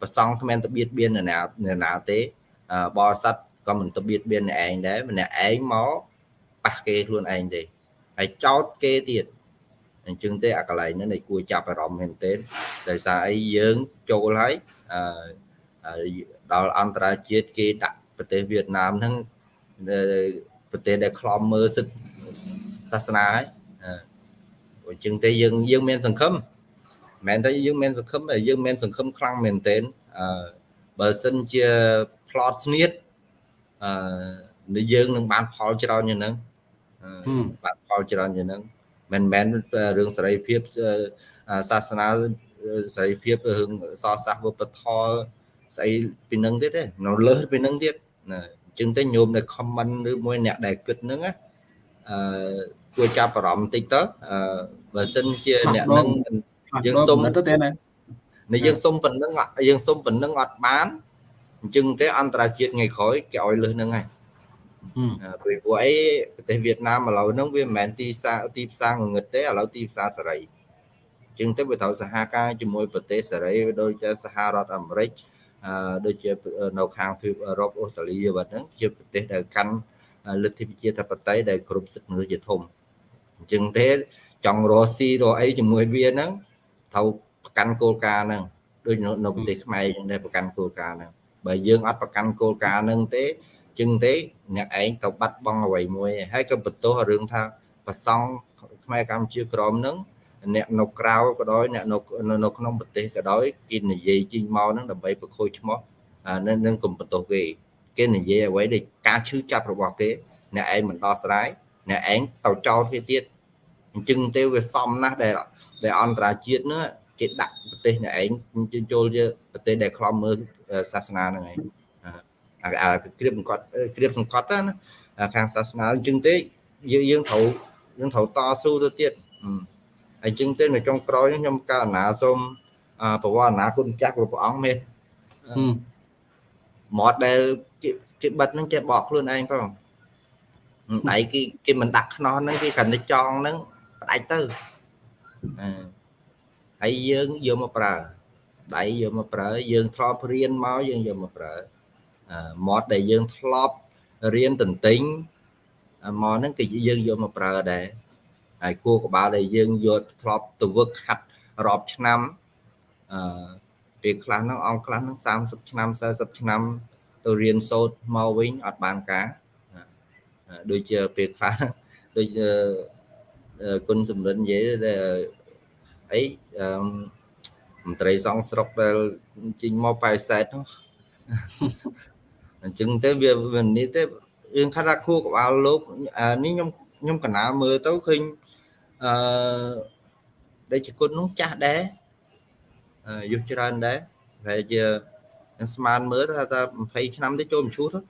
ប្រសងគ្មានទៅបៀតបៀនអ្នកណាអ្នកណាទេបរិស័ទក៏មិនទៅបៀតបៀនអ្នកឯងដែរម្នាក់ឯងមកប៉ះគេខ្លួនឯងទេហើយចោតគេទៀតអញ្ចឹងទេអាកន្លែងហ្នឹងនៃគួរចាប់អារម្មណ៍មែនទែនដោយសារអីយើងចូលហើយអឺដល់អន្តរជាតិគេដាក់ប្រទេសវៀតណាមហ្នឹងប្រទេសដែលខ្លំមើលសិទ្ធ សាសនាហើយអញ្ចឹងទេយើងយើងមានសង្ឃឹមមិនមែនតែយើងមានសង្ឃឹមតែយើងមានសង្ឃឹមខ្លាំងមែនទែនអឺបើសិនជា plot ស្នៀតអឺយើងនឹងបានផលច្រើនយ៉ាងហ្នឹងបានផលច្រើនជាងហ្នឹងមិនមែនរឿងសេរីភាពសាសនាសេរីភាពរឿងសរសាសវប្បធម៌ស្អីពីនឹងទៀតទេនៅលើពីនឹងទៀតណាអអញ្ចឹងទៅញោមនៅ comment ឬមួយអ្នកដែលគិតហ្នឹងណាអឺ គួរចាប់អារម្មណ៍បន្តិចទៅអឺបើសិនជាអ្នកនឹងយើងសុំទៅទេណានេះយើងសុំប៉ុណ្្នឹងយើងសុំប៉ុណ្្នឹងអត់បានអញ្ចឹងទេអន្តរជាតិថ្ងៃក្រោយគេឲ្យលើសហ្នឹងហើយព្រោះពួកអីប្រទេសវៀតណាមឥឡូវហ្នឹងវាមិនមែនទីផ្សារទីផ្សារងងឹតទេឥឡូវទីផ្សារសេរីអញ្ចឹងទៅវាត្រូវសហការជាមួយប្រទេសសេរីដូចជាសហរដ្ឋអាមេរិកអឺដូចជានៅខាងទ្វីបអឺរ៉ុបអូស្ត្រាលីវហ្នឹងជាប្រទេសដែលកាន់លទ្ធិប្រជាធិបតេយ្យដែលគ្រប់សិទ្ធិមនុស្សជាធំអញ្ចឹងទេចង់រកស៊ីរកអីជាមួយវាហ្នឹងត្រូវប្រកាន់គោលការណ៍ហ្នឹងដូចនៅប្រទេសខ្មែរអញ្ចឹងដែរប្រកាន់គោលការណ៍ហ្នឹងបើយើងអត់ប្រកាន់គោលការណ៍ហ្នឹងទេចឹងទេអ្នកឯងទៅបាត់បង់អ្វីមួយហើយក៏បន្ទោសរឿងថាប្រសង់ខ្មែរកម្ពុជាក្រមហ្នឹងអ្នកនៅក្រៅក៏ដោយអ្នកនៅនៅក្នុងប្រទេសក៏ដោយគេនិយាយជីងមកហ្នឹងដើម្បីប្រខូចឈ្មោះនឹងកុំបន្ទោសគេគេនិយាយអ្វីដែលការឈឺចាប់របស់គេអ្នកឯងមិនដោះស្រាយ អ្នកឯងទៅចោលគេទៀតអញ្ចឹងទេវាសមណាស់ដែលដែលអន្តរជាតិនោះគេដាក់ប្រទេសអ្នកឯងចូលជាប្រទេសដែលខ្លំមើលសាសនាហ្នឹងឯងអាគ្រៀបសង្កត់គ្រៀបសង្កត់ណាខាងសាសនាអញ្ចឹងទេយើងយើងត្រូវយើងត្រូវតស៊ូទៅទៀតអញ្ចឹងទេនៅចុងក្រោយខ្ញុំកោណាសូមប្រវត្តិណាគុណចាស់ព្រះអង្គមេមាត់ដែលគេគេបិទហ្នឹងចេះបកខ្លួនឯងផង ដៃគេគេមិនដាក់ខ្នោះហ្នឹងគេគ្រាន់តែចងហ្នឹងផ្ដាច់ទៅហើយយើងយកមកប្រើដៃយកមកប្រើយើងធ្លាប់រៀនមកយើងយកមកប្រើមាត់ដែលយើងធ្លាប់រៀនតន្ទិញមកហ្នឹងគឺយើងយកមកប្រើដែរហើយគួរក្បាលដែលយើងយកធ្លាប់ទៅវឹកហាត់រាប់ឆ្នាំអឺពេលខ្លះហ្នឹងអង្គខ្លះហ្នឹង30ឆ្នាំ40ឆ្នាំទៅរៀនសូត្រមកវិញអត់បានការ ដូចជាពេលខ្លះដូចគុណសំរិននិយាយដែលអីមន្ត្រីសង្ឃស្រុកដែលជិញមកប៉ែសែតហ្នឹងអញ្ចឹងទៅវាវានេះទេយើងថាថាខួរក្បាលលោកនេះខ្ញុំខ្ញុំកណាមើលទៅឃើញអឺដែលជាគុណនោះចាស់ដែរយុះច្រើនដែរតែជាស្មានមើលថាថា20ឆ្នាំទៅចូលមឈូសទៅ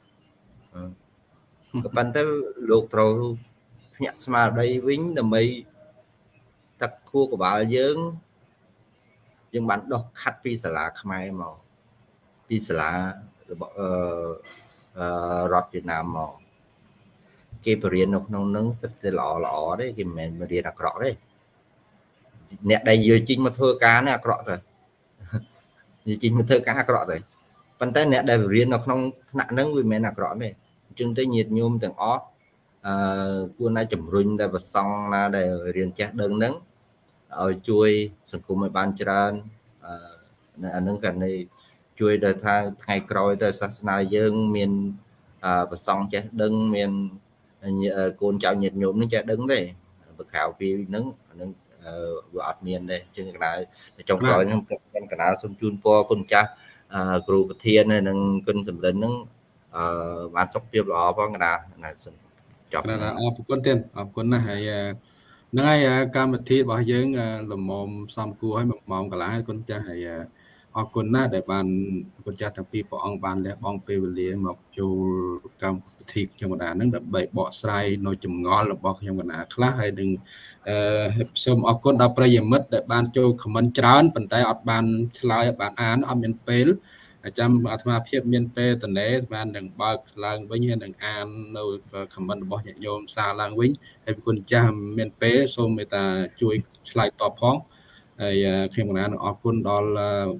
ក៏ប៉ុន្តែលោកត្រូវភ្ញាក់ស្មារតីវិញដើម្បីទឹកខួរក្បាលយើងយើងបានដោះខាត់ពីសាលាខ្មែរមកពីសាលារបស់អឺរដ្ឋវៀតណាមមកគេបរៀននៅក្នុងនឹងសិតតែល្អល្អទេគេមិនមែនរៀនអាក្រក់ទេអ្នកដែលយកជីងមកធ្វើការនេះអាក្រក់ទៅនិយាយជីងមកធ្វើការអាក្រក់ទៅប៉ុន្តែអ្នកដែលរៀននៅក្នុងថ្នាក់ហ្នឹងវាមិនមែនអាក្រក់ទេអញ្ចឹងទៅញាតញោមទាំងអស់អឺគួរណាជំរុញដែលប្រសង់ណាដែលរៀនចេះដឹងហ្នឹងឲ្យជួយសង្គមឲ្យបានច្រើនអឺអានឹងក៏នៃជួយដល់ថាថ្ងៃក្រោយទៅសាសនាយើងមានប្រសង់ចេះដឹងមានកូនចៅញាតិញោមនឹងចេះដឹងទេបើក្រៅពីហ្នឹងអានឹងវាអត់មានទេជាងកណ្ដាលចុងក្រោយខ្ញុំខ្ញុំកណ្ដាលសូមជូនពរគុណចាស់គ្រូប្រធាននិងគុណសម្រិនហ្នឹង អឺបានសុខភាពល្អផងកណ្ដាលណាសូមចប់អរគុណទៀតអរគុណណាស់ហើយហ្នឹងហើយកម្មវិធីរបស់យើងលំមសំគួរឲ្យមួយម៉ោងកន្លះគុណចាស់ហើយអរគុណណាស់ដែលបានគុណចាស់ទាំងពីរព្រះអង្គបានលះបង់ពេលវេលាមកចូលកម្មវិធីខ្ញុំកណ្ដាលហ្នឹងដើម្បីបកស្រាយនៅចម្ងល់របស់ខ្ញុំកណ្ដាលខ្លះហើយនឹងអឺសូមអរគុណដល់ប្រិយមិត្តដែលបានចូលខមមិនច្រើនប៉ុន្តែអត់បានឆ្លើយអត់បានអានអត់មានពេល ចាំអាត្មាភាពមានពេលតនេបាននឹងបើកឡើងវិញហើយនឹងអាននៅខមមិនរបស់ញាតិញោមសារឡើងវិញហើយគុណចាស់មានពេលសូមមេត្តាជួយឆ្លើយតបផងហើយខ្ញុំកណានឹងអរគុណដល់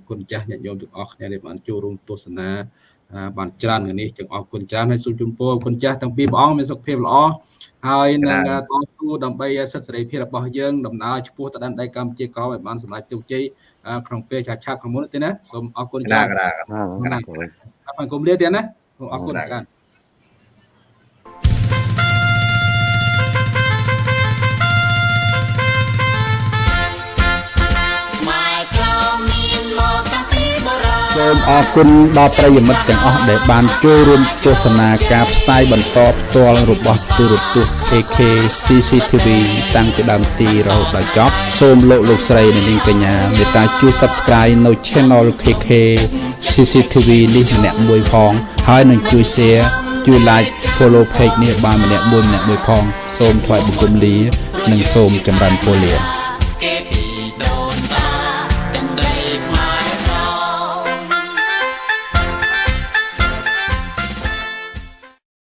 គុណចាស់ញាតិញោមទាំងអស់គ្នាដែលបានចូលរួមទស្សនាបានច្រើនគ្នានេះចឹងអរគុណច្រើនហើយសូមជូនពរគុណចាស់ទាំងពីរព្រះអង្គមានសុខភាពល្អហើយនឹងតស៊ូដើម្បីសិទ្ធិសេរីភាពរបស់យើងដំណើរឆ្ពោះទៅដល់ដីកម្ពុជាក្រោមឲ្យបានសម្រេចជោគជ័យ ក្នុងពេលឆាប់ឆាប់ខាងមុនទេណាសូមអរគុណច្រើនអរគុណលាទៀតណាអរគុណច្រើន សូមអរគុណដល់ប្រិយមិត្តទាំងអស់ដែលបានចូលរួមទស្សនាការផ្សាយបន្តផ្ទាល់របស់ទូរទស្សន៍ AK CCTV តាំងពីដើមទីរហូតដល់ចប់សូមលោកលោកស្រីនិងនាងកញ្ញាមេត្តាជួយ Subscribe នៅ Channel KK CCTV នេះម្នាក់មួយផង ហើយនឹងជួយ Share ជួយ like follow page នេះបានម្នាក់មួយម្នាក់មួយផង សូមថ្លែងបង្គំលា និងសូមចម្រើនពរលា